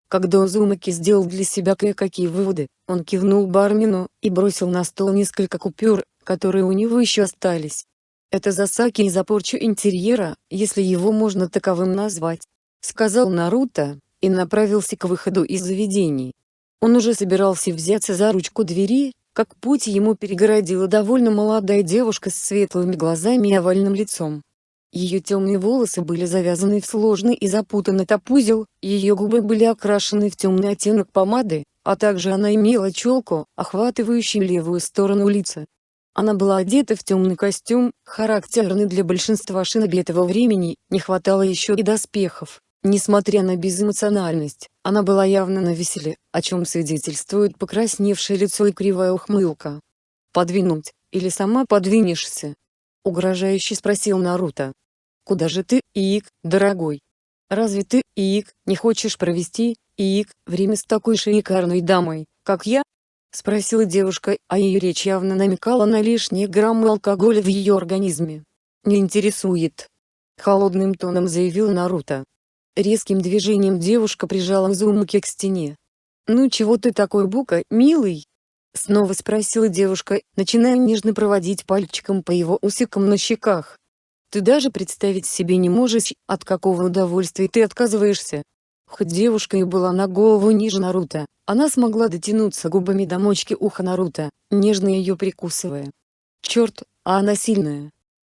Когда Узумаки сделал для себя кое-какие выводы, он кивнул бармену и бросил на стол несколько купюр, которые у него еще остались. Это Засаки и за порчу интерьера, если его можно таковым назвать, сказал Наруто, и направился к выходу из заведений. Он уже собирался взяться за ручку двери, как путь ему перегородила довольно молодая девушка с светлыми глазами и овальным лицом. Ее темные волосы были завязаны в сложный и запутанный топузел, ее губы были окрашены в темный оттенок помады, а также она имела челку, охватывающую левую сторону лица. Она была одета в темный костюм, характерный для большинства шиноби этого времени, не хватало еще и доспехов. Несмотря на безэмоциональность, она была явно на веселе, о чем свидетельствует покрасневшее лицо и кривая ухмылка. «Подвинуть, или сама подвинешься?» — угрожающе спросил Наруто. Куда же ты, Иик, дорогой? Разве ты, Иик, не хочешь провести, Иик, время с такой шикарной дамой, как я? Спросила девушка, а ее речь явно намекала на лишние граммы алкоголя в ее организме. Не интересует. Холодным тоном заявил Наруто. Резким движением девушка прижала Зумаки к стене. «Ну чего ты такой бука, милый?» Снова спросила девушка, начиная нежно проводить пальчиком по его усикам на щеках. Ты даже представить себе не можешь, от какого удовольствия ты отказываешься. Хоть девушка и была на голову ниже Наруто, она смогла дотянуться губами до мочки уха Наруто, нежно ее прикусывая. Черт, а она сильная.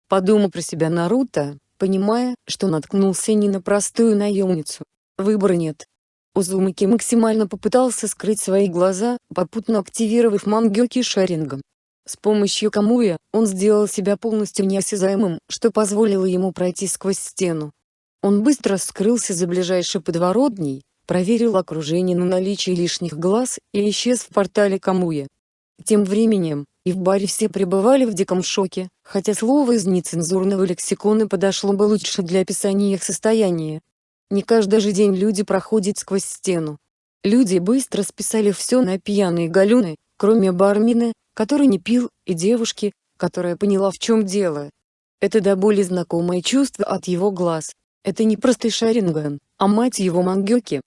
Подумал про себя Наруто, понимая, что наткнулся не на простую наемницу. Выбора нет. Узумаки максимально попытался скрыть свои глаза, попутно активировав мангёки шарингом. С помощью Камуя, он сделал себя полностью неосязаемым, что позволило ему пройти сквозь стену. Он быстро скрылся за ближайшей подворотней, проверил окружение на наличие лишних глаз и исчез в портале Камуя. Тем временем, и в баре все пребывали в диком шоке, хотя слово из нецензурного лексикона подошло бы лучше для описания их состояния. Не каждый же день люди проходят сквозь стену. Люди быстро списали все на пьяные галюны, кроме бармина, который не пил, и девушки, которая поняла в чем дело. Это до боли знакомое чувство от его глаз. Это не простый Шаринган, а мать его Мангёки.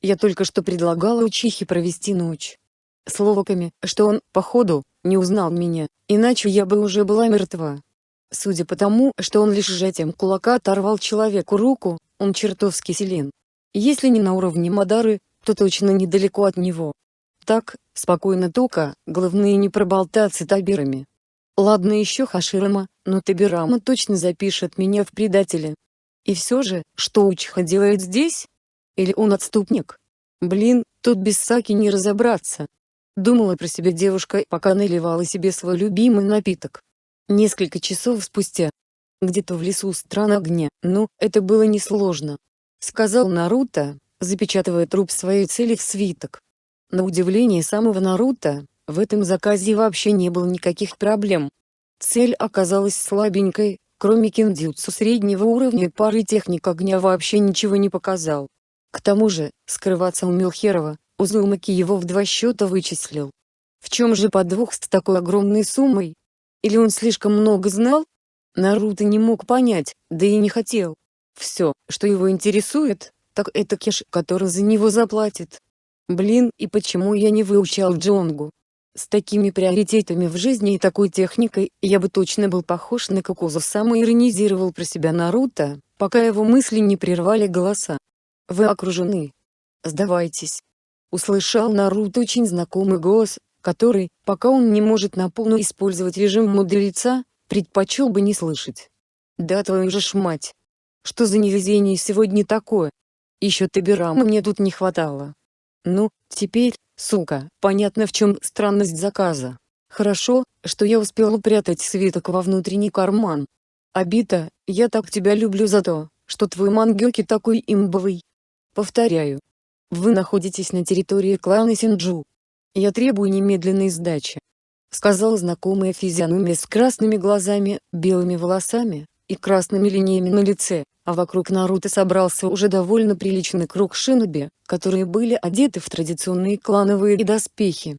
Я только что предлагала Учихе провести ночь. Словаками, что он, походу, не узнал меня, иначе я бы уже была мертва. Судя по тому, что он лишь сжатием кулака оторвал человеку руку, он чертовски силен. Если не на уровне Мадары, то точно недалеко от него. Так, спокойно только, главное не проболтаться табирами. Ладно еще Хаширама, но Табирама точно запишет меня в предателя. И все же, что Учиха делает здесь? Или он отступник? Блин, тут без Саки не разобраться. Думала про себя девушка, пока наливала себе свой любимый напиток. Несколько часов спустя. Где-то в лесу стран огня, ну, это было несложно. Сказал Наруто, запечатывая труп своей цели в свиток. На удивление самого Наруто, в этом заказе вообще не было никаких проблем. Цель оказалась слабенькой, кроме киндзюцу среднего уровня пары техник огня вообще ничего не показал. К тому же, скрываться умел херово, Узумаки его в два счета вычислил. В чем же подвох с такой огромной суммой? Или он слишком много знал? Наруто не мог понять, да и не хотел. Все, что его интересует, так это кеш, который за него заплатит. Блин, и почему я не выучал Джонгу? С такими приоритетами в жизни и такой техникой, я бы точно был похож на Кокузу иронизировал про себя Наруто, пока его мысли не прервали голоса. Вы окружены. Сдавайтесь. Услышал Наруто очень знакомый голос, который, пока он не может на полную использовать режим мудреца, предпочел бы не слышать. Да твою же ж мать. Что за невезение сегодня такое? Еще Табирама мне тут не хватало. Ну, теперь, сука, понятно в чем странность заказа. Хорошо, что я успел упрятать свиток во внутренний карман. Абита, я так тебя люблю за то, что твой мангёки такой имбовый. Повторяю. Вы находитесь на территории клана Синджу. Я требую немедленной сдачи. Сказал знакомая физиономия с красными глазами, белыми волосами, и красными линиями на лице, а вокруг Наруто собрался уже довольно приличный круг шиноби, которые были одеты в традиционные клановые доспехи.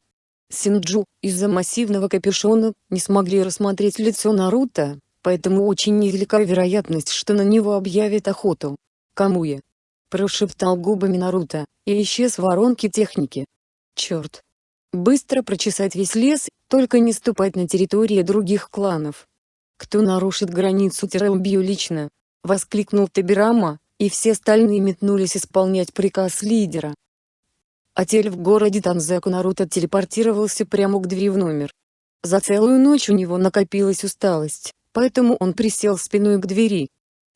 Синджу, из-за массивного капюшона, не смогли рассмотреть лицо Наруто, поэтому очень невелика вероятность, что на него объявят охоту. Камуя. Прошептал губами Наруто, и исчез в воронке техники. Черт. Быстро прочесать весь лес, только не ступать на территории других кланов. «Кто нарушит границу убью лично!» — воскликнул Табирама, и все остальные метнулись исполнять приказ лидера. Отель в городе Танзаку Наруто телепортировался прямо к двери в номер. За целую ночь у него накопилась усталость, поэтому он присел спиной к двери.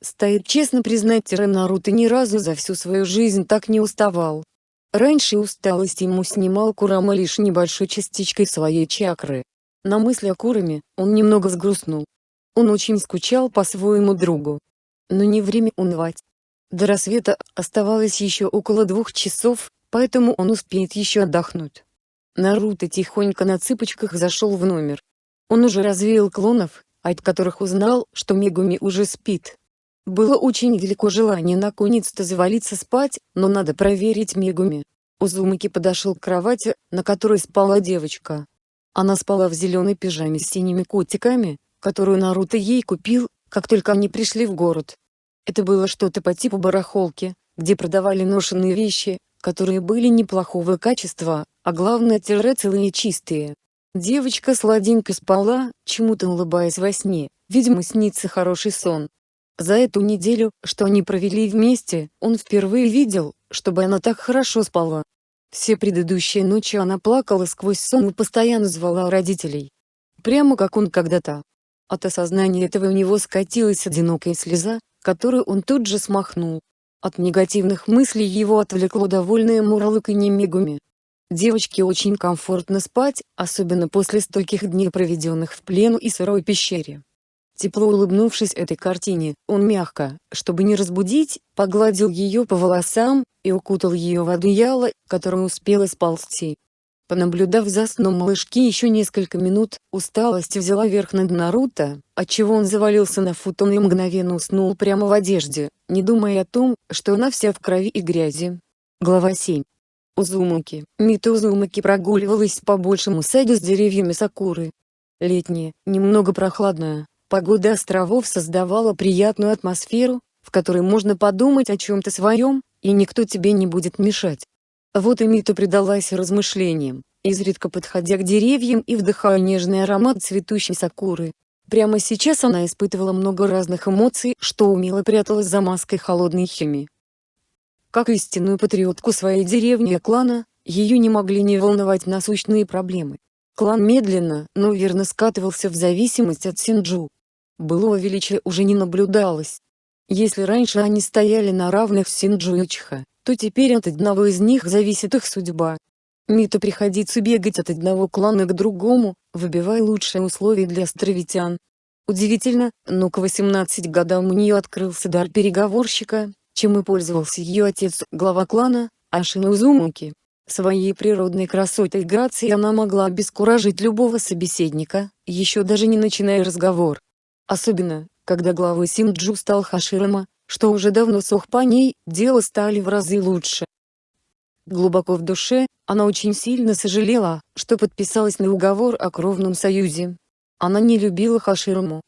Стоит честно признать Тире Наруто ни разу за всю свою жизнь так не уставал. Раньше усталость ему снимал Курама лишь небольшой частичкой своей чакры. На мысли о Кураме, он немного сгрустнул. Он очень скучал по своему другу. Но не время унывать. До рассвета оставалось еще около двух часов, поэтому он успеет еще отдохнуть. Наруто тихонько на цыпочках зашел в номер. Он уже развеял клонов, от которых узнал, что Мегуми уже спит. Было очень велико желание наконец-то завалиться спать, но надо проверить Мегуми. Узумаки подошел к кровати, на которой спала девочка. Она спала в зеленой пижаме с синими котиками, которую Наруто ей купил, как только они пришли в город. Это было что-то по типу барахолки, где продавали ношенные вещи, которые были неплохого качества, а главное тире целые и чистые. Девочка сладенько спала, чему-то улыбаясь во сне, видимо снится хороший сон. За эту неделю, что они провели вместе, он впервые видел, чтобы она так хорошо спала. Все предыдущие ночи она плакала сквозь сон и постоянно звала родителей. Прямо как он когда-то. От осознания этого у него скатилась одинокая слеза, которую он тут же смахнул. От негативных мыслей его отвлекло довольное мурлыканье Мегуми. Девочке очень комфортно спать, особенно после стольких дней проведенных в плену и сырой пещере. Тепло улыбнувшись этой картине, он мягко, чтобы не разбудить, погладил ее по волосам, и укутал ее в одеяло, которое успело сползти. Понаблюдав за сном малышки еще несколько минут, усталость взяла верх над Наруто, отчего он завалился на футон и мгновенно уснул прямо в одежде, не думая о том, что она вся в крови и грязи. Глава 7. Узумаки. Мита Узумаки прогуливалась по большему саду с деревьями сакуры. Летняя, немного прохладная, погода островов создавала приятную атмосферу, в которой можно подумать о чем-то своем, и никто тебе не будет мешать. Вот и Мита предалась размышлениям, изредка подходя к деревьям и вдыхая нежный аромат цветущей сакуры. Прямо сейчас она испытывала много разных эмоций, что умело пряталась за маской холодной химии. Как истинную патриотку своей деревни и клана, ее не могли не волновать насущные проблемы. Клан медленно, но верно скатывался в зависимость от Синджу. Былого величия уже не наблюдалось. Если раньше они стояли на равных с Синджу и Учха, то теперь от одного из них зависит их судьба. Мита приходится бегать от одного клана к другому, выбивая лучшие условия для островитян. Удивительно, но к 18 годам у нее открылся дар переговорщика, чем и пользовался ее отец, глава клана, Ашина Узумуки. Своей природной красотой и грацией она могла обескуражить любого собеседника, еще даже не начиная разговор. Особенно, когда главой Синджу стал Хаширама, что уже давно сох по ней, дела стали в разы лучше. Глубоко в душе, она очень сильно сожалела, что подписалась на уговор о кровном союзе. Она не любила Хашираму.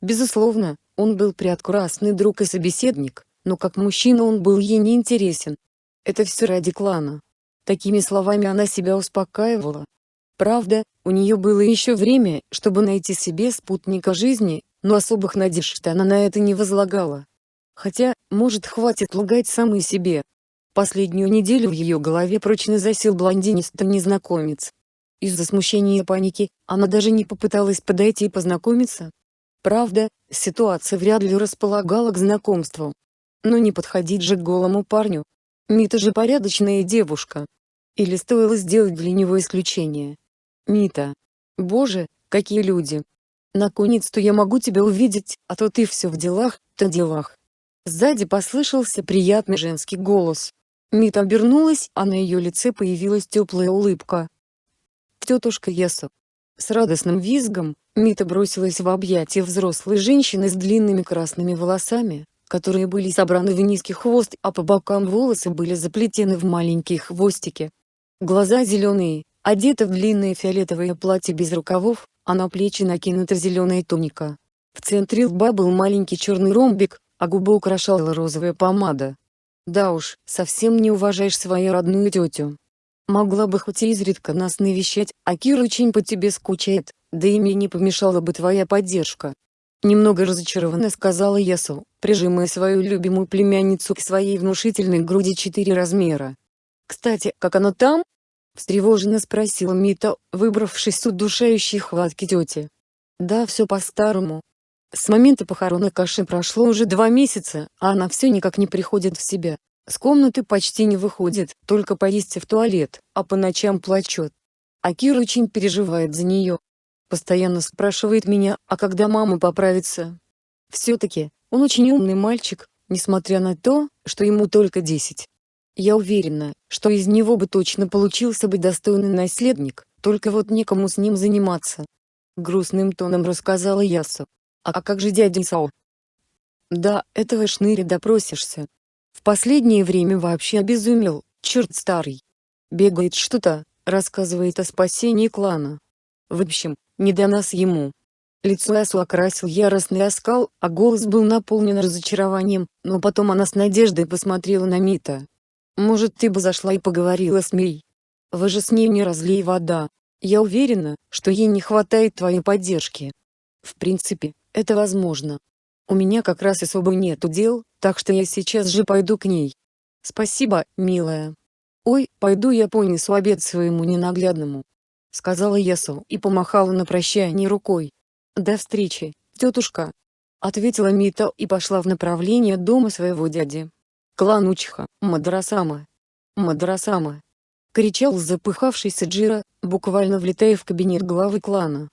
Безусловно, он был прекрасный друг и собеседник, но как мужчина он был ей не интересен. Это все ради клана. Такими словами она себя успокаивала. Правда, у нее было еще время, чтобы найти себе спутника жизни, но особых надежд она на это не возлагала. Хотя, может хватит лгать самой себе. Последнюю неделю в ее голове прочно засел блондинистый незнакомец. Из-за смущения и паники, она даже не попыталась подойти и познакомиться. Правда, ситуация вряд ли располагала к знакомству. Но не подходить же к голому парню. Мита же порядочная девушка. Или стоило сделать для него исключение? Мита. Боже, какие люди. Наконец-то я могу тебя увидеть, а то ты все в делах, то делах. Сзади послышался приятный женский голос. Мита обернулась, а на ее лице появилась теплая улыбка. Тетушка Ясу. С радостным визгом, Мита бросилась в объятия взрослой женщины с длинными красными волосами, которые были собраны в низкий хвост, а по бокам волосы были заплетены в маленькие хвостики. Глаза зеленые, одета в длинное фиолетовое платье без рукавов, а на плечи накинута зеленая туника. В центре лба был маленький черный ромбик, а губы украшала розовая помада. Да уж, совсем не уважаешь свою родную тетю. Могла бы хоть изредка нас навещать, а Кира очень по тебе скучает, да и мне не помешала бы твоя поддержка. Немного разочарованно сказала Ясу, прижимая свою любимую племянницу к своей внушительной груди четыре размера. «Кстати, как оно там?» — встревоженно спросила Мита, выбравшись с удушающей хватки тети. «Да все по-старому. С момента похорон Акаши прошло уже два месяца, а она все никак не приходит в себя. С комнаты почти не выходит, только поесть в туалет, а по ночам плачет. А Кира очень переживает за нее. Постоянно спрашивает меня, а когда мама поправится. Все-таки, он очень умный мальчик, несмотря на то, что ему только десять. Я уверена, что из него бы точно получился бы достойный наследник, только вот некому с ним заниматься. Грустным тоном рассказала Ясу. А как же дядя Исао? Да, этого шныри допросишься. В последнее время вообще обезумел, черт старый. Бегает что-то, рассказывает о спасении клана. В общем, не до нас ему. Лицо Асу окрасил яростный оскал, а голос был наполнен разочарованием, но потом она с надеждой посмотрела на Мита. Может ты бы зашла и поговорила с Мей? Вы же с ней не разлей вода. Я уверена, что ей не хватает твоей поддержки. В принципе, это возможно. У меня как раз особо нету дел, так что я сейчас же пойду к ней. Спасибо, милая. Ой, пойду я понесу обед своему ненаглядному. Сказала Ясу и помахала на прощание рукой. До встречи, тетушка. Ответила Мита и пошла в направлении дома своего дяди. Клан Учха, Мадрасама. Мадрасама. Кричал запыхавшийся Джира, буквально влетая в кабинет главы клана.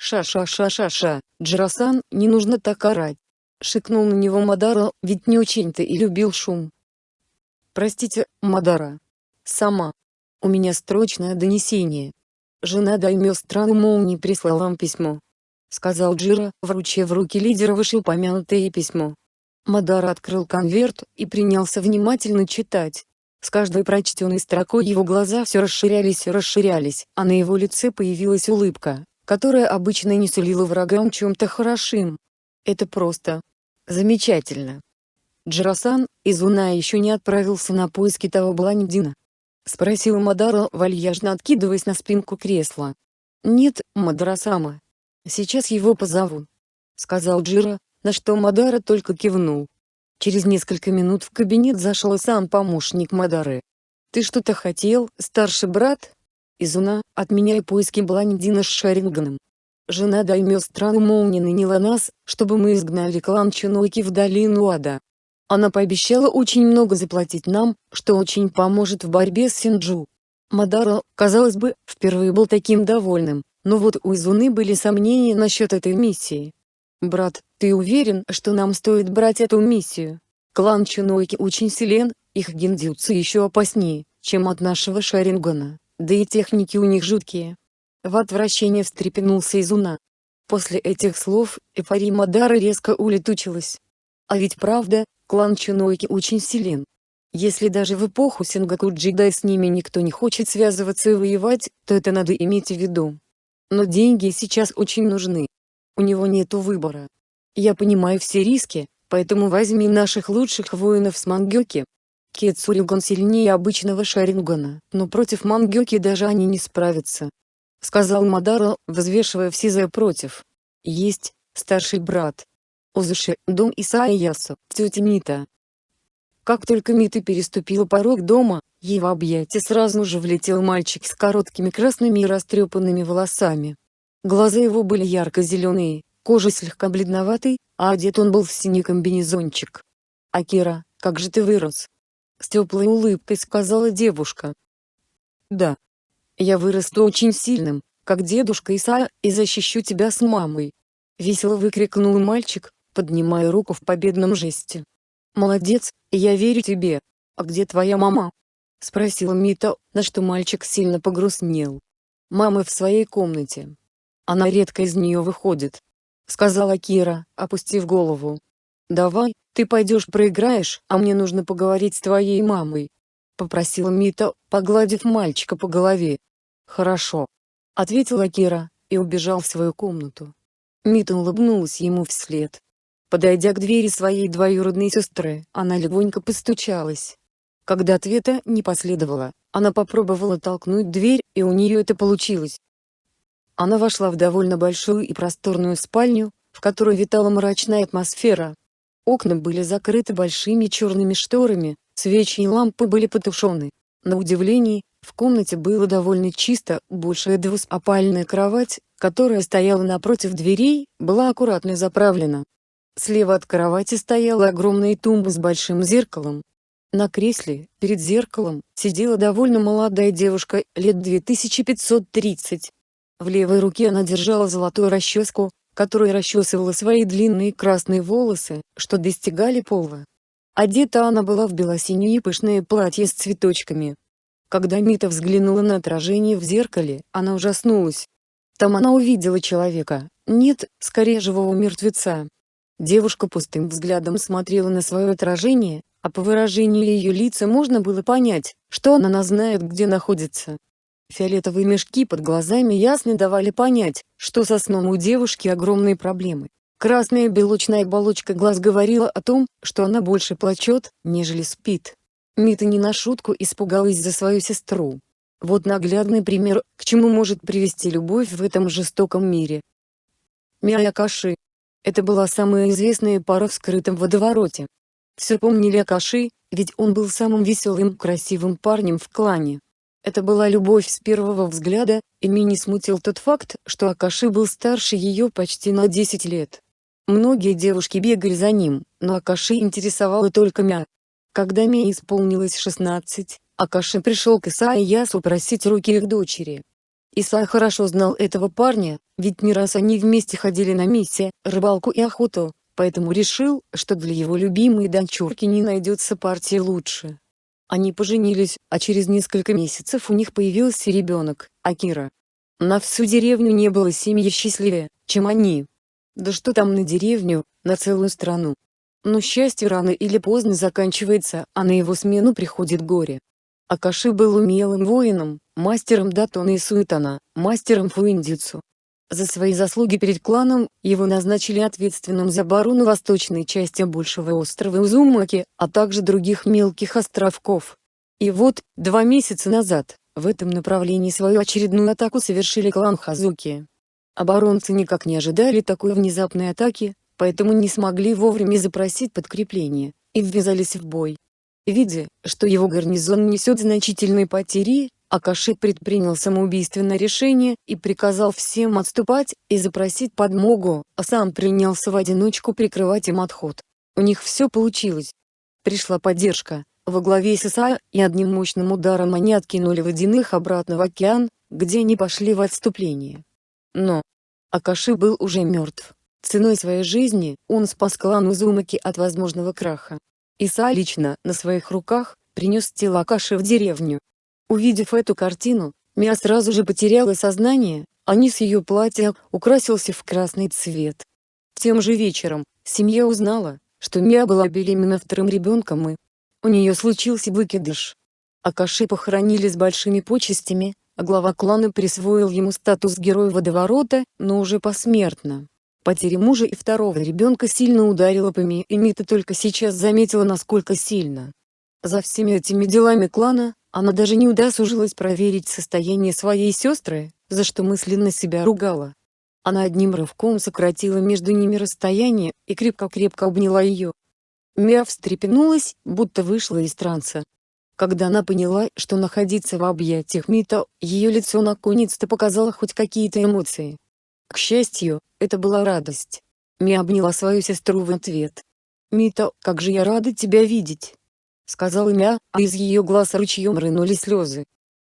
«Ша-ша-ша-ша-ша, Джирасан, не нужно так орать!» Шикнул на него Мадара, ведь не очень-то и любил шум. «Простите, Мадара. Сама. У меня строчное донесение. Жена Даймё страны молнии прислала вам письмо», — сказал Джира, вручив в руки лидера вышеупомянутое письмо. Мадара открыл конверт и принялся внимательно читать. С каждой прочтенной строкой его глаза все расширялись и расширялись, а на его лице появилась улыбка, которая обычно не сулила врагам чем-то хорошим. Это просто замечательно. Джарасан, Изуна еще не отправился на поиски того блондина. Спросил Мадара, вальяжно откидываясь на спинку кресла. «Нет, Мадара-сама. Сейчас его позову», — сказал Джира, на что Мадара только кивнул. Через несколько минут в кабинет зашел сам помощник Мадары. «Ты что-то хотел, старший брат?» Изуна, отменяя поиски Бландина с Шаринганом. Жена Даймё страны молнии наняла нас, чтобы мы изгнали клан Чинойки в долину Ада. Она пообещала очень много заплатить нам, что очень поможет в борьбе с Синджу. Мадаро, казалось бы, впервые был таким довольным, но вот у Изуны были сомнения насчет этой миссии. «Брат, ты уверен, что нам стоит брать эту миссию? Клан Чинойки очень силен, их гиндзюцу еще опаснее, чем от нашего Шарингана, да и техники у них жуткие». В отвращение встрепенулся Изуна. После этих слов, эйфория Мадара резко улетучилась. А ведь правда, клан Чинойки очень силен. Если даже в эпоху Сингаку Джидай с ними никто не хочет связываться и воевать, то это надо иметь в виду. Но деньги сейчас очень нужны. У него нету выбора. Я понимаю все риски, поэтому возьми наших лучших воинов с Мангёки. Кецуригон сильнее обычного Шарингана, но против Мангёки даже они не справятся. Сказал Мадаро, взвешивая все за и против. Есть, старший брат. Узуши, дом Исаиясу, тетя Мита, как только Мита переступила порог дома, ей в объятия сразу же влетел мальчик с короткими красными и растрепанными волосами. Глаза его были ярко-зеленые, кожа слегка бледноватой, а одет он был в синий комбинезончик. «Акира, как же ты вырос?» С теплой улыбкой сказала девушка. «Да. Я вырасту очень сильным, как дедушка Исаа, и защищу тебя с мамой!» Весело выкрикнул мальчик, поднимая руку в победном жесте. «Молодец, я верю тебе. А где твоя мама?» — спросила Мита, на что мальчик сильно погрустнел. «Мама в своей комнате. Она редко из нее выходит», — сказала Кира, опустив голову. «Давай, ты пойдешь проиграешь, а мне нужно поговорить с твоей мамой», — попросила Мита, погладив мальчика по голове. «Хорошо», — ответила Кира, и убежал в свою комнату. Мита улыбнулась ему вслед. Подойдя к двери своей двоюродной сестры, она легонько постучалась. Когда ответа не последовало, она попробовала толкнуть дверь, и у нее это получилось. Она вошла в довольно большую и просторную спальню, в которой витала мрачная атмосфера. Окна были закрыты большими черными шторами, свечи и лампы были потушены. На удивление, в комнате было довольно чисто, большая двуспальная кровать, которая стояла напротив дверей, была аккуратно заправлена. Слева от кровати стояла огромная тумба с большим зеркалом. На кресле, перед зеркалом, сидела довольно молодая девушка, лет 2530. В левой руке она держала золотую расческу, которой расчесывала свои длинные красные волосы, что достигали пола. Одета она была в белосинее пышное платье с цветочками. Когда Мита взглянула на отражение в зеркале, она ужаснулась. Там она увидела человека, нет, скорее живого мертвеца. Девушка пустым взглядом смотрела на свое отражение, а по выражению ее лица можно было понять, что она знает где находится. Фиолетовые мешки под глазами ясно давали понять, что со сном у девушки огромные проблемы. Красная белочная оболочка глаз говорила о том, что она больше плачет, нежели спит. Мита не на шутку испугалась за свою сестру. Вот наглядный пример, к чему может привести любовь в этом жестоком мире. Миякаши, это была самая известная пара в скрытом водовороте. Все помнили Акаши, ведь он был самым веселым красивым парнем в клане. Это была любовь с первого взгляда, и Ми не смутил тот факт, что Акаши был старше ее почти на 10 лет. Многие девушки бегали за ним, но Акаши интересовала только Мя. Когда Ми исполнилось 16, Акаши пришел к Иса и Ясу просить руки их дочери. Иса хорошо знал этого парня, ведь не раз они вместе ходили на миссии, рыбалку и охоту, поэтому решил, что для его любимой дочурки не найдется партии лучше. Они поженились, а через несколько месяцев у них появился ребенок, Акира. На всю деревню не было семьи счастливее, чем они. Да что там на деревню, на целую страну. Но счастье рано или поздно заканчивается, а на его смену приходит горе. Акаши был умелым воином, мастером датона и суетана, мастером фуиндицу. За свои заслуги перед кланом, его назначили ответственным за оборону восточной части большего острова Узумаки, а также других мелких островков. И вот, два месяца назад, в этом направлении свою очередную атаку совершили клан Хазуки. Оборонцы никак не ожидали такой внезапной атаки, поэтому не смогли вовремя запросить подкрепление, и ввязались в бой. Видя, что его гарнизон несет значительные потери, Акаши предпринял самоубийственное решение и приказал всем отступать и запросить подмогу, а сам принялся в одиночку прикрывать им отход. У них все получилось. Пришла поддержка, во главе с Исаия, и одним мощным ударом они откинули водяных обратно в океан, где они пошли в отступление. Но Акаши был уже мертв. Ценой своей жизни он спас клан Узумаки от возможного краха. Иса лично, на своих руках, принес тело Акаши в деревню, Увидев эту картину, Мия сразу же потеряла сознание, а низ ее платья украсился в красный цвет. Тем же вечером, семья узнала, что Мия была беременна вторым ребенком и у нее случился выкидыш. Акаши похоронили с большими почестями, а глава клана присвоил ему статус Героя Водоворота, но уже посмертно. Потеря мужа и второго ребенка сильно ударила по Мии и Мита только сейчас заметила насколько сильно. За всеми этими делами клана, она даже не удосужилась проверить состояние своей сестры, за что мысленно себя ругала. Она одним рывком сократила между ними расстояние, и крепко-крепко обняла ее. Мия встрепенулась, будто вышла из транса. Когда она поняла, что находиться в объятиях Мита, ее лицо наконец-то показало хоть какие-то эмоции. К счастью, это была радость. Мия обняла свою сестру в ответ. «Мита, как же я рада тебя видеть!» Сказала Мя, а из ее глаз ручьем рынули слезы.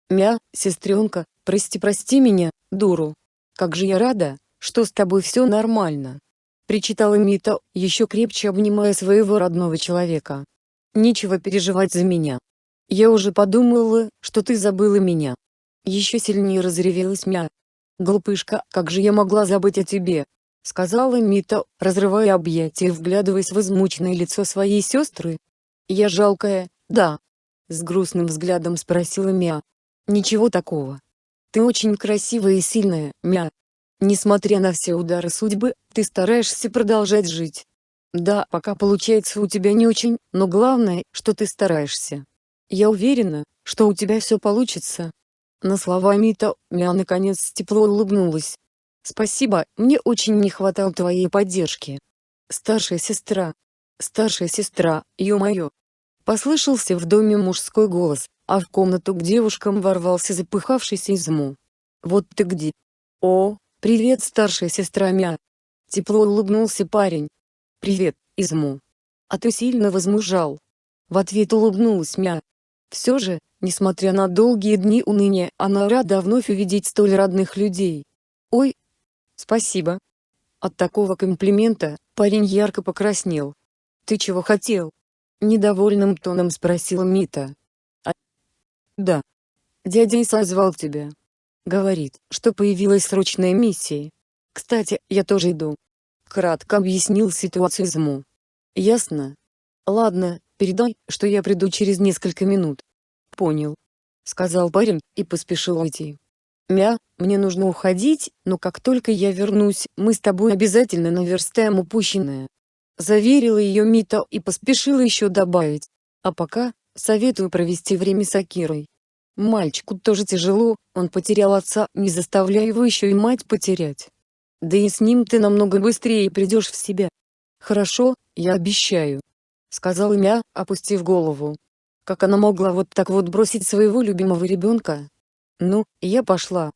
«Мя, сестренка, прости-прости меня, дуру. Как же я рада, что с тобой все нормально!» Причитала Мита, еще крепче обнимая своего родного человека. «Нечего переживать за меня. Я уже подумала, что ты забыла меня». Еще сильнее разревелась Мя. «Глупышка, как же я могла забыть о тебе?» Сказала Мита, разрывая объятия и вглядываясь в измученное лицо своей сестры, «Я жалкая, да?» С грустным взглядом спросила Мя. «Ничего такого. Ты очень красивая и сильная, Мя. Несмотря на все удары судьбы, ты стараешься продолжать жить. Да, пока получается у тебя не очень, но главное, что ты стараешься. Я уверена, что у тебя все получится». На слова Мита, Мя наконец тепло улыбнулась. «Спасибо, мне очень не хватало твоей поддержки. Старшая сестра, Старшая сестра, ё-моё. Послышался в доме мужской голос, а в комнату к девушкам ворвался запыхавшийся Изму. «Вот ты где!» «О, привет, старшая сестра Мя!» Тепло улыбнулся парень. «Привет, Изму!» «А ты сильно возмужал!» В ответ улыбнулась Мя. Все же, несмотря на долгие дни уныния, она рада вновь увидеть столь родных людей. «Ой, спасибо!» От такого комплимента, парень ярко покраснел. «Ты чего хотел?» — недовольным тоном спросила Мита. «А... Да. Дядя Иса звал тебя. Говорит, что появилась срочная миссия. Кстати, я тоже иду». Кратко объяснил ситуацию Зму. «Ясно? Ладно, передай, что я приду через несколько минут». «Понял», — сказал парень, и поспешил уйти. «Мя, мне нужно уходить, но как только я вернусь, мы с тобой обязательно наверстаем упущенное». Заверила ее Мита и поспешила еще добавить. А пока, советую провести время с Акирой. Мальчику тоже тяжело, он потерял отца, не заставляя его еще и мать потерять. Да и с ним ты намного быстрее придешь в себя. Хорошо, я обещаю. Сказал Мя, опустив голову. Как она могла вот так вот бросить своего любимого ребенка? Ну, я пошла.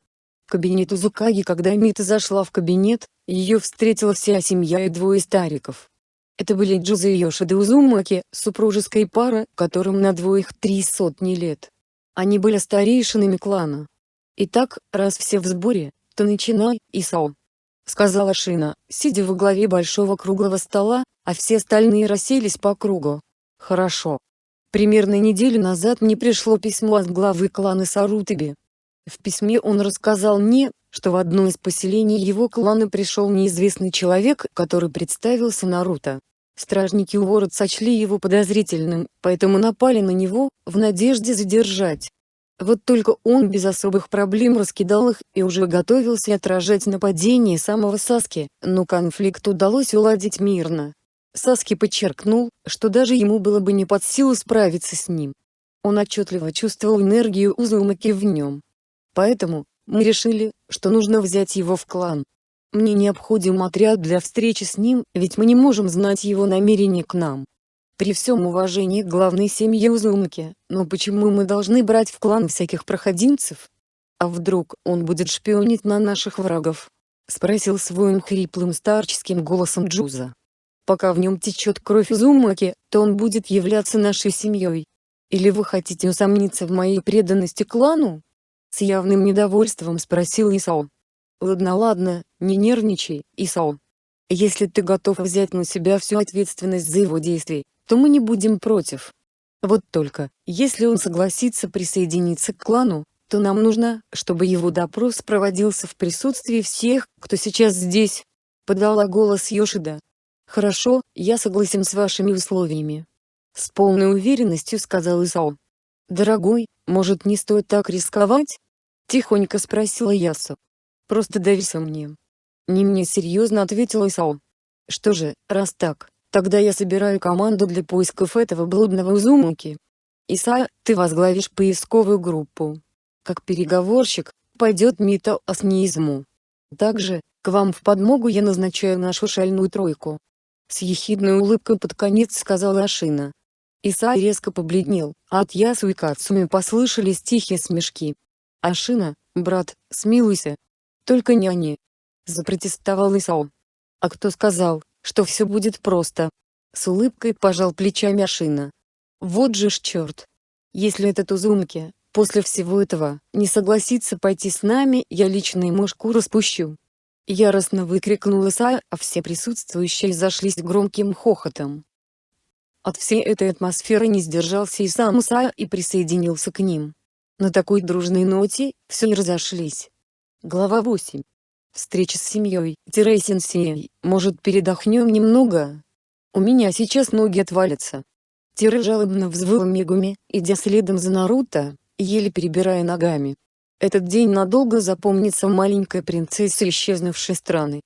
В кабинет Узукаги когда Мита зашла в кабинет, ее встретила вся семья и двое стариков. Это были Джуза и Йошида Узумаки, супружеская пара, которым на двоих три сотни лет. Они были старейшинами клана. «Итак, раз все в сборе, то начинай, Исао», — сказала Шина, сидя во главе большого круглого стола, а все остальные расселись по кругу. «Хорошо. Примерно неделю назад мне пришло письмо от главы клана Сарутаби. В письме он рассказал мне, что в одно из поселений его клана пришел неизвестный человек, который представился Наруто. Стражники у ворот сочли его подозрительным, поэтому напали на него, в надежде задержать. Вот только он без особых проблем раскидал их и уже готовился отражать нападение самого Саски, но конфликт удалось уладить мирно. Саски подчеркнул, что даже ему было бы не под силу справиться с ним. Он отчетливо чувствовал энергию Узумаки в нем. Поэтому, мы решили, что нужно взять его в клан. Мне необходим отряд для встречи с ним, ведь мы не можем знать его намерения к нам. При всем уважении к главной семье Узумаки, но почему мы должны брать в клан всяких проходимцев? А вдруг он будет шпионить на наших врагов? Спросил своим хриплым старческим голосом Джуза. Пока в нем течет кровь Узумаки, то он будет являться нашей семьей. Или вы хотите усомниться в моей преданности клану? С явным недовольством спросил Исао. Ладно ладно, не нервничай, Исао. Если ты готов взять на себя всю ответственность за его действия, то мы не будем против. Вот только, если он согласится присоединиться к клану, то нам нужно, чтобы его допрос проводился в присутствии всех, кто сейчас здесь. Подала голос Йошида. Хорошо, я согласен с вашими условиями. С полной уверенностью сказал Исао. Дорогой, может не стоит так рисковать? Тихонько спросила Ясу. Просто доверься мне. Не мне серьезно ответил Исао. Что же, раз так, Тогда я собираю команду для поисков этого блудного Узумуки. Исайя, ты возглавишь поисковую группу. Как переговорщик, пойдет Мито Аснизму. Также, к вам в подмогу я назначаю нашу шальную тройку. С ехидной улыбкой под конец сказала Ашина. Исай резко побледнел, а от Ясу и Кацуми послышались тихие смешки. «Ашина, брат, смилуйся. Только не они!» Запротестовал Исао. «А кто сказал, что все будет просто. С улыбкой пожал плечами Ашина. Вот же ж черт. Если этот Узумки, после всего этого, не согласится пойти с нами, я лично ему шкуру спущу. Яростно выкрикнула Сая, а все присутствующие зашлись громким хохотом. От всей этой атмосферы не сдержался и сам Сая и присоединился к ним. На такой дружной ноте, все и разошлись. Глава 8 встреча с семьей. Тире может передохнем немного? У меня сейчас ноги отвалятся. Тире жалобно взвыл Мегуми, идя следом за Наруто, еле перебирая ногами. Этот день надолго запомнится маленькой принцессе исчезнувшей страны.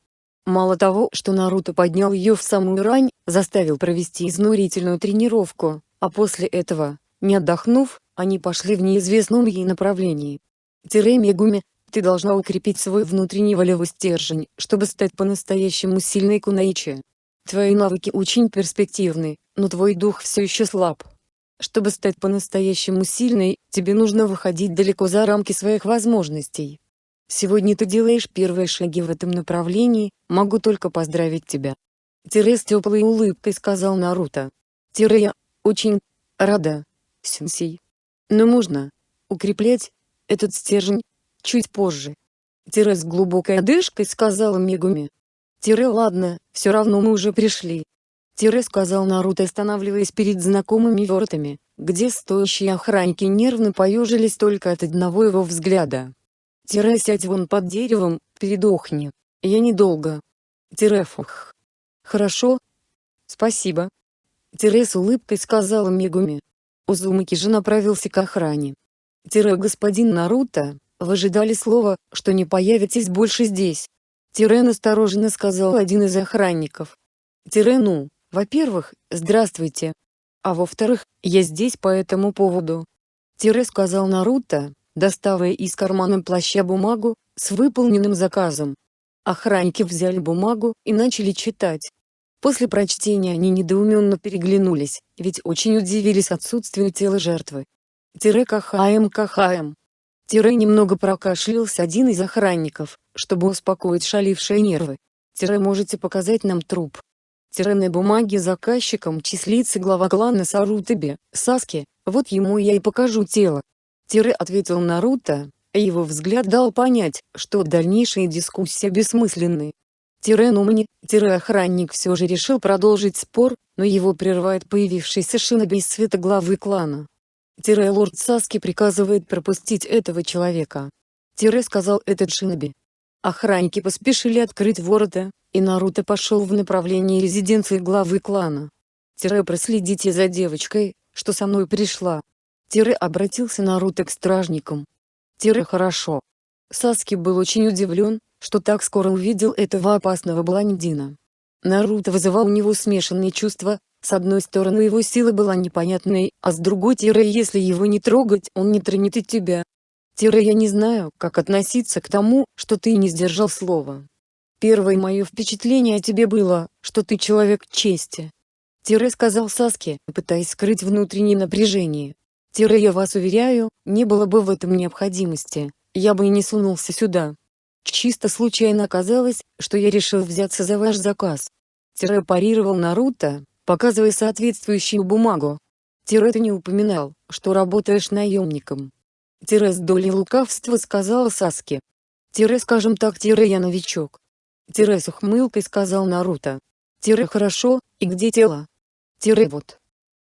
Мало того, что Наруто поднял ее в самую рань, заставил провести изнурительную тренировку, а после этого, не отдохнув, они пошли в неизвестном ей направлении. Тире Мегуми, ты должна укрепить свой внутренний волевой стержень, чтобы стать по-настоящему сильной кунаичи. Твои навыки очень перспективны, но твой дух все еще слаб. Чтобы стать по-настоящему сильной, тебе нужно выходить далеко за рамки своих возможностей. Сегодня ты делаешь первые шаги в этом направлении, могу только поздравить тебя. Тире с теплой улыбкой сказал Наруто. Тире я очень рада, сенсей. Но можно укреплять этот стержень чуть позже. Тире с глубокой одышкой сказала Мегуми. Тире ладно, все равно мы уже пришли. Тире сказал Наруто останавливаясь перед знакомыми воротами, где стоящие охранники нервно поежились только от одного его взгляда. Тире сядь вон под деревом, передохни. Я недолго. Тире фух. Хорошо. Спасибо. Тире с улыбкой сказала Мегуми. Узумаки же направился к охране. Тире господин Наруто, вы ожидали слова, что не появитесь больше здесь. Тирен осторожно сказал один из охранников. Тирену, во-первых, здравствуйте. А во-вторых, я здесь по этому поводу. Тире сказал Наруто, доставая из кармана плаща бумагу, с выполненным заказом. Охранники взяли бумагу и начали читать. После прочтения они недоуменно переглянулись, ведь очень удивились отсутствию тела жертвы. Тире Кахаем Кахаем. Тире немного прокашлялся один из охранников, чтобы успокоить шалившие нервы. Тире можете показать нам труп. Тире на бумаге заказчиком числится глава клана Сарутаби, Саски, вот ему я и покажу тело. Тире ответил Наруто, его взгляд дал понять, что дальнейшие дискуссии бессмысленны. Тире Нумани, Тире охранник все же решил продолжить спор, но его прерывает появившийся шиноби из света главы клана. Тире лорд Саски приказывает пропустить этого человека. Тире сказал этот шиноби. Охранники поспешили открыть ворота, и Наруто пошел в направлении резиденции главы клана. Тире проследите за девочкой, что со мной пришла. Тире обратился Наруто к стражникам. Тире хорошо. Саски был очень удивлен, что так скоро увидел этого опасного блондина. Наруто вызывал у него смешанные чувства, с одной стороны его сила была непонятной, а с другой тире если его не трогать он не тронет и тебя. Тире я не знаю, как относиться к тому, что ты не сдержал слова. Первое мое впечатление о тебе было, что ты человек чести. Тире сказал Саске, пытаясь скрыть внутреннее напряжение. Тире я вас уверяю, не было бы в этом необходимости, я бы и не сунулся сюда. Чисто случайно оказалось, что я решил взяться за ваш заказ. Тире парировал Наруто, показывая соответствующую бумагу. Тире ты не упоминал, что работаешь наемником. Тире с долей лукавства сказала Саске. Тире скажем так Тире я новичок. Тире с ухмылкой сказал Наруто. Тире хорошо, и где тело? Тире вот.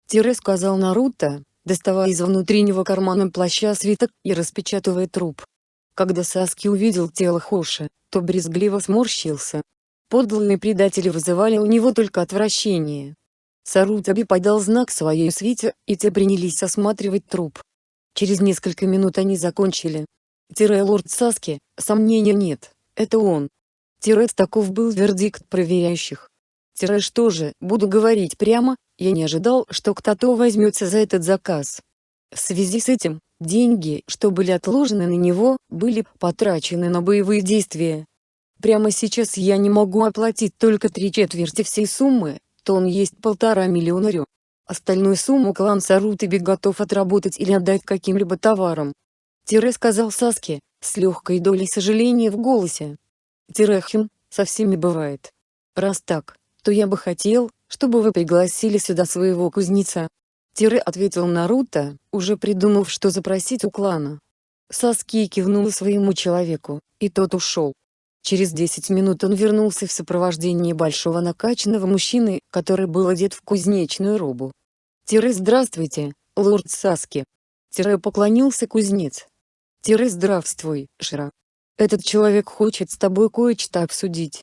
Тире сказал Наруто, доставая из внутреннего кармана плаща свиток и распечатывая труп. Когда Саски увидел тело Хоши, то брезгливо сморщился. Подлые предатели вызывали у него только отвращение. Сарутаби подал знак своей свите, и те принялись осматривать труп. Через несколько минут они закончили. Тире лорд Саски, сомнения нет, это он. Тире таков был вердикт проверяющих. Тире что же, буду говорить прямо, я не ожидал, что кто-то возьмется за этот заказ. В связи с этим, деньги, что были отложены на него, были потрачены на боевые действия. Прямо сейчас я не могу оплатить только три четверти всей суммы, то он есть полтора миллиона рю. Остальную сумму клан Сарутаби готов отработать или отдать каким-либо товарам. Тире сказал Саске, с легкой долей сожаления в голосе. Тирехин, со всеми бывает. Раз так, то я бы хотел, чтобы вы пригласили сюда своего кузнеца. Тире ответил Наруто, уже придумав что запросить у клана. Саски кивнул своему человеку, и тот ушел. Через 10 минут он вернулся в сопровождении большого накачанного мужчины, который был одет в кузнечную робу. Тире здравствуйте, лорд Саски. Тире поклонился кузнец. Тире здравствуй, Шира. Этот человек хочет с тобой кое-что обсудить.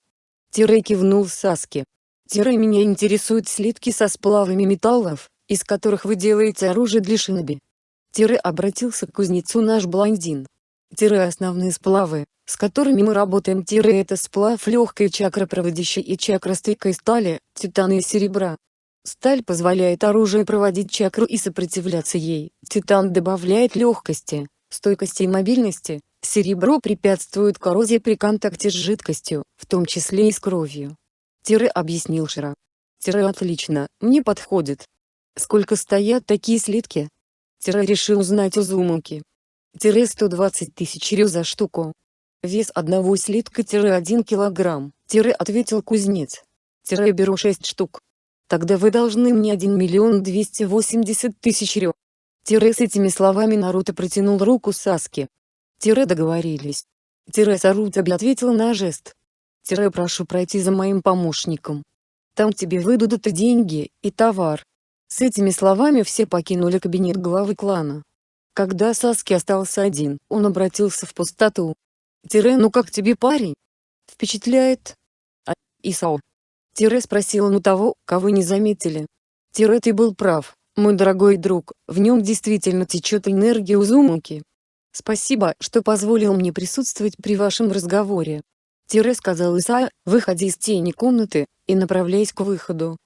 Тире кивнул Саски. Тире меня интересуют слитки со сплавами металлов, из которых вы делаете оружие для шиноби. Тире обратился к кузнецу наш блондин. Тире основные сплавы, с которыми мы работаем. Тире это сплав легкой чакропроводящей и чакростойкой стали, титана и серебра. Сталь позволяет оружию проводить чакру и сопротивляться ей. Титан добавляет легкости, стойкости и мобильности. Серебро препятствует коррозии при контакте с жидкостью, в том числе и с кровью. Тире объяснил Шира. Тире отлично, мне подходит. Сколько стоят такие слитки? Тире решил узнать у Зумуки. Тире 120 тысяч рю за штуку. Вес одного слитка тире 1 килограмм. Тире ответил кузнец. Тире беру 6 штук. Тогда вы должны мне 1 миллион 280 тысяч рю. Тире с этими словами Наруто протянул руку Саске. Тире договорились. Тире Сарутаби ответил на жест. Тире прошу пройти за моим помощником. Там тебе выдадут и деньги, и товар. С этими словами все покинули кабинет главы клана. Когда Саски остался один, он обратился в пустоту. Тире, ну как тебе парень? Впечатляет? А, Исао? Тире спросил он у того, кого не заметили. Тире ты был прав, мой дорогой друг, в нем действительно течет энергия Узумуки. Спасибо, что позволил мне присутствовать при вашем разговоре. Тире сказал Исао, выходя из тени комнаты, и направляясь к выходу.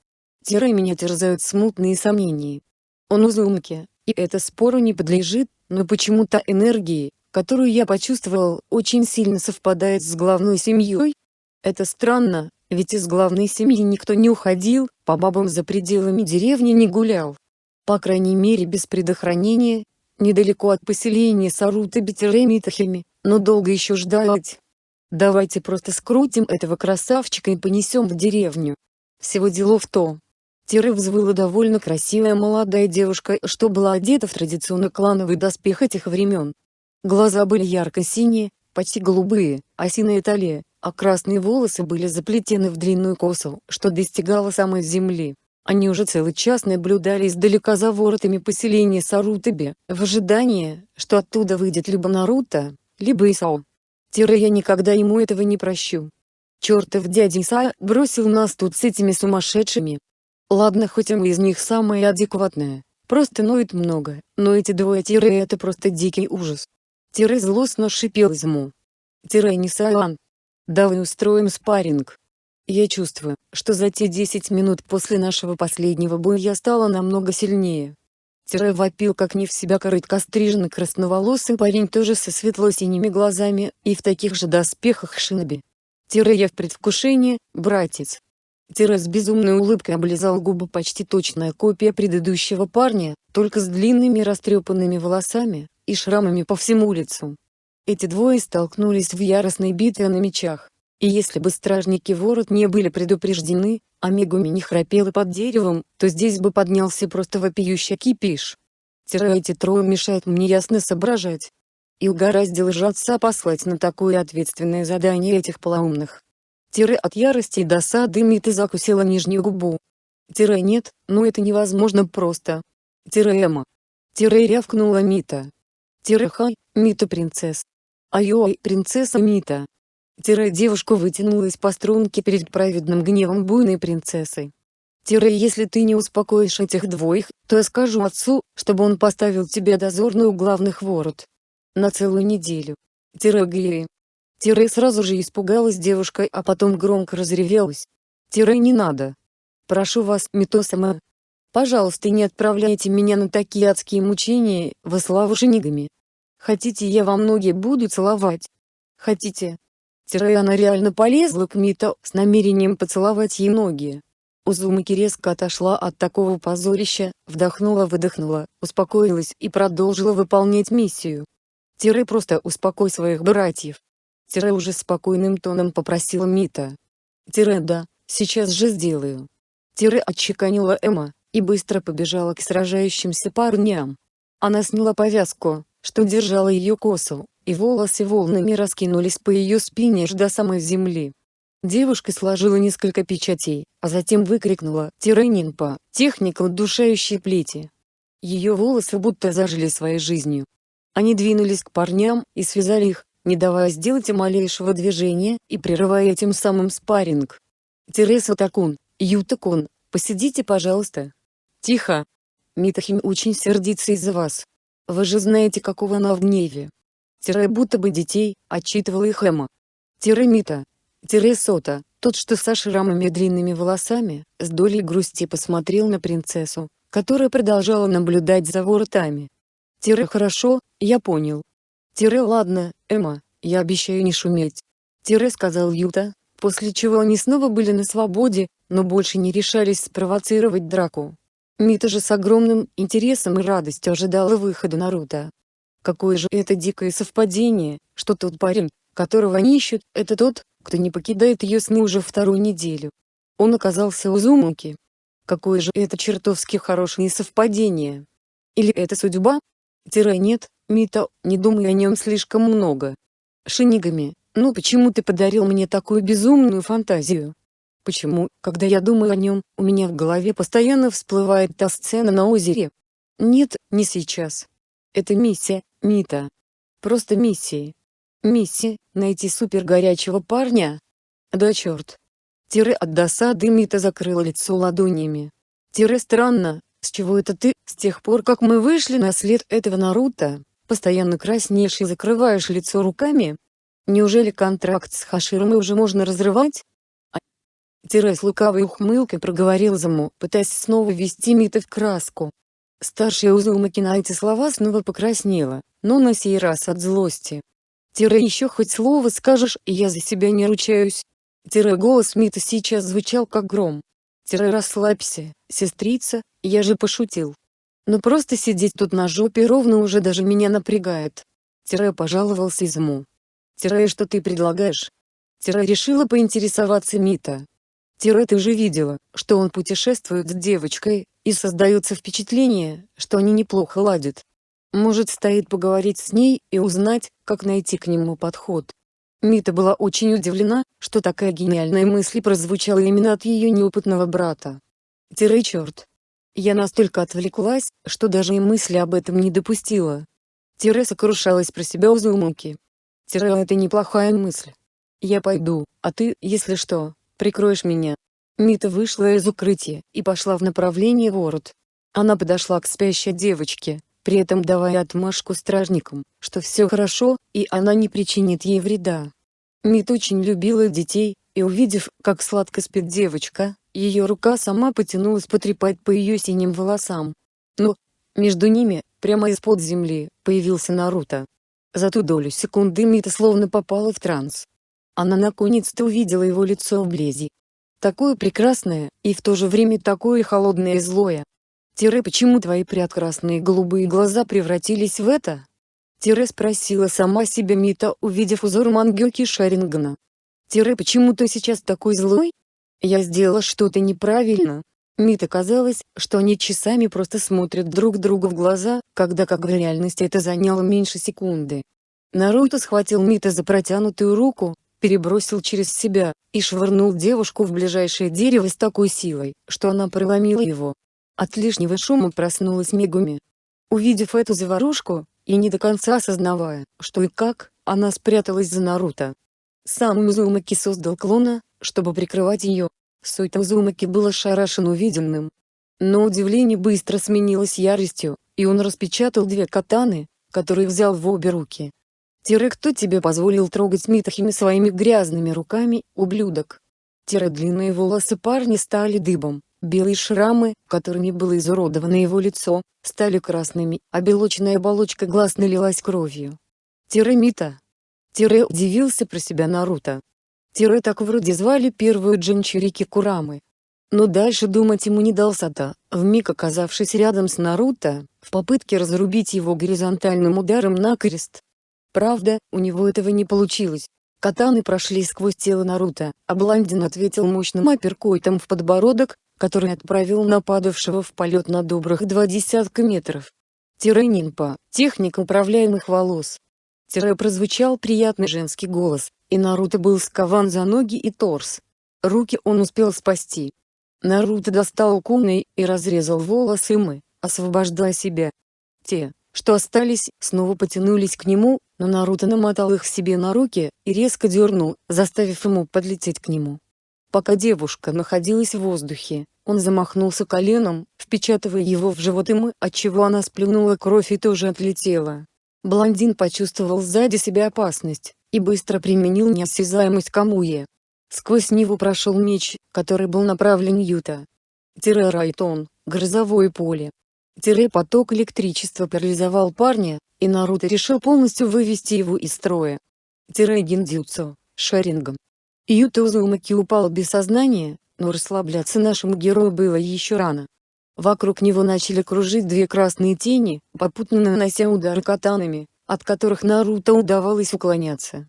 Тире меня терзают смутные сомнения. Он Узумки, и это спору не подлежит, но почему-то энергии, которую я почувствовал, очень сильно совпадает с главной семьей. Это странно, ведь из главной семьи никто не уходил, по бабам за пределами деревни не гулял. По крайней мере без предохранения, недалеко от поселения Сарута Бетеремитахами, но долго еще ждать. Давайте просто скрутим этого красавчика и понесем в деревню. Всего дело в том, Тире взвыла довольно красивая молодая девушка, что была одета в традиционный клановый доспех этих времен. Глаза были ярко-синие, почти голубые, а синяя талия, а красные волосы были заплетены в длинную косу, что достигало самой земли. Они уже целый час наблюдали издалека за воротами поселения Сарутаби, в ожидании, что оттуда выйдет либо Наруто, либо Исао. Тире я никогда ему этого не прощу. Чертов дядя Исао бросил нас тут с этими сумасшедшими, Ладно хоть мы из них самые адекватные, просто ноет много, но эти двое тире это просто дикий ужас. Тире злостно шипел ему. Тире не Саан. Давай устроим спарринг. Я чувствую, что за те 10 минут после нашего последнего боя я стала намного сильнее. Тире вопил как не в себя короткостриженный красноволосый парень тоже со светло-синими глазами и в таких же доспехах шиноби. Тире я в предвкушении, братец. Тире с безумной улыбкой облизал губы почти точная копия предыдущего парня, только с длинными растрепанными волосами, и шрамами по всему лицу. Эти двое столкнулись в яростной битве на мечах. И если бы стражники ворот не были предупреждены, а Мегуми не храпела под деревом, то здесь бы поднялся просто вопиющий кипиш. Тире эти трое мешают мне ясно соображать. И угораздило же отца послать на такое ответственное задание этих полоумных. Тире от ярости и досады Мита закусила нижнюю губу. Тире нет, ну это невозможно просто. Тире Эма. Тире рявкнула Мита. Тире Хай, Мита принцесс. Айой, принцесса Мита. Тире девушка вытянулась по струнке перед праведным гневом буйной принцессой. Тире если ты не успокоишь этих двоих, то я скажу отцу, чтобы он поставил тебе дозорную главных ворот. На целую неделю. Тире Гири. Тире сразу же испугалась девушка, а потом громко разревелась. Тире не надо. Прошу вас, Митосама. Пожалуйста не отправляйте меня на такие адские мучения, во славу шинигами. Хотите я вам ноги буду целовать? Хотите, Тире она реально полезла к Мито с намерением поцеловать ей ноги. Узумаки резко отошла от такого позорища, вдохнула-выдохнула, успокоилась и продолжила выполнять миссию. Тире просто успокой своих братьев. Тире уже спокойным тоном попросила Мита. Тире да, сейчас же сделаю. Тире отчеканила Эмма, и быстро побежала к сражающимся парням. Она сняла повязку, что держала ее косу, и волосы волнами раскинулись по ее спине аж до самой земли. Девушка сложила несколько печатей, а затем выкрикнула «Тиренинпа, техника удушающей плети». Ее волосы будто зажили своей жизнью. Они двинулись к парням и связали их, не давая сделать и малейшего движения и прерывая этим самым спарринг. Тереса Такун, Ютакун, посидите пожалуйста. Тихо. Митахим очень сердится из-за вас. Вы же знаете какого она в гневе. Тире будто бы детей, отчитывала их Эмма. Тире Мита. Тире Сота, тот что со шрамами длинными волосами, с долей грусти посмотрел на принцессу, которая продолжала наблюдать за воротами. Тире хорошо, я понял. Тире ладно, Эмма, я обещаю не шуметь. Тире сказал Юта, после чего они снова были на свободе, но больше не решались спровоцировать драку. Мита же с огромным интересом и радостью ожидала выхода Наруто. Какое же это дикое совпадение, что тот парень, которого они ищут, это тот, кто не покидает ее сны уже вторую неделю. Он оказался у Зумуки. Какое же это чертовски хорошее совпадение. Или это судьба? Тире нет, Мита, не думай о нем слишком много. Шинигами, ну почему ты подарил мне такую безумную фантазию? Почему, когда я думаю о нем, у меня в голове постоянно всплывает та сцена на озере? Нет, не сейчас. Это миссия, Мита. Просто миссии. Миссия – найти супер горячего парня? Да черт. Тире от досады Мита закрыла лицо ладонями. Тире странно, с чего это ты, с тех пор как мы вышли на след этого Наруто, постоянно краснеешь и закрываешь лицо руками? Неужели контракт с Хаширом уже можно разрывать? Тире с лукавой ухмылкой проговорил Заму, пытаясь снова ввести Мита в краску. Старшая Узумаки на эти слова снова покраснела, но на сей раз от злости. Тире еще хоть слово скажешь, и я за себя не ручаюсь. Тире голос Мита сейчас звучал как гром. Тире расслабься, сестрица, я же пошутил. Но просто сидеть тут на жопе ровно уже даже меня напрягает. Тире пожаловался Изму. Тире что ты предлагаешь? Тире решила поинтересоваться Мита. Тире ты же видела, что он путешествует с девочкой, и создается впечатление, что они неплохо ладят. Может стоит поговорить с ней и узнать, как найти к нему подход. Мита была очень удивлена, что такая гениальная мысль прозвучала именно от ее неопытного брата. Тире черт. Я настолько отвлеклась, что даже и мысли об этом не допустила. Тире сокрушалась про себя Узумуки. Тире это неплохая мысль. Я пойду, а ты, если что, прикроешь меня. Мита вышла из укрытия и пошла в направлении ворот. Она подошла к спящей девочке, при этом давая отмашку стражникам, что все хорошо, и она не причинит ей вреда. Мит очень любила детей, и увидев, как сладко спит девочка, ее рука сама потянулась потрепать по ее синим волосам. Но, между ними, прямо из-под земли, появился Наруто. За ту долю секунды Мита словно попала в транс. Она наконец-то увидела его лицо вблизи, Такое прекрасное, и в то же время такое холодное и злое. Тире почему твои прекрасные голубые глаза превратились в это? Тире спросила сама себя Мита увидев узор Мангёки Шарингана. Тире почему ты сейчас такой злой? Я сделала что-то неправильно. Мита казалось, что они часами просто смотрят друг другу в глаза, когда как в реальности это заняло меньше секунды. Наруто схватил Мита за протянутую руку, перебросил через себя, и швырнул девушку в ближайшее дерево с такой силой, что она проломила его. От лишнего шума проснулась Мегуми. Увидев эту заварушку, и не до конца осознавая, что и как, она спряталась за Наруто. Сам Узумаки создал клона, чтобы прикрывать ее. Суйта Узумаки был ошарашен увиденным. Но удивление быстро сменилось яростью, и он распечатал две катаны, которые взял в обе руки. Тире кто тебе позволил трогать Митахими своими грязными руками, ублюдок? Тире длинные волосы парня стали дыбом, белые шрамы, которыми было изуродовано его лицо, стали красными, а белочная оболочка глаз налилась кровью. Тире Мита. Тире удивился про себя Наруто. Тире так вроде звали первую Джинчурики Курамы. Но дальше думать ему не дал Сата, вмиг оказавшись рядом с Наруто, в попытке разрубить его горизонтальным ударом на крест. Правда, у него этого не получилось. Катаны прошли сквозь тело Наруто, а Блондин ответил мощным апперкойтом в подбородок, который отправил нападавшего в полет на добрых два десятка метров. Тире техника управляемых волос. Тире прозвучал приятный женский голос, и Наруто был скован за ноги и торс. Руки он успел спасти. Наруто достал куной и разрезал волосы мы, освобождая себя. Те, что остались, снова потянулись к нему, но Наруто намотал их себе на руки и резко дернул, заставив ему подлететь к нему. Пока девушка находилась в воздухе, он замахнулся коленом, впечатывая его в живот ему, отчего она сплюнула кровь и тоже отлетела. Блондин почувствовал сзади себя опасность, и быстро применил неосязаемость Камуе. Сквозь него прошел меч, который был направлен Юта. Тире Райтон, грозовое поле, Тире поток электричества парализовал парня, и Наруто решил полностью вывести его из строя. Тире гиндзюцу, шарингом. Юта Узумаки упал без сознания, но расслабляться нашему герою было еще рано. Вокруг него начали кружить две красные тени, попутно нанося удары катанами, от которых Наруто удавалось уклоняться.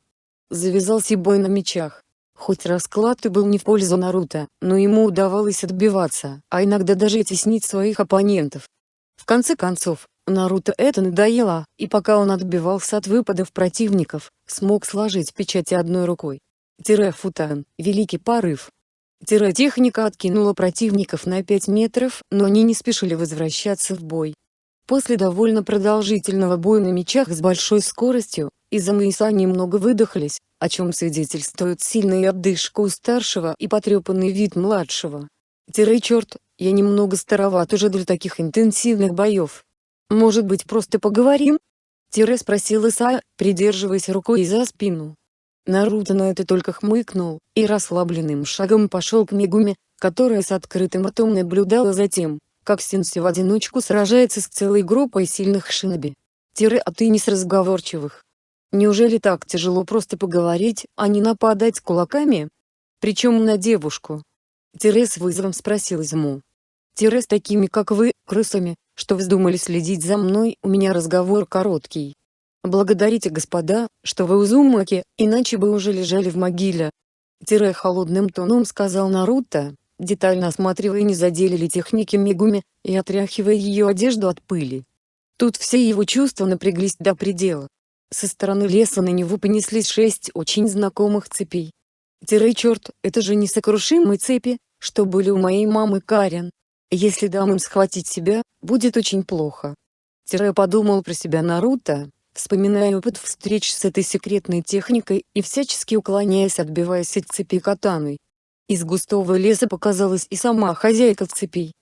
Завязался бой на мечах. Хоть расклад и был не в пользу Наруто, но ему удавалось отбиваться, а иногда даже теснить своих оппонентов. В конце концов, Наруто это надоело, и пока он отбивался от выпадов противников, смог сложить печати одной рукой. Тире Футан, Великий Порыв. Тире техника откинула противников на 5 метров, но они не спешили возвращаться в бой. После довольно продолжительного боя на мечах с большой скоростью, Изам и Иса немного выдохлись, о чем свидетельствует сильная отдышка у старшего и потрепанный вид младшего. Тире черт, я немного староват уже для таких интенсивных боев. Может быть просто поговорим? Тире спросил Исая, придерживаясь рукой за спину. Наруто на это только хмыкнул, и расслабленным шагом пошел к Мегуме, которая с открытым ртом наблюдала за тем, как Синси в одиночку сражается с целой группой сильных шиноби. Тире а ты не с разговорчивых. Неужели так тяжело просто поговорить, а не нападать кулаками? Причем на девушку. Тире с вызовом спросил Изму. Тире с такими как вы, крысами, что вздумали следить за мной, у меня разговор короткий. Благодарите господа, что вы Узумаки, иначе бы уже лежали в могиле. Тире холодным тоном сказал Наруто, детально осматривая не задели ли техники Мегуми, и отряхивая ее одежду от пыли. Тут все его чувства напряглись до предела. Со стороны леса на него понеслись шесть очень знакомых цепей. Тире черт, это же несокрушимые цепи, что были у моей мамы Карен. Если дам им схватить себя, будет очень плохо. Тире подумал про себя Наруто, вспоминая опыт встреч с этой секретной техникой и всячески уклоняясь отбиваясь от цепи катаной. Из густого леса показалась и сама хозяйка цепей.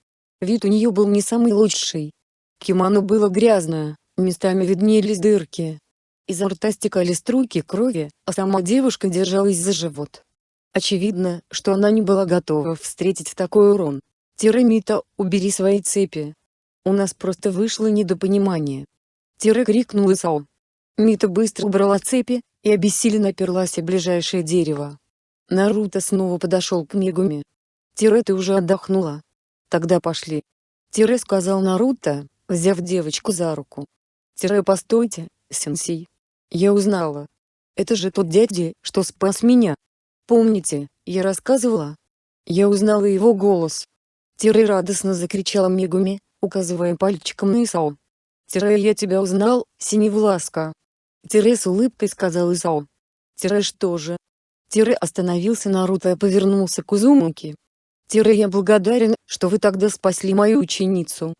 Вид у нее был не самый лучший. Кимоно было грязное, местами виднелись дырки. Изо рта стекали струйки крови, а сама девушка держалась за живот. Очевидно, что она не была готова встретить такой урон. Тирамита, убери свои цепи. У нас просто вышло недопонимание. Тире крикнул Исао. Мита быстро убрала цепи, и обессиленно оперлась о ближайшее дерево. Наруто снова подошел к Мегуме. Тире ты уже отдохнула. Тогда пошли. Тире сказал Наруто, взяв девочку за руку. Тире постойте, сенсей. Я узнала. Это же тот дядя, что спас меня. Помните, я рассказывала? Я узнала его голос. Тире радостно закричала Мегуми, указывая пальчиком на Исао. Тире я тебя узнал, Синевласка. Тире с улыбкой сказал Исао. Тире что же? Тире остановился Наруто и повернулся к Узумуки. Тире я благодарен, что вы тогда спасли мою ученицу.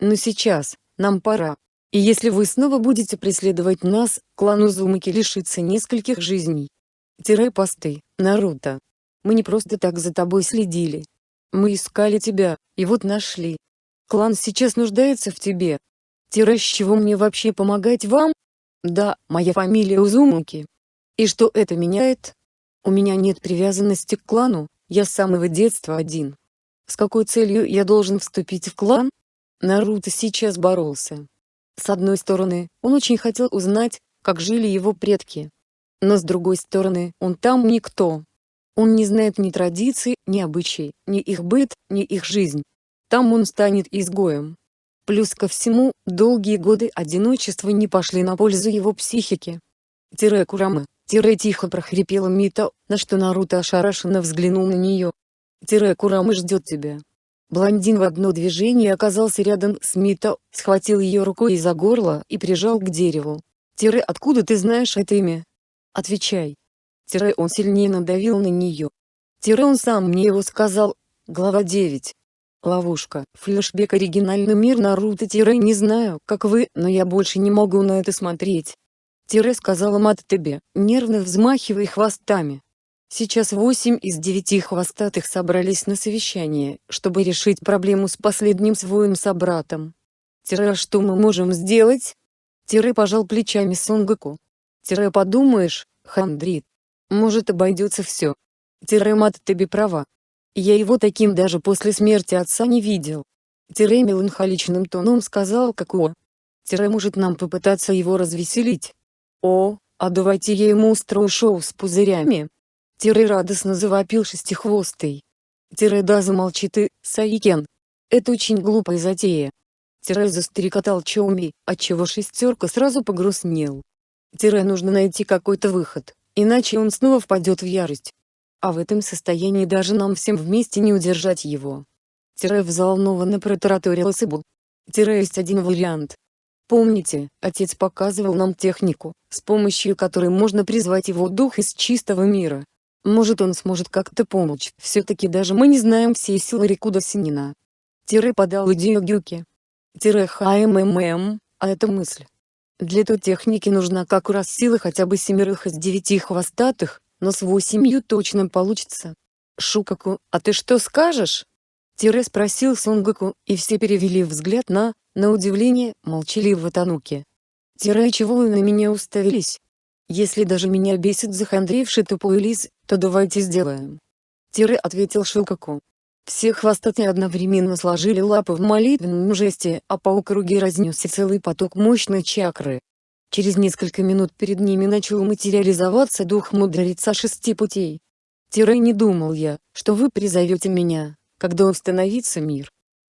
Но сейчас, нам пора. И если вы снова будете преследовать нас, клан Узумаки лишится нескольких жизней. Тире посты, Наруто. Мы не просто так за тобой следили. Мы искали тебя, и вот нашли. Клан сейчас нуждается в тебе. Тире с чего мне вообще помогать вам? Да, моя фамилия Узумаки. И что это меняет? У меня нет привязанности к клану, я с самого детства один. С какой целью я должен вступить в клан? Наруто сейчас боролся. С одной стороны, он очень хотел узнать, как жили его предки. Но с другой стороны, он там никто. Он не знает ни традиций, ни обычаи, ни их быт, ни их жизнь. Там он станет изгоем. Плюс ко всему, долгие годы одиночества не пошли на пользу его психике. Тире Курама, тире тихо прохрипела Мита, на что Наруто ошарашенно взглянул на нее. Тире Курама ждет тебя. Блондин в одно движение оказался рядом с Мито, схватил ее рукой за горло и прижал к дереву. Тире откуда ты знаешь это имя? Отвечай. Тире он сильнее надавил на нее. Тире он сам мне его сказал. Глава 9. Ловушка. Флешбек оригинальный мир Наруто Тире не знаю, как вы, но я больше не могу на это смотреть. Тире сказала Мат тебе, нервно взмахивая хвостами. Сейчас восемь из девяти хвостатых собрались на совещание, чтобы решить проблему с последним своим собратом. Тире, а что мы можем сделать? Тире пожал плечами Сонгоку. Тире подумаешь, хандрит. Может обойдется все. Тире мат права. Я его таким даже после смерти отца не видел. Тире меланхоличным тоном сказал Какуо. Тире может нам попытаться его развеселить. О, а давайте я ему устрою шоу с пузырями. Тире радостно завопил шестихвостый. Тире да замолчи ты, Саикен. Это очень глупая затея. Тире застрекотал Чоуми, отчего шестерка сразу погрустнел. Тире нужно найти какой-то выход, иначе он снова впадет в ярость. А в этом состоянии даже нам всем вместе не удержать его. Тире взволнованно протараторил Сыбу. Тире есть один вариант. Помните, отец показывал нам технику, с помощью которой можно призвать его дух из чистого мира. Может он сможет как-то помочь. Все-таки даже мы не знаем всей силы Рикуда Синина. Тире подал идею Гюки. Тире ХМММ, а это мысль. Для той техники нужна как раз сила хотя бы семерых из девяти хвостатых, но с восемью точно получится. Шукаку, а ты что скажешь? Тире спросил Сонгоку, и все перевели взгляд на, на удивление, молчаливого Тануки. Тире чего вы на меня уставились? Если даже меня бесит захандривший тупой лис, то давайте сделаем. Тире ответил Шилкаку. Все хвостатые одновременно сложили лапы в молитвенном жесте, а по округе разнесся целый поток мощной чакры. Через несколько минут перед ними начал материализоваться дух мудреца шести путей. Тире не думал я, что вы призовете меня, когда установится мир.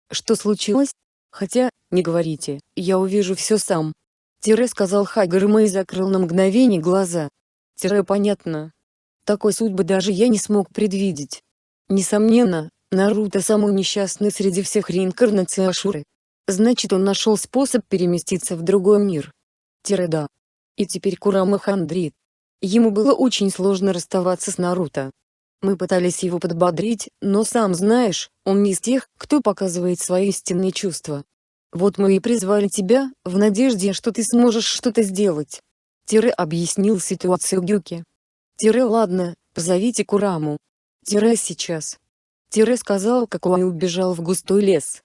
Что случилось? Хотя, не говорите, я увижу все сам. Тире сказал Хагерма и закрыл на мгновение глаза. Тире понятно. Такой судьбы даже я не смог предвидеть. Несомненно, Наруто самый несчастный среди всех реинкарнаций Ашуры. Значит он нашел способ переместиться в другой мир. Тире да. И теперь Курама хандрит. Ему было очень сложно расставаться с Наруто. Мы пытались его подбодрить, но сам знаешь, он не из тех, кто показывает свои истинные чувства. Вот мы и призвали тебя, в надежде, что ты сможешь что-то сделать. Тире объяснил ситуацию Гюки. Тире ладно, позовите Кураму. Тире сейчас. Тире сказал, как он убежал в густой лес.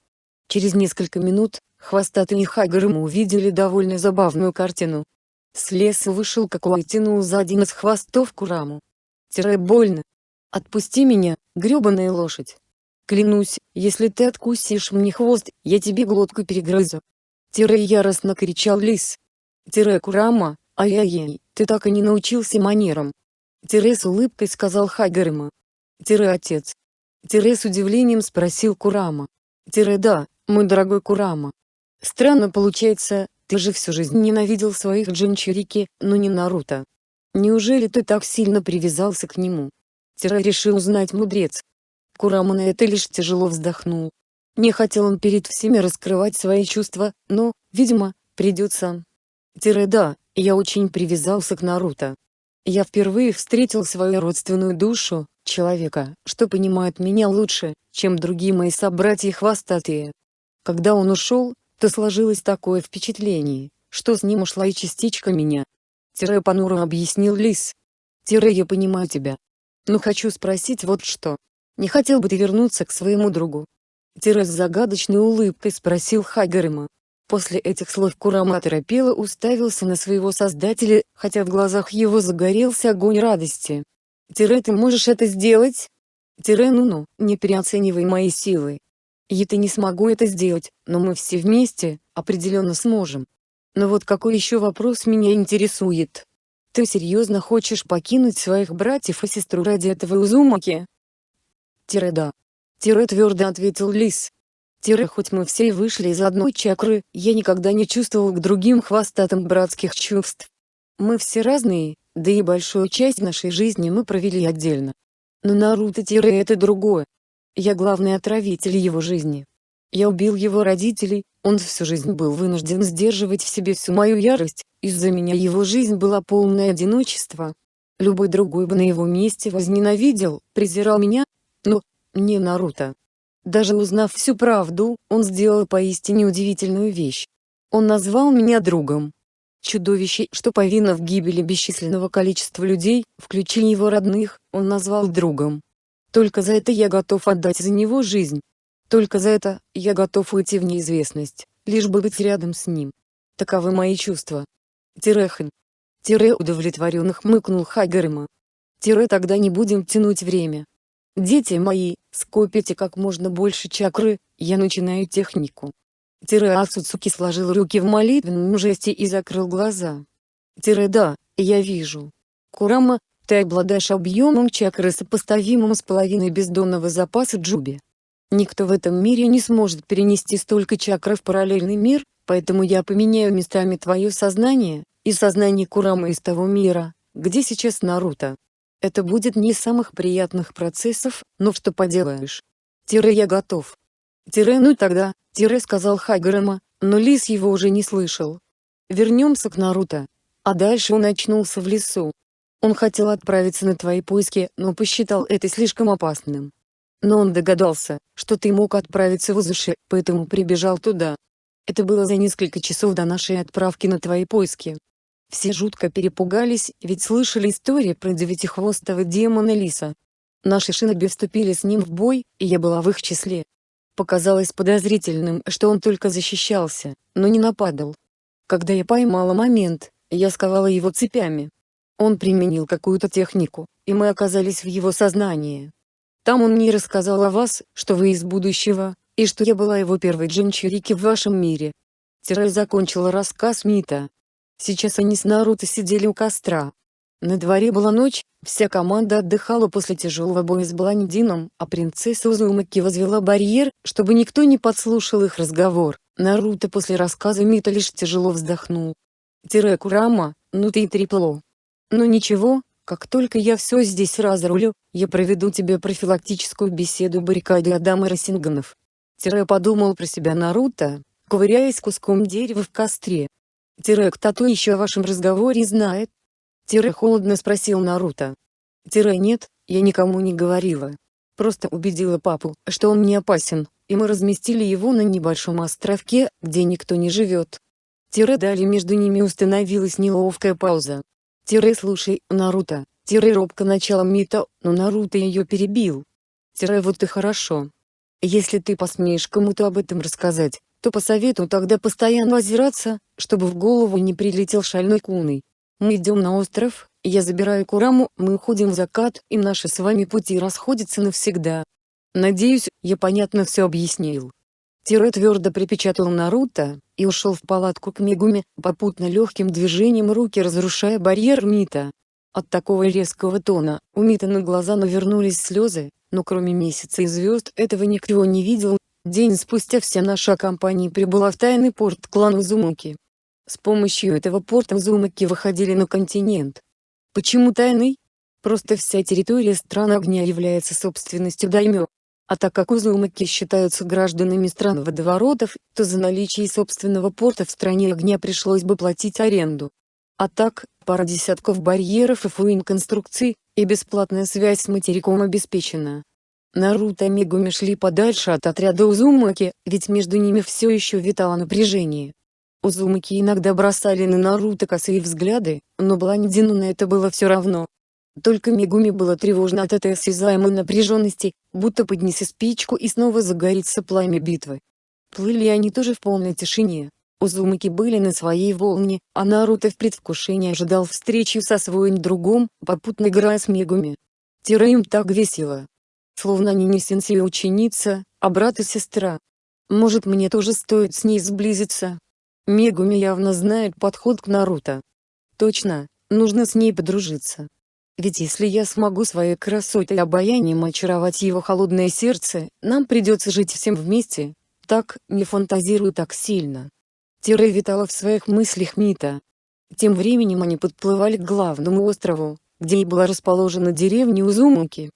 Через несколько минут, хвостатый и Хагрым увидели довольно забавную картину. С леса вышел Какуай тянул за один из хвостов Кураму. Тире больно. Отпусти меня, гребаная лошадь. Клянусь, если ты откусишь мне хвост, я тебе глотку перегрызу. Тире яростно кричал лис. Тире Курама, ай-яй-яй, ты так и не научился манерам. Тире с улыбкой сказал Хагерма. Тире отец. Тире с удивлением спросил Курама. Тире да, мой дорогой Курама. Странно получается, ты же всю жизнь ненавидел своих Джинчурики, но не Наруто. Неужели ты так сильно привязался к нему? Тире решил узнать мудрец. Курама на это лишь тяжело вздохнул. Не хотел он перед всеми раскрывать свои чувства, но, видимо, придется. Тире да, я очень привязался к Наруто. Я впервые встретил свою родственную душу, человека, что понимает меня лучше, чем другие мои собратья хвостатые. Когда он ушел, то сложилось такое впечатление, что с ним ушла и частичка меня. Тире понуро объяснил Лис. Тире я понимаю тебя. Но хочу спросить вот что. Не хотел бы ты вернуться к своему другу? Тире с загадочной улыбкой спросил Хайгарима. После этих слов Курама торопело уставился на своего создателя, хотя в глазах его загорелся огонь радости. «Тире, ты можешь это сделать?» «Тире, ну-ну, не переоценивай мои силы. Я-то не смогу это сделать, но мы все вместе, определенно сможем. Но вот какой еще вопрос меня интересует? Ты серьезно хочешь покинуть своих братьев и сестру ради этого Узумаки?» «Тире да. Тире твердо ответил Лис. Тире хоть мы все и вышли из одной чакры, я никогда не чувствовал к другим хвостатым братских чувств. Мы все разные, да и большую часть нашей жизни мы провели отдельно. Но Наруто Тире это другое. Я главный отравитель его жизни. Я убил его родителей, он всю жизнь был вынужден сдерживать в себе всю мою ярость, из-за меня его жизнь была полное одиночество. Любой другой бы на его месте возненавидел, презирал меня, но, не Наруто. Даже узнав всю правду, он сделал поистине удивительную вещь. Он назвал меня другом. Чудовище, что повинно в гибели бесчисленного количества людей, включая его родных, он назвал другом. Только за это я готов отдать за него жизнь. Только за это я готов уйти в неизвестность, лишь бы быть рядом с ним. Таковы мои чувства. Тирехан. Тире удовлетворенно хмыкнул Хайгарима. Тире тогда не будем тянуть время. Дети мои, скопите как можно больше чакры, я начинаю технику. Тире Ацуцуки сложил руки в молитвенном жесте и закрыл глаза. Тире да, я вижу. Курама, ты обладаешь объемом чакры сопоставимым с половиной бездонного запаса Джуби. Никто в этом мире не сможет перенести столько чакры в параллельный мир, поэтому я поменяю местами твое сознание, и сознание Курамы из того мира, где сейчас Наруто. Это будет не из самых приятных процессов, но что поделаешь. Тире я готов. Тире ну тогда, Тире сказал Хайгарама, но Лис его уже не слышал. Вернемся к Наруто. А дальше он очнулся в лесу. Он хотел отправиться на твои поиски, но посчитал это слишком опасным. Но он догадался, что ты мог отправиться в Узуши, поэтому прибежал туда. Это было за несколько часов до нашей отправки на твои поиски. Все жутко перепугались, ведь слышали истории про девятихвостого демона Лиса. Наши шиноби вступили с ним в бой, и я была в их числе. Показалось подозрительным, что он только защищался, но не нападал. Когда я поймала момент, я сковала его цепями. Он применил какую-то технику, и мы оказались в его сознании. Там он мне рассказал о вас, что вы из будущего, и что я была его первой джинчурики в вашем мире. Тирай закончила рассказ Мита, Сейчас они с Наруто сидели у костра. На дворе была ночь, вся команда отдыхала после тяжелого боя с Бландином, а принцесса Узумаки возвела барьер, чтобы никто не подслушал их разговор. Наруто после рассказа Мита лишь тяжело вздохнул. Тире Курама, ну ты и трепло. Ну ничего, как только я все здесь разрулю, я проведу тебе профилактическую беседу баррикады Адама Росинганов. Тире подумал про себя Наруто, ковыряясь куском дерева в костре. Тире кто-то еще о вашем разговоре знает? Тире холодно спросил Наруто. Тире нет, я никому не говорила. Просто убедила папу, что он не опасен, и мы разместили его на небольшом островке, где никто не живет. Тире дали между ними установилась неловкая пауза. Тире слушай, Наруто, Тире робко начала Мита, но Наруто ее перебил. Тире вот и хорошо. Если ты посмеешь кому-то об этом рассказать, то посоветую тогда постоянно озираться, чтобы в голову не прилетел шальной куной. Мы идем на остров, я забираю Кураму, мы уходим в закат, и наши с вами пути расходятся навсегда. Надеюсь, я понятно все объяснил. Тире твердо припечатал Наруто, и ушел в палатку к Мегуме, попутно легким движением руки разрушая барьер Мита. От такого резкого тона, у Мита на глаза навернулись слезы, но кроме месяца и звезд этого никто не видел. День спустя вся наша компания прибыла в тайный порт клана Узумаки. С помощью этого порта Узумаки выходили на континент. Почему тайный? Просто вся территория страны огня является собственностью даймё. А так как Узумаки считаются гражданами стран водоворотов, то за наличие собственного порта в стране огня пришлось бы платить аренду. А так, пара десятков барьеров и фуин-конструкций, и бесплатная связь с материком обеспечена. Наруто и Мегуми шли подальше от отряда Узумаки, ведь между ними все еще витало напряжение. Узумаки иногда бросали на Наруто косые взгляды, но Блондину на это было все равно. Только Мегуми было тревожно от этой осязаемой напряженности, будто поднеси спичку и снова загорится пламя битвы. Плыли они тоже в полной тишине. Узумаки были на своей волне, а Наруто в предвкушении ожидал встречи со своим другом, попутно играя с Мегуми. Тире им так весело. Словно они не сенсей и ученица, а брат и сестра. Может мне тоже стоит с ней сблизиться? Мегуми явно знает подход к Наруто. Точно, нужно с ней подружиться. Ведь если я смогу своей красотой и обаянием очаровать его холодное сердце, нам придется жить всем вместе. Так, не фантазируй так сильно. Тире витала в своих мыслях Мита. Тем временем они подплывали к главному острову, где и была расположена деревня Узумуки.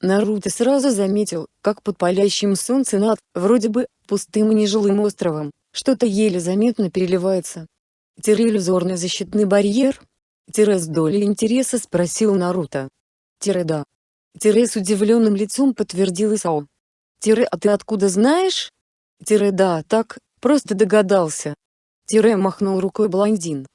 Наруто сразу заметил, как под палящим солнцем над, вроде бы, пустым и нежилым островом, что-то еле заметно переливается. Тире иллюзорный защитный барьер, Тире с долей интереса спросил Наруто. Тире да. Тире с удивленным лицом подтвердил Исао. Тире а ты откуда знаешь? Тире да так, просто догадался. Тире махнул рукой блондин.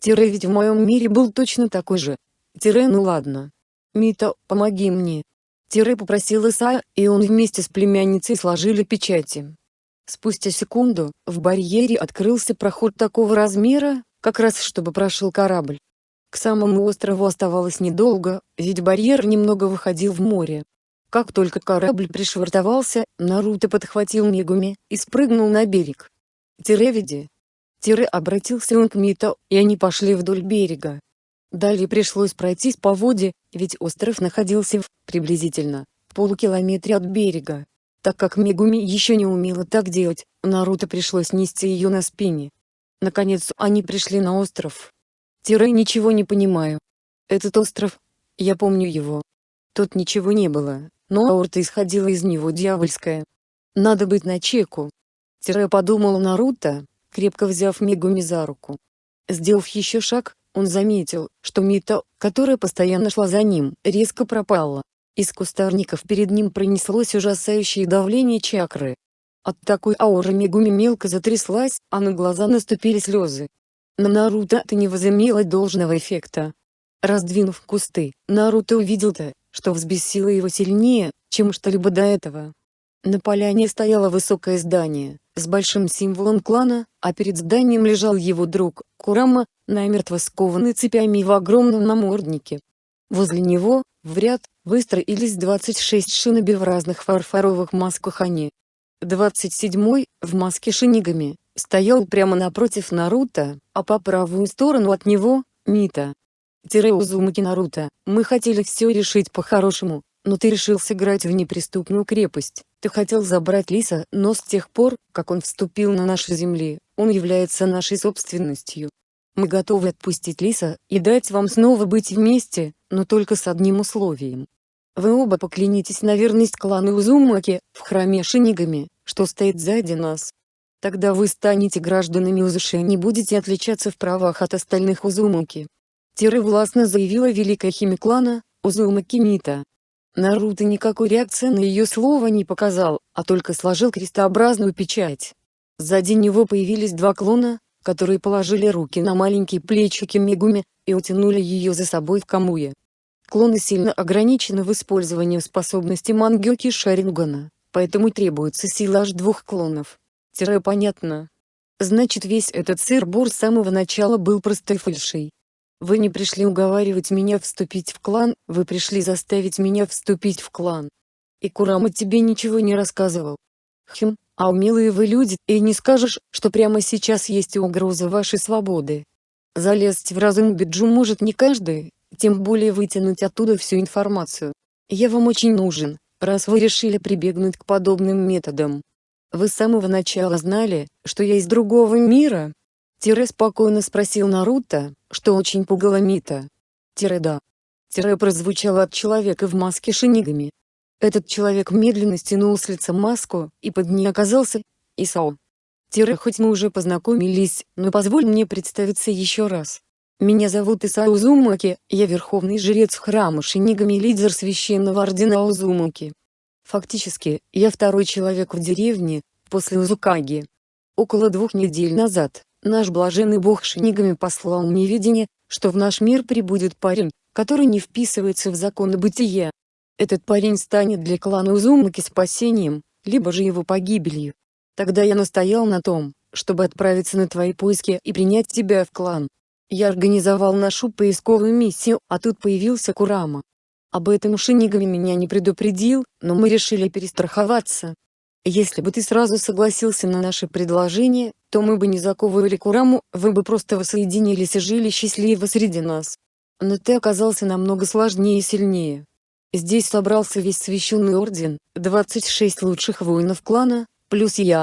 Тире ведь в моем мире был точно такой же. Тире ну ладно. Мита, помоги мне. Тире попросил Исая, и он вместе с племянницей сложили печати. Спустя секунду, в барьере открылся проход такого размера, как раз чтобы прошел корабль. К самому острову оставалось недолго, ведь барьер немного выходил в море. Как только корабль пришвартовался, Наруто подхватил Мегуми и спрыгнул на берег. «Тиревиди!» Тире обратился он к Мито, и они пошли вдоль берега. Далее пришлось пройтись по воде, ведь остров находился в, приблизительно, полукилометре от берега. Так как Мегуми еще не умела так делать, Наруто пришлось нести ее на спине. Наконец они пришли на остров. Тире ничего не понимаю. Этот остров, я помню его. Тут ничего не было, но аорта исходила из него дьявольская. Надо быть начеку. Тире подумал Наруто, крепко взяв Мегуми за руку. Сделав еще шаг, он заметил, что Мита, которая постоянно шла за ним, резко пропала. Из кустарников перед ним пронеслось ужасающее давление чакры. От такой ауры Мегуми мелко затряслась, а на глаза наступили слезы. На Наруто это не возымело должного эффекта. Раздвинув кусты, Наруто увидел-то, что взбесило его сильнее, чем что-либо до этого. На поляне стояло высокое здание, с большим символом клана, а перед зданием лежал его друг, Курама, намертво скованный цепями в огромном наморднике. Возле него, в ряд, выстроились 26 шиноби в разных фарфоровых масках они. 27-й, в маске шинигами, стоял прямо напротив Наруто, а по правую сторону от него — Мита. Тире Узумаки Наруто, мы хотели все решить по-хорошему, но ты решил сыграть в неприступную крепость. Ты хотел забрать Лиса, но с тех пор, как он вступил на наши земли, он является нашей собственностью. Мы готовы отпустить Лиса и дать вам снова быть вместе, но только с одним условием. Вы оба поклянитесь на верность клану Узумаки, в храме Шинигами, что стоит сзади нас. Тогда вы станете гражданами Узуши и не будете отличаться в правах от остальных Узумаки. Тире властно заявила великая химиклана, Узумаки Мита. Наруто никакой реакции на ее слово не показал, а только сложил крестообразную печать. Сзади него появились два клона, которые положили руки на маленькие плечики Мегуми, и утянули ее за собой в Камуе. Клоны сильно ограничены в использовании способности Мангёки Шарингана, поэтому требуется сила аж двух клонов. Тире понятно. Значит весь этот сыр-бур с самого начала был простой фальшей. Вы не пришли уговаривать меня вступить в клан, вы пришли заставить меня вступить в клан. И Курама тебе ничего не рассказывал. Хм, а умелые вы люди, и не скажешь, что прямо сейчас есть угроза вашей свободы. Залезть в разум Биджу может не каждый, тем более вытянуть оттуда всю информацию. Я вам очень нужен, раз вы решили прибегнуть к подобным методам. Вы с самого начала знали, что я из другого мира? Тире спокойно спросил Наруто, что очень пугало Мита. Тире да. Тире прозвучало от человека в маске шинигами. Этот человек медленно стянул с лица маску, и под ней оказался Исао. Тире хоть мы уже познакомились, но позволь мне представиться еще раз. Меня зовут Исао Узумаки, я верховный жрец храма Шинигами и лидер священного ордена Узумаки. Фактически, я второй человек в деревне, после Узукаги. Около двух недель назад, наш блаженный бог Шинигами послал мне видение, что в наш мир прибудет парень, который не вписывается в законы бытия. Этот парень станет для клана Узумаки спасением, либо же его погибелью. Тогда я настоял на том, чтобы отправиться на твои поиски и принять тебя в клан. Я организовал нашу поисковую миссию, а тут появился Курама. Об этом Шинигами меня не предупредил, но мы решили перестраховаться. Если бы ты сразу согласился на наше предложение, то мы бы не заковывали Кураму, вы бы просто воссоединились и жили счастливо среди нас. Но ты оказался намного сложнее и сильнее. Здесь собрался весь священный орден, 26 лучших воинов клана, плюс я.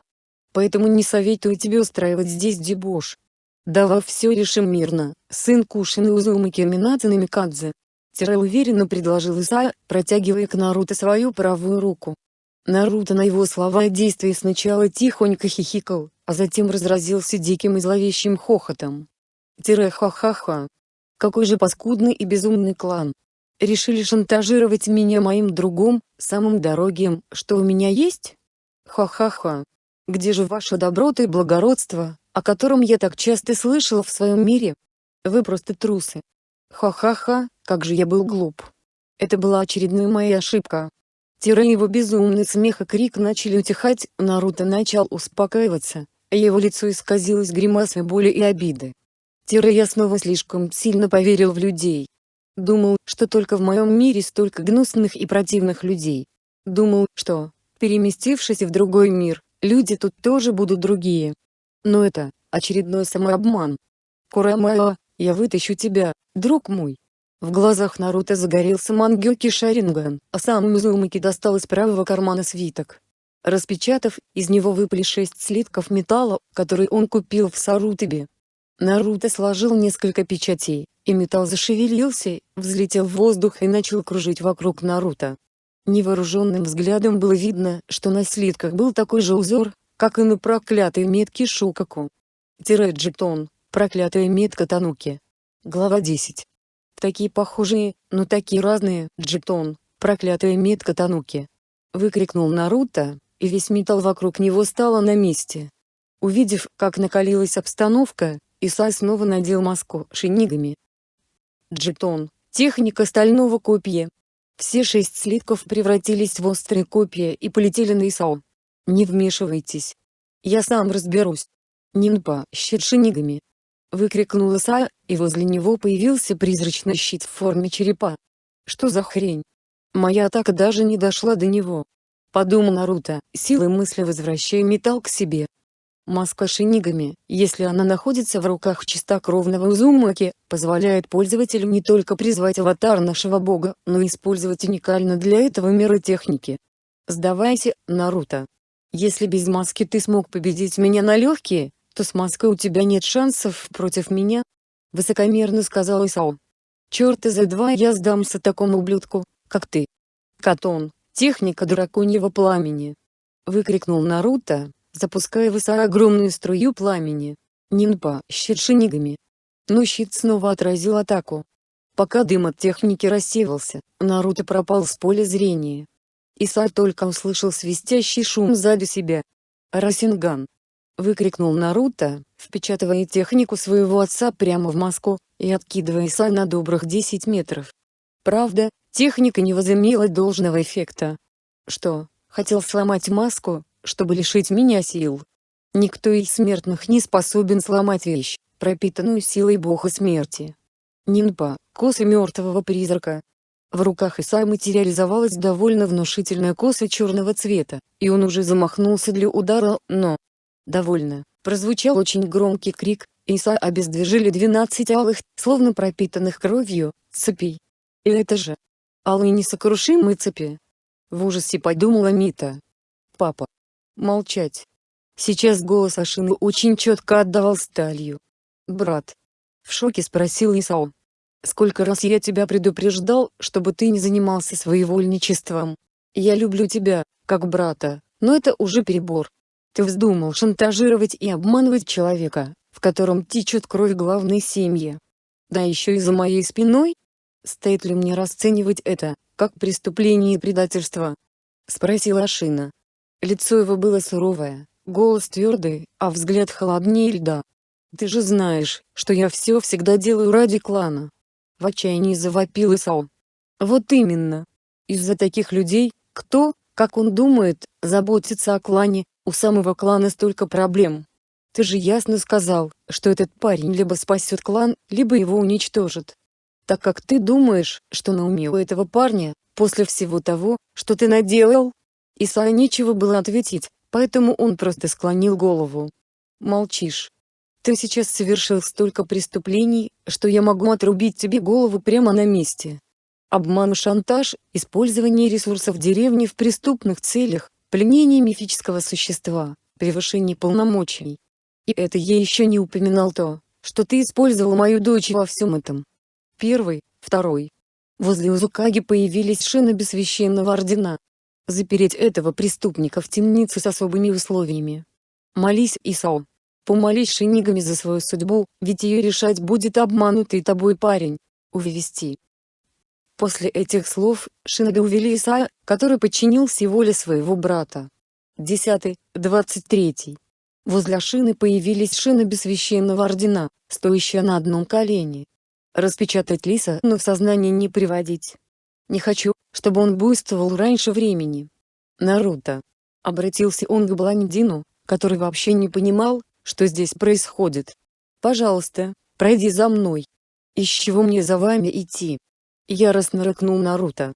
Поэтому не советую тебе устраивать здесь дебош. Давай все решим мирно, сын Кушины Узумаки Минадзе Намикадзе. Тире уверенно предложил Исайя, протягивая к Наруто свою правую руку. Наруто на его слова и действия сначала тихонько хихикал, а затем разразился диким и зловещим хохотом. Тире ха-ха-ха. Какой же паскудный и безумный клан. Решили шантажировать меня моим другом, самым дорогим, что у меня есть? Ха-ха-ха. Где же ваше доброта и благородство, о котором я так часто слышал в своем мире? Вы просто трусы. Ха-ха-ха, как же я был глуп. Это была очередная моя ошибка. Тире его безумный смех и крик начали утихать, Наруто начал успокаиваться, а его лицо исказилось гримасой боли и обиды. Тире я снова слишком сильно поверил в людей. Думал, что только в моем мире столько гнусных и противных людей. Думал, что, переместившись в другой мир, люди тут тоже будут другие. Но это, очередной самообман. Курамао, я вытащу тебя, друг мой. В глазах Наруто загорелся Мангёки Шаринган, а сам Мизумаки достал из правого кармана свиток. Распечатав, из него выпали шесть слитков металла, которые он купил в Сарутыбе. Наруто сложил несколько печатей, и металл зашевелился, взлетел в воздух и начал кружить вокруг Наруто. Невооруженным взглядом было видно, что на слитках был такой же узор, как и на проклятой метке Шукаку. Тире Джетон, Проклятая метка Тануки. Глава 10. Такие похожие, но такие разные, Джетон, проклятая метка Тануки. Выкрикнул Наруто, и весь металл вокруг него стало на месте. Увидев, как накалилась обстановка, Исай снова надел маску шинигами. Джетон, техника стального копья. Все шесть слитков превратились в острые копья и полетели на Исао. Не вмешивайтесь. Я сам разберусь. Нинпа, щит шинигами выкрикнул Исайя, и возле него появился призрачный щит в форме черепа. Что за хрень? Моя атака даже не дошла до него. Подумал Наруто, силой мысли возвращая металл к себе. Маска шинигами, если она находится в руках чистокровного Узумаки, позволяет пользователю не только призвать аватар нашего бога, но и использовать уникально для этого мира техники. Сдавайся, Наруто. Если без маски ты смог победить меня на легкие, то с маской у тебя нет шансов против меня», — высокомерно сказал Исао. «Черт из-за два я сдамся такому ублюдку, как ты». «Катон, техника драконьего пламени!» — выкрикнул Наруто, запуская в Исао огромную струю пламени. Нинпа, щит шинигами. Но щит снова отразил атаку. Пока дым от техники рассеивался, Наруто пропал с поля зрения. Иса только услышал свистящий шум сзади себя. Расинган выкрикнул Наруто, впечатывая технику своего отца прямо в маску, и откидывая Са на добрых 10 метров. Правда, техника не возымела должного эффекта. Что, хотел сломать маску, чтобы лишить меня сил? Никто из смертных не способен сломать вещь, пропитанную силой бога смерти. Нинпа, коса мертвого призрака. В руках Иса материализовалась довольно внушительная коса черного цвета, и он уже замахнулся для удара, но, Довольно. Прозвучал очень громкий крик, Иса обездвижили 12 алых, словно пропитанных кровью, цепей. И это же алые несокрушимые цепи. В ужасе подумала Мита. Папа. Молчать. Сейчас голос Ашины очень четко отдавал сталью. Брат. В шоке спросил Исао. Сколько раз я тебя предупреждал, чтобы ты не занимался своевольничеством. Я люблю тебя, как брата, но это уже перебор. Ты вздумал шантажировать и обманывать человека, в котором течет кровь главной семьи. Да еще и за моей спиной? Стоит ли мне расценивать это, как преступление и предательство? Спросила Ашина. Лицо его было суровое, голос твердый, а взгляд холоднее льда. Ты же знаешь, что я все всегда делаю ради клана. В отчаянии завопил Исао. Вот именно. Из-за таких людей, кто, как он думает, заботится о клане, у самого клана столько проблем. Ты же ясно сказал, что этот парень либо спасет клан, либо его уничтожит. Так как ты думаешь, что на уме у этого парня, после всего того, что ты наделал? Исаа нечего было ответить, поэтому он просто склонил голову. Молчишь. Ты сейчас совершил столько преступлений, что я могу отрубить тебе голову прямо на месте. Обман и шантаж, использование ресурсов деревни в преступных целях, пленение мифического существа, превышение полномочий. И это я еще не упоминал то, что ты использовал мою дочь во всем этом. Первый, второй. Возле Узукаги появились шины без священного ордена. Запереть этого преступника в темнице с особыми условиями. Молись, Исао. Помолись шинигами за свою судьбу, ведь ее решать будет обманутый тобой парень. Увести. После этих слов, Шиноби увели Исая, который подчинился воле своего брата. 10. 23. Возле шины появились шины священного ордена, стоящие на одном колене. Распечатать лиса, но в сознание не приводить. Не хочу, чтобы он буйствовал раньше времени. Наруто. Обратился он к Бландину, который вообще не понимал, что здесь происходит. «Пожалуйста, пройди за мной. Из чего мне за вами идти?» Яростно рыкнул Наруто.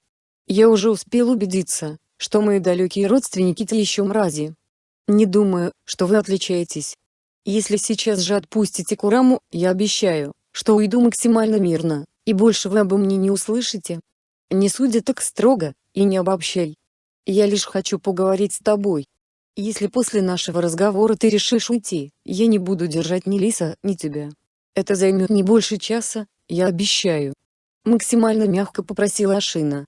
«Я уже успел убедиться, что мои далекие родственники те еще мрази. Не думаю, что вы отличаетесь. Если сейчас же отпустите Кураму, я обещаю, что уйду максимально мирно, и больше вы обо мне не услышите. Не судя так строго, и не обобщай. Я лишь хочу поговорить с тобой, если после нашего разговора ты решишь уйти, я не буду держать ни Лиса, ни тебя. Это займет не больше часа, я обещаю. Максимально мягко попросила Ашина.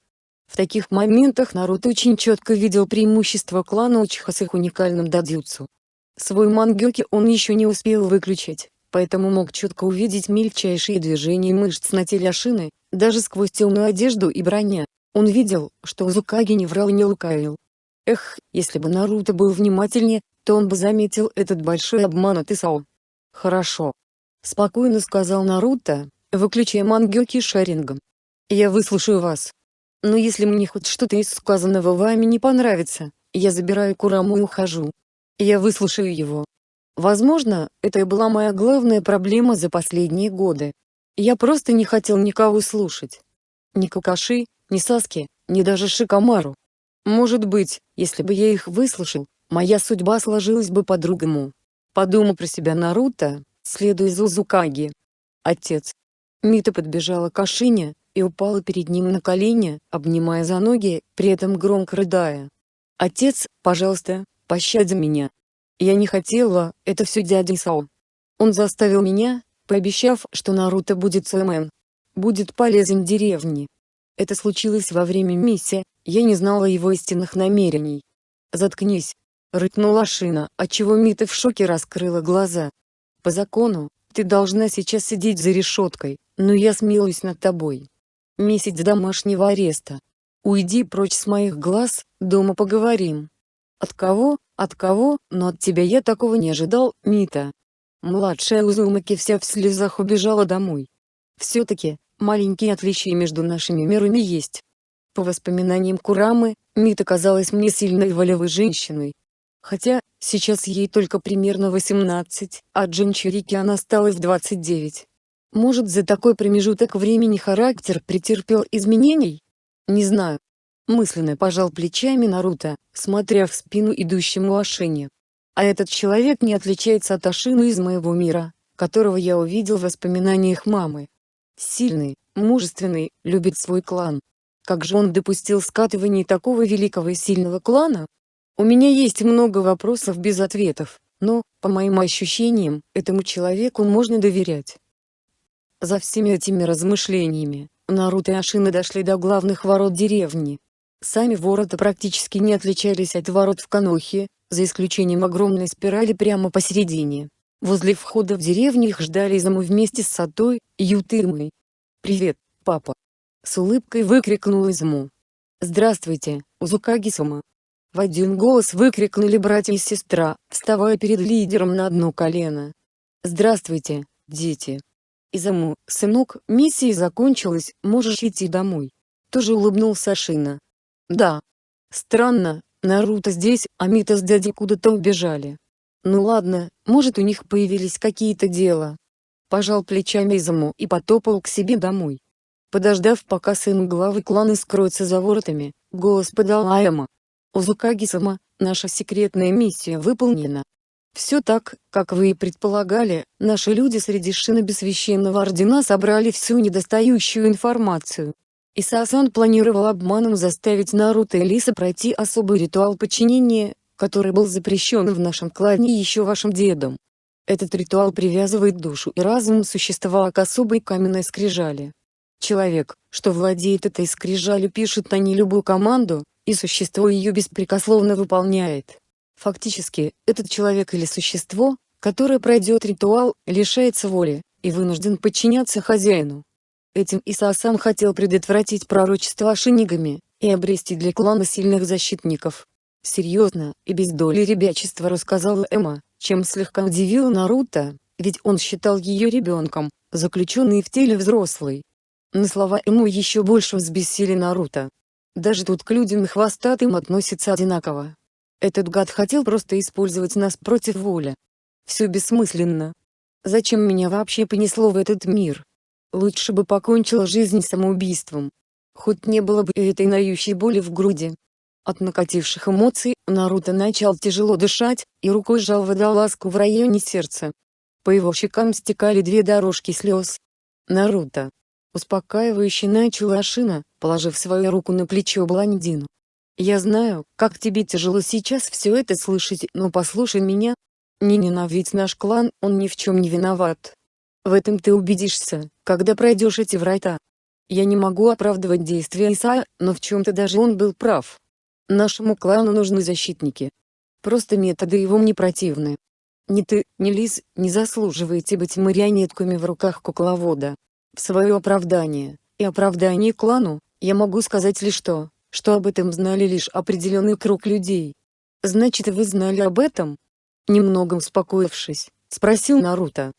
В таких моментах Наруто очень четко видел преимущество клана Учиха с их уникальным дадзюцу. Свой мангёки он еще не успел выключить, поэтому мог четко увидеть мельчайшие движения мышц на теле Ашины, даже сквозь темную одежду и броня. Он видел, что Узукаги не врал и не лукавил. Эх, если бы Наруто был внимательнее, то он бы заметил этот большой обман от Исао. Хорошо. Спокойно сказал Наруто, выключая мангёки шарингом. Я выслушаю вас. Но если мне хоть что-то из сказанного вами не понравится, я забираю Кураму и ухожу. Я выслушаю его. Возможно, это и была моя главная проблема за последние годы. Я просто не хотел никого слушать. Ни Какаши, ни Саски, ни даже Шикамару. Может быть, если бы я их выслушал, моя судьба сложилась бы по-другому. Подумал про себя Наруто, следуя за Узукаги. Отец. Мита подбежала к Ашине, и упала перед ним на колени, обнимая за ноги, при этом громко рыдая. «Отец, пожалуйста, пощади меня. Я не хотела, это все дядя Исао. Он заставил меня, пообещав, что Наруто будет Суэмен. Будет полезен деревне. Это случилось во время миссии, я не знала его истинных намерений. «Заткнись!» — рыкнула Шина, отчего Мита в шоке раскрыла глаза. «По закону, ты должна сейчас сидеть за решеткой, но я смилуюсь над тобой. Месяц домашнего ареста. Уйди прочь с моих глаз, дома поговорим». «От кого? От кого? Но от тебя я такого не ожидал, Мита». Младшая Узумаки вся в слезах убежала домой. Все-таки, маленькие отличия между нашими мирами есть. По воспоминаниям Курамы, Мита казалась мне сильной волевой женщиной. Хотя, сейчас ей только примерно 18, а Джинчурики она стала в 29. Может за такой промежуток времени характер претерпел изменений? Не знаю. Мысленно пожал плечами Наруто, смотря в спину идущему Ашине. А этот человек не отличается от Ашины из моего мира, которого я увидел в воспоминаниях мамы. Сильный, мужественный, любит свой клан. Как же он допустил скатывание такого великого и сильного клана? У меня есть много вопросов без ответов, но, по моим ощущениям, этому человеку можно доверять. За всеми этими размышлениями, Наруто и Ашина дошли до главных ворот деревни. Сами ворота практически не отличались от ворот в Канохе, за исключением огромной спирали прямо посередине. Возле входа в деревню их ждали Изаму вместе с Сатой Ютырмой. «Привет, папа!» С улыбкой выкрикнул Изаму. «Здравствуйте, Узукаги-сама!» В один голос выкрикнули братья и сестра, вставая перед лидером на одно колено. «Здравствуйте, дети!» Изаму, сынок, миссия закончилась, можешь идти домой. Тоже улыбнулся Шина. Да. Странно, Наруто здесь, а Мита с дядей куда-то убежали. Ну ладно, может у них появились какие-то дела. Пожал плечами Изаму и потопал к себе домой. Подождав пока сын главы клана скроется за воротами, голос подал Аяма. Узукаги-сама, наша секретная миссия выполнена. Все так, как вы и предполагали, наши люди среди шиноби священного ордена собрали всю недостающую информацию. Исасан планировал обманом заставить Наруто и Лиса пройти особый ритуал подчинения, который был запрещен в нашем клане еще вашим дедом. Этот ритуал привязывает душу и разум существа к особой каменной скрижали. Человек, что владеет этой скрижалью пишет на ней любую команду, и существо ее беспрекословно выполняет. Фактически, этот человек или существо, которое пройдет ритуал, лишается воли, и вынужден подчиняться хозяину. Этим Исаасан хотел предотвратить пророчество шинигами, и обрести для клана сильных защитников. Серьезно, и без доли ребячества рассказала Эма, чем слегка удивила Наруто, ведь он считал ее ребенком, заключенный в теле взрослой. На слова Эму еще больше взбесили Наруто. Даже тут к людям хвостатым относятся одинаково. Этот гад хотел просто использовать нас против воли. Все бессмысленно. Зачем меня вообще понесло в этот мир? Лучше бы покончила жизнь самоубийством. Хоть не было бы этой нающей боли в груди. От накативших эмоций, Наруто начал тяжело дышать, и рукой сжал водолазку в районе сердца. По его щекам стекали две дорожки слез. Наруто. Успокаивающе начал Ашина, положив свою руку на плечо блондину. Я знаю, как тебе тяжело сейчас все это слышать, но послушай меня. Не ненавидь наш клан, он ни в чем не виноват. В этом ты убедишься, когда пройдешь эти врата. Я не могу оправдывать действия Исаа, но в чем-то даже он был прав. Нашему клану нужны защитники. Просто методы его мне противны. Ни ты, ни Лис, не заслуживаете быть марионетками в руках кукловода. В свое оправдание, и оправдание клану, я могу сказать лишь то, что об этом знали лишь определенный круг людей. Значит вы знали об этом? Немного успокоившись, спросил Наруто.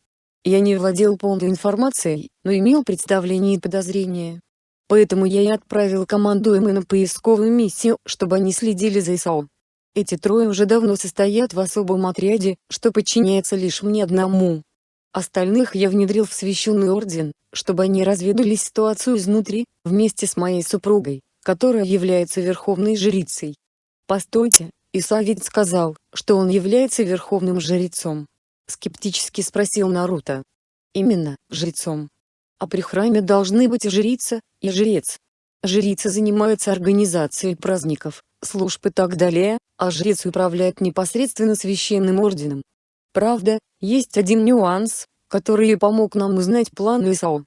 Я не владел полной информацией, но имел представление и подозрения. Поэтому я и отправил команду Эмы на поисковую миссию, чтобы они следили за Исао. Эти трое уже давно состоят в особом отряде, что подчиняется лишь мне одному. Остальных я внедрил в священный орден, чтобы они разведали ситуацию изнутри, вместе с моей супругой которая является верховной жрицей. Постойте, Иса ведь сказал, что он является верховным жрецом. Скептически спросил Наруто. Именно, жрецом. А при храме должны быть и жрица, и жрец. Жрица занимается организацией праздников, служб и так далее, а жрец управляет непосредственно священным орденом. Правда, есть один нюанс, который и помог нам узнать план Исао.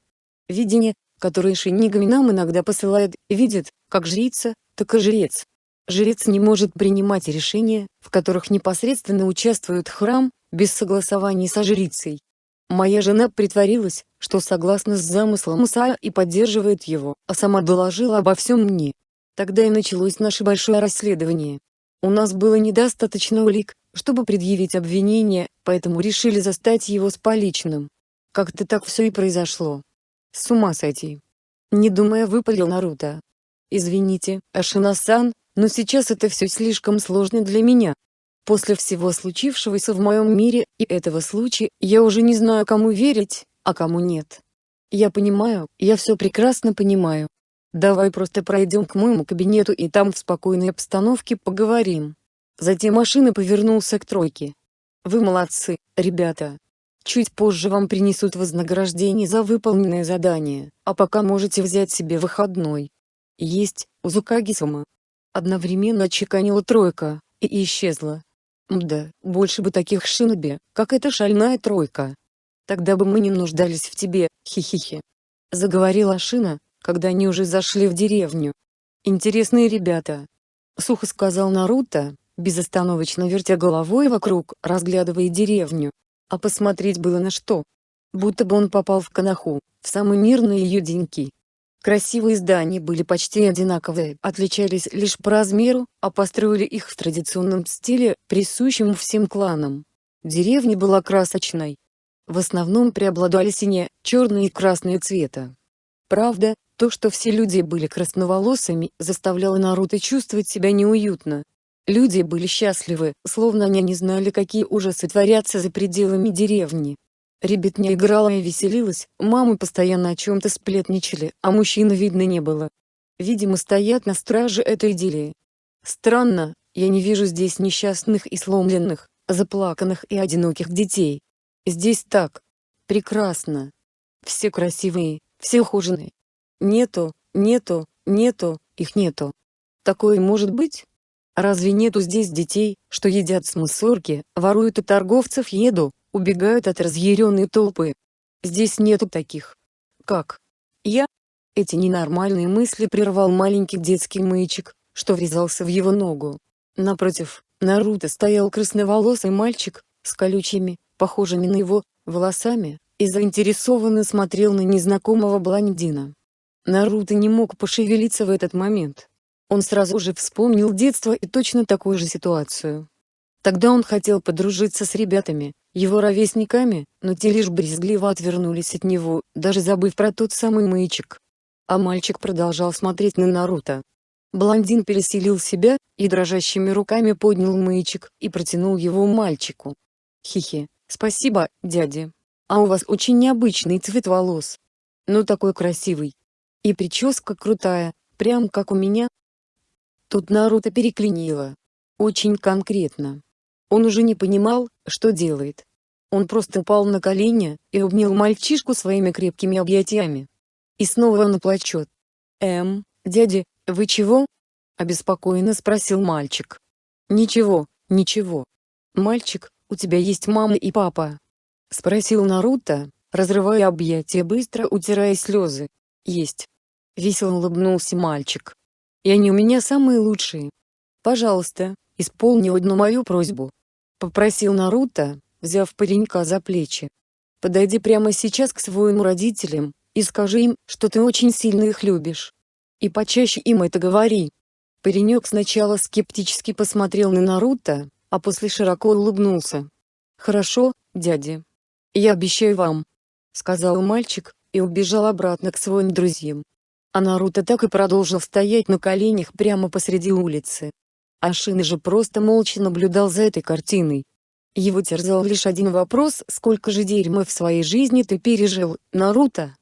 Видение, которое Шинигами нам иногда посылает, видит, как жрица, так и жрец. Жрец не может принимать решения, в которых непосредственно участвует храм, без согласования со жрицей. Моя жена притворилась, что согласна с замыслом Исаия и поддерживает его, а сама доложила обо всем мне. Тогда и началось наше большое расследование. У нас было недостаточно улик, чтобы предъявить обвинение, поэтому решили застать его с поличным. Как-то так все и произошло. С ума сойти. Не думая выпалил Наруто. Извините, Ашина-сан, но сейчас это все слишком сложно для меня. После всего случившегося в моем мире и этого случая, я уже не знаю кому верить, а кому нет. Я понимаю, я все прекрасно понимаю. Давай просто пройдем к моему кабинету и там в спокойной обстановке поговорим. Затем машина повернулся к тройке. Вы молодцы, ребята. Чуть позже вам принесут вознаграждение за выполненное задание, а пока можете взять себе выходной. Есть, Узукаги-сама. Одновременно отчеканила тройка, и исчезла. Мда, больше бы таких шиноби, как эта шальная тройка. Тогда бы мы не нуждались в тебе, хихихи. Заговорила Шина, когда они уже зашли в деревню. Интересные ребята. Сухо сказал Наруто, безостановочно вертя головой вокруг, разглядывая деревню. А посмотреть было на что. Будто бы он попал в Канаху, в самые мирные ее деньки. Красивые здания были почти одинаковые, отличались лишь по размеру, а построили их в традиционном стиле, присущем всем кланам. Деревня была красочной. В основном преобладали синие, черные и красные цвета. Правда, то, что все люди были красноволосыми, заставляло Наруто чувствовать себя неуютно. Люди были счастливы, словно они не знали какие ужасы творятся за пределами деревни. Ребятня играла и веселилась, мамы постоянно о чем-то сплетничали, а мужчин видно не было. Видимо стоят на страже этой идиллии. Странно, я не вижу здесь несчастных и сломленных, заплаканных и одиноких детей. Здесь так. Прекрасно. Все красивые, все ухоженные. Нету, нету, нету, их нету. Такое может быть? Разве нету здесь детей, что едят с мусорки, воруют у торговцев еду, убегают от разъяренной толпы? Здесь нету таких. Как? Я? Эти ненормальные мысли прервал маленький детский мычик, что врезался в его ногу. Напротив, Наруто стоял красноволосый мальчик, с колючими, похожими на его, волосами, и заинтересованно смотрел на незнакомого блондина. Наруто не мог пошевелиться в этот момент. Он сразу же вспомнил детство и точно такую же ситуацию. Тогда он хотел подружиться с ребятами, его ровесниками, но те лишь брезгливо отвернулись от него, даже забыв про тот самый маячик. А мальчик продолжал смотреть на Наруто. Блондин переселил себя, и дрожащими руками поднял маячик, и протянул его мальчику. Хихи, спасибо, дядя. А у вас очень необычный цвет волос. Ну такой красивый. И прическа крутая, прям как у меня, Тут Наруто переклинило. Очень конкретно. Он уже не понимал, что делает. Он просто упал на колени и обнял мальчишку своими крепкими объятиями. И снова он плачет. «Эм, дядя, вы чего?» – обеспокоенно спросил мальчик. «Ничего, ничего. Мальчик, у тебя есть мама и папа?» – спросил Наруто, разрывая объятия быстро утирая слезы. «Есть». Весело улыбнулся мальчик и они у меня самые лучшие. Пожалуйста, исполни одну мою просьбу. Попросил Наруто, взяв паренька за плечи. Подойди прямо сейчас к своим родителям, и скажи им, что ты очень сильно их любишь. И почаще им это говори. Паренек сначала скептически посмотрел на Наруто, а после широко улыбнулся. «Хорошо, дядя. Я обещаю вам», — сказал мальчик, и убежал обратно к своим друзьям. А Наруто так и продолжил стоять на коленях прямо посреди улицы. Ашина же просто молча наблюдал за этой картиной. Его терзал лишь один вопрос «Сколько же дерьма в своей жизни ты пережил, Наруто?»